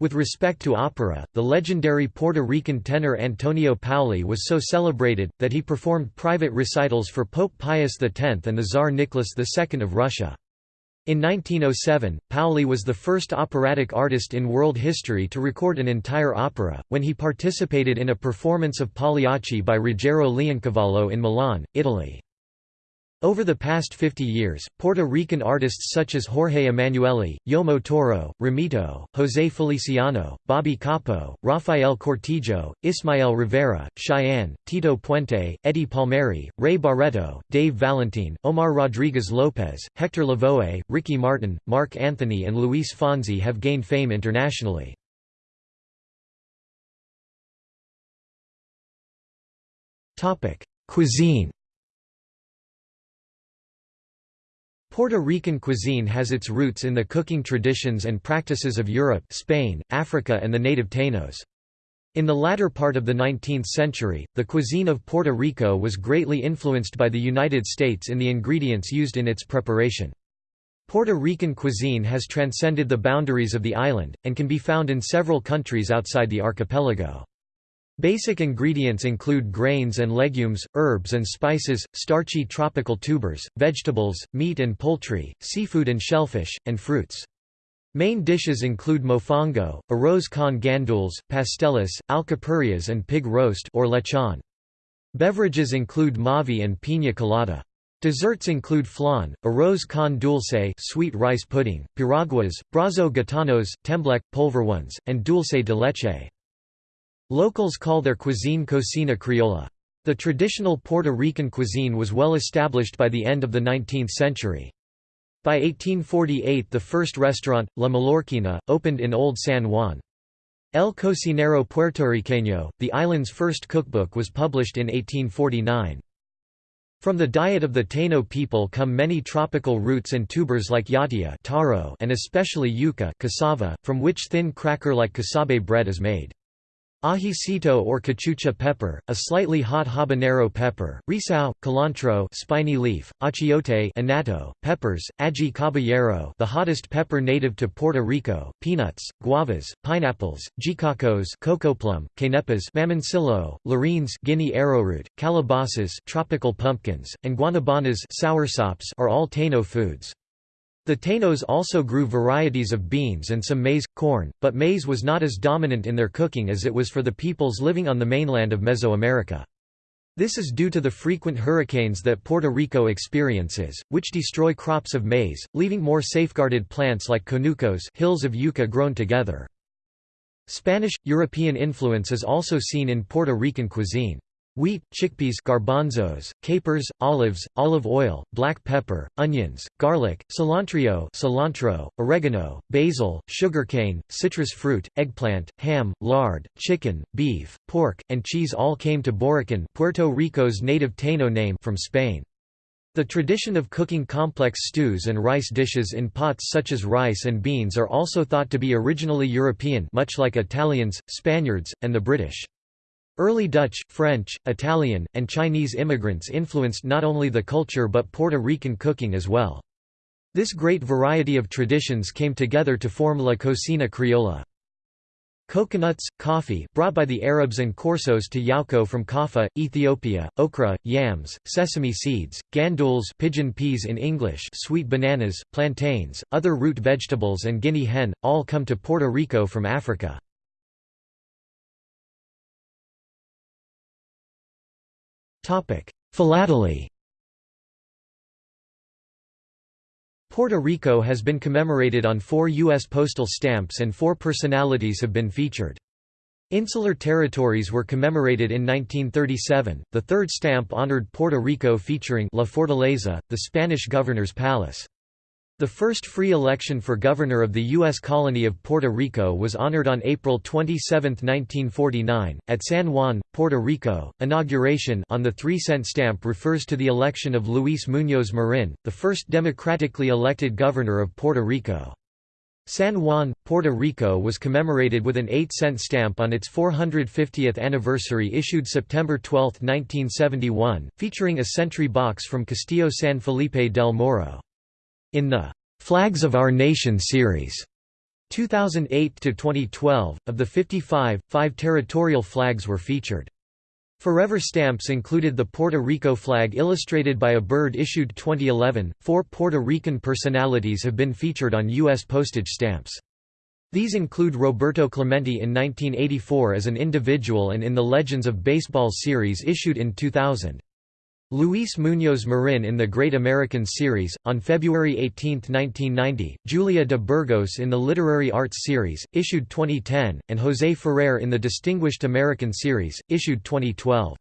With respect to opera, the legendary Puerto Rican tenor Antonio Paoli was so celebrated, that he performed private recitals for Pope Pius X and the Tsar Nicholas II of Russia. In 1907, Paoli was the first operatic artist in world history to record an entire opera, when he participated in a performance of Pagliacci by Ruggero Leoncavallo in Milan, Italy. Over the past 50 years, Puerto Rican artists such as Jorge Emmanuelli, Yomo Toro, Ramito, José Feliciano, Bobby Capo, Rafael Cortijo, Ismael Rivera, Chayanne, Tito Puente, Eddie Palmieri, Ray Barretto, Dave Valentin, Omar Rodriguez Lopez, Hector Lavoe, Ricky Martin, Marc Anthony and Luis Fonsi have gained fame internationally. Cuisine Puerto Rican cuisine has its roots in the cooking traditions and practices of Europe Spain, Africa and the native Tainos. In the latter part of the 19th century, the cuisine of Puerto Rico was greatly influenced by the United States in the ingredients used in its preparation. Puerto Rican cuisine has transcended the boundaries of the island, and can be found in several countries outside the archipelago. Basic ingredients include grains and legumes, herbs and spices, starchy tropical tubers, vegetables, meat and poultry, seafood and shellfish, and fruits. Main dishes include mofongo, arroz con gandules, pasteles, alcapurrias and pig roast or lechon. Beverages include mavi and piña colada. Desserts include flan, arroz con dulce sweet rice pudding, piraguas, brazo gitanos, tembleque, polvorones, and dulce de leche. Locals call their cuisine cocina criolla. The traditional Puerto Rican cuisine was well established by the end of the 19th century. By 1848 the first restaurant, La Mallorquina, opened in Old San Juan. El Cocinero Puertorriqueño, the island's first cookbook was published in 1849. From the diet of the Taino people come many tropical roots and tubers like yautía taro and especially yuca cassava, from which thin cracker-like casabe bread is made. Ajicito or cachucha pepper, a slightly hot habanero pepper, recao, cilantro spiny leaf, achiote annatto, peppers, ají caballero the hottest pepper native to Puerto Rico, peanuts, guavas, pineapples, jicacos cocoa plum, quenepas mamoncillo, larines Guinea arrowroot, calabasas tropical pumpkins, and guanabanas soursops are all Taino foods. The Tainos also grew varieties of beans and some maize, corn, but maize was not as dominant in their cooking as it was for the peoples living on the mainland of Mesoamerica. This is due to the frequent hurricanes that Puerto Rico experiences, which destroy crops of maize, leaving more safeguarded plants like conucos hills of yucca grown together. Spanish, European influence is also seen in Puerto Rican cuisine. Wheat, chickpeas garbanzos, capers, olives, olive oil, black pepper, onions, garlic, cilantro cilantro, oregano, basil, sugarcane, citrus fruit, eggplant, ham, lard, chicken, beef, pork, and cheese all came to Borikén Puerto Rico's native Taino name from Spain. The tradition of cooking complex stews and rice dishes in pots such as rice and beans are also thought to be originally European much like Italians, Spaniards, and the British. Early Dutch, French, Italian, and Chinese immigrants influenced not only the culture but Puerto Rican cooking as well. This great variety of traditions came together to form La Cocina Criolla. Coconuts, coffee brought by the Arabs and Corsos to Yauco from Kaffa, Ethiopia, okra, yams, sesame seeds, gandules pigeon peas in English sweet bananas, plantains, other root vegetables and guinea hen, all come to Puerto Rico from Africa. Philately Puerto Rico has been commemorated on four U.S. postal stamps and four personalities have been featured. Insular territories were commemorated in 1937. The third stamp honored Puerto Rico featuring La Fortaleza, the Spanish governor's palace. The first free election for governor of the U.S. colony of Puerto Rico was honored on April 27, 1949, at San Juan, Puerto Rico. Inauguration on the 3 cent stamp refers to the election of Luis Muñoz Marin, the first democratically elected governor of Puerto Rico. San Juan, Puerto Rico was commemorated with an 8-cent stamp on its 450th anniversary issued September 12, 1971, featuring a sentry box from Castillo San Felipe del Morro. In the Flags of Our Nation series 2008–2012, of the 55, five territorial flags were featured. Forever stamps included the Puerto Rico flag illustrated by a bird issued 2011. Four Puerto Rican personalities have been featured on U.S. postage stamps. These include Roberto Clemente in 1984 as an individual and in the Legends of Baseball series issued in 2000. Luis Muñoz Marin in the Great American Series, on February 18, 1990, Julia de Burgos in the Literary Arts Series, issued 2010, and José Ferrer in the Distinguished American Series, issued 2012.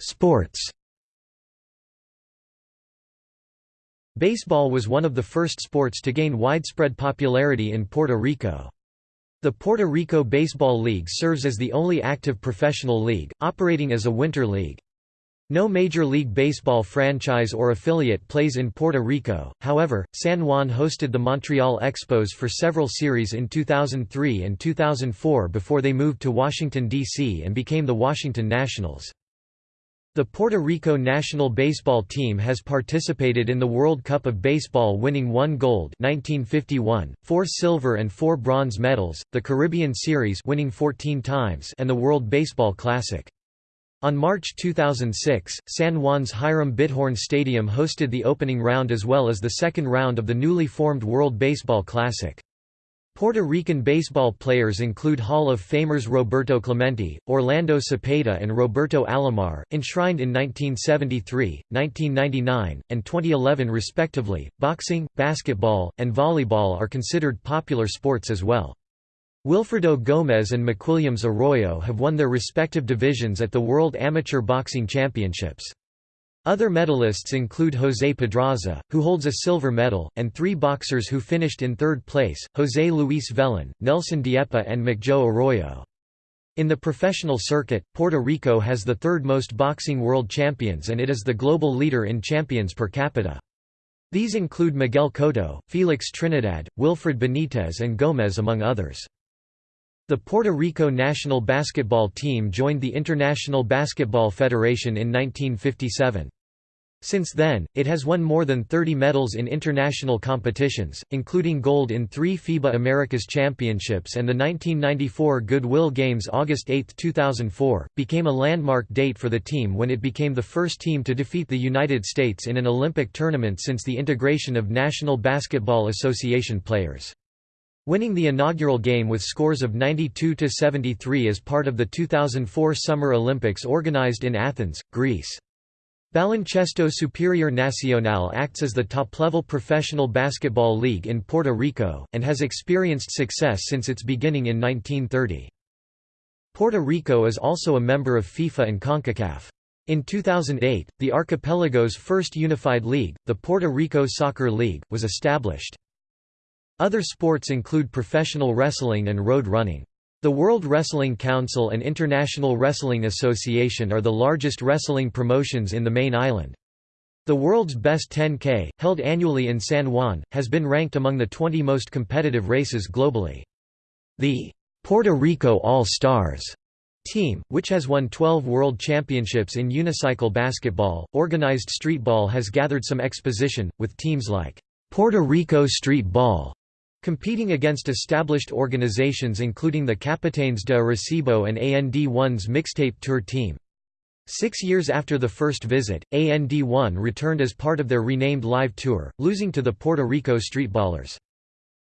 Sports Baseball was one of the first sports to gain widespread popularity in Puerto Rico. The Puerto Rico Baseball League serves as the only active professional league, operating as a winter league. No Major League Baseball franchise or affiliate plays in Puerto Rico, however, San Juan hosted the Montreal Expos for several series in 2003 and 2004 before they moved to Washington, D.C. and became the Washington Nationals. The Puerto Rico national baseball team has participated in the World Cup of Baseball winning one gold 1951, four silver and four bronze medals, the Caribbean Series winning 14 times and the World Baseball Classic. On March 2006, San Juan's Hiram Bithorn Stadium hosted the opening round as well as the second round of the newly formed World Baseball Classic. Puerto Rican baseball players include Hall of Famers Roberto Clemente, Orlando Cepeda and Roberto Alomar, enshrined in 1973, 1999, and 2011 respectively. Boxing, basketball, and volleyball are considered popular sports as well. Wilfredo Gomez and McWilliams Arroyo have won their respective divisions at the World Amateur Boxing Championships. Other medalists include José Pedraza, who holds a silver medal, and three boxers who finished in third place, José Luis Vellon, Nelson Diepa and McJoe Arroyo. In the professional circuit, Puerto Rico has the third most boxing world champions and it is the global leader in champions per capita. These include Miguel Cotto, Felix Trinidad, Wilfred Benitez and Gomez among others. The Puerto Rico national basketball team joined the International Basketball Federation in 1957. Since then, it has won more than 30 medals in international competitions, including gold in three FIBA Americas Championships and the 1994 Goodwill Games August 8, 2004, became a landmark date for the team when it became the first team to defeat the United States in an Olympic tournament since the integration of National Basketball Association players. Winning the inaugural game with scores of 92–73 as part of the 2004 Summer Olympics organized in Athens, Greece. Baloncesto Superior Nacional acts as the top-level professional basketball league in Puerto Rico, and has experienced success since its beginning in 1930. Puerto Rico is also a member of FIFA and CONCACAF. In 2008, the archipelago's first unified league, the Puerto Rico Soccer League, was established. Other sports include professional wrestling and road running. The World Wrestling Council and International Wrestling Association are the largest wrestling promotions in the main island. The world's best 10K, held annually in San Juan, has been ranked among the 20 most competitive races globally. The Puerto Rico All-Stars team, which has won 12 world championships in unicycle basketball, organized streetball has gathered some exposition, with teams like Puerto Rico Street Ball Competing against established organizations including the Capitanes de Arecibo and AND1's mixtape tour team. Six years after the first visit, AND1 returned as part of their renamed live tour, losing to the Puerto Rico Streetballers.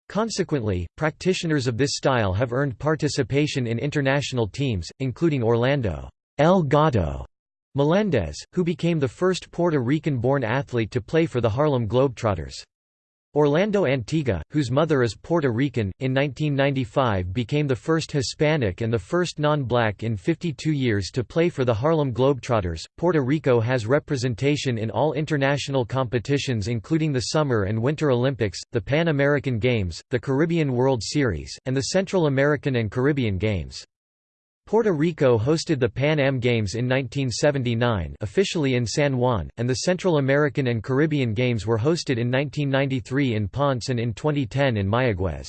Consequently, practitioners of this style have earned participation in international teams, including Orlando El Gato Melendez, who became the first Puerto Rican-born athlete to play for the Harlem Globetrotters. Orlando Antigua, whose mother is Puerto Rican, in 1995 became the first Hispanic and the first non-black in 52 years to play for the Harlem Globetrotters. Puerto Rico has representation in all international competitions including the Summer and Winter Olympics, the Pan American Games, the Caribbean World Series, and the Central American and Caribbean Games. Puerto Rico hosted the Pan Am Games in 1979 officially in San Juan, and the Central American and Caribbean Games were hosted in 1993 in Ponce and in 2010 in Mayaguez.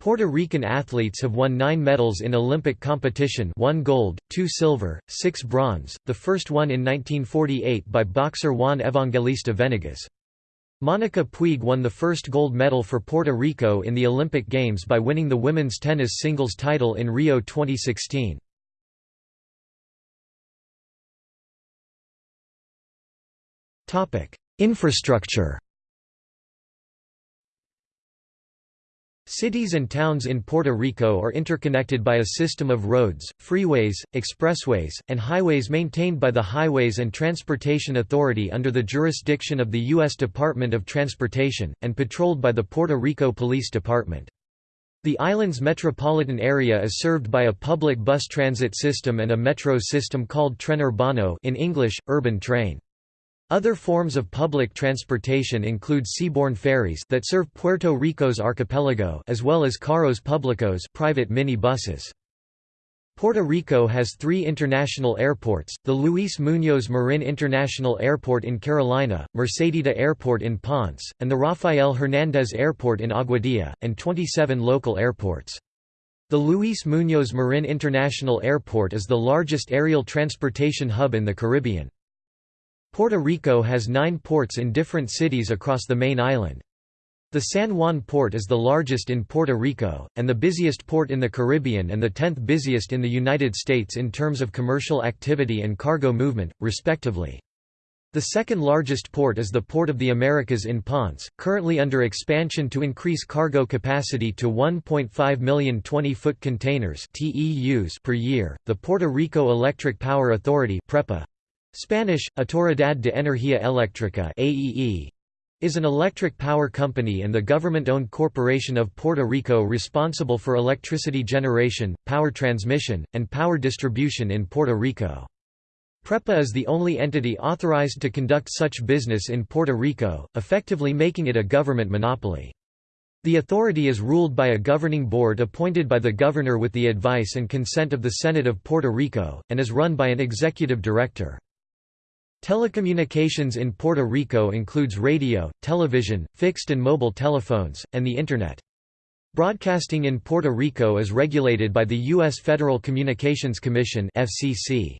Puerto Rican athletes have won nine medals in Olympic competition one gold, two silver, six bronze, the first one in 1948 by boxer Juan Evangelista Venegas. Monica Puig won the first gold medal for Puerto Rico in the Olympic Games by winning the women's tennis singles title in Rio 2016. Infrastructure Cities and towns in Puerto Rico are interconnected by a system of roads, freeways, expressways, and highways maintained by the Highways and Transportation Authority under the jurisdiction of the U.S. Department of Transportation, and patrolled by the Puerto Rico Police Department. The island's metropolitan area is served by a public bus transit system and a metro system called Tren Urbano in English, urban train. Other forms of public transportation include seaborne ferries that serve Puerto Rico's archipelago as well as carros públicos private mini buses. Puerto Rico has three international airports, the Luis Muñoz Marin International Airport in Carolina, Mercedita Airport in Ponce, and the Rafael Hernández Airport in Aguadilla, and 27 local airports. The Luis Muñoz Marin International Airport is the largest aerial transportation hub in the Caribbean. Puerto Rico has nine ports in different cities across the main island. The San Juan port is the largest in Puerto Rico, and the busiest port in the Caribbean and the tenth busiest in the United States in terms of commercial activity and cargo movement, respectively. The second largest port is the Port of the Americas in Ponce, currently under expansion to increase cargo capacity to 1.5 million 20-foot containers per year. The Puerto Rico Electric Power Authority (PREPA) Spanish, Autoridad de Energía Eléctrica AEE, is an electric power company and the government-owned corporation of Puerto Rico responsible for electricity generation, power transmission, and power distribution in Puerto Rico. PREPA is the only entity authorized to conduct such business in Puerto Rico, effectively making it a government monopoly. The authority is ruled by a governing board appointed by the governor with the advice and consent of the Senate of Puerto Rico, and is run by an executive director. Telecommunications in Puerto Rico includes radio, television, fixed and mobile telephones, and the Internet. Broadcasting in Puerto Rico is regulated by the U.S. Federal Communications Commission FCC.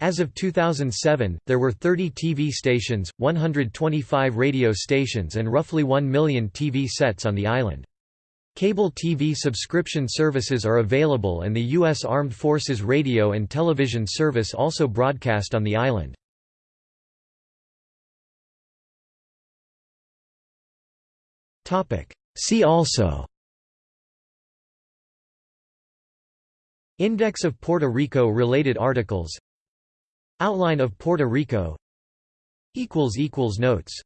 As of 2007, there were 30 TV stations, 125 radio stations and roughly 1 million TV sets on the island. Cable TV subscription services are available and the U.S. Armed Forces radio and television service also broadcast on the island. See also. Index of Puerto Rico related articles. Outline of Puerto Rico. Notes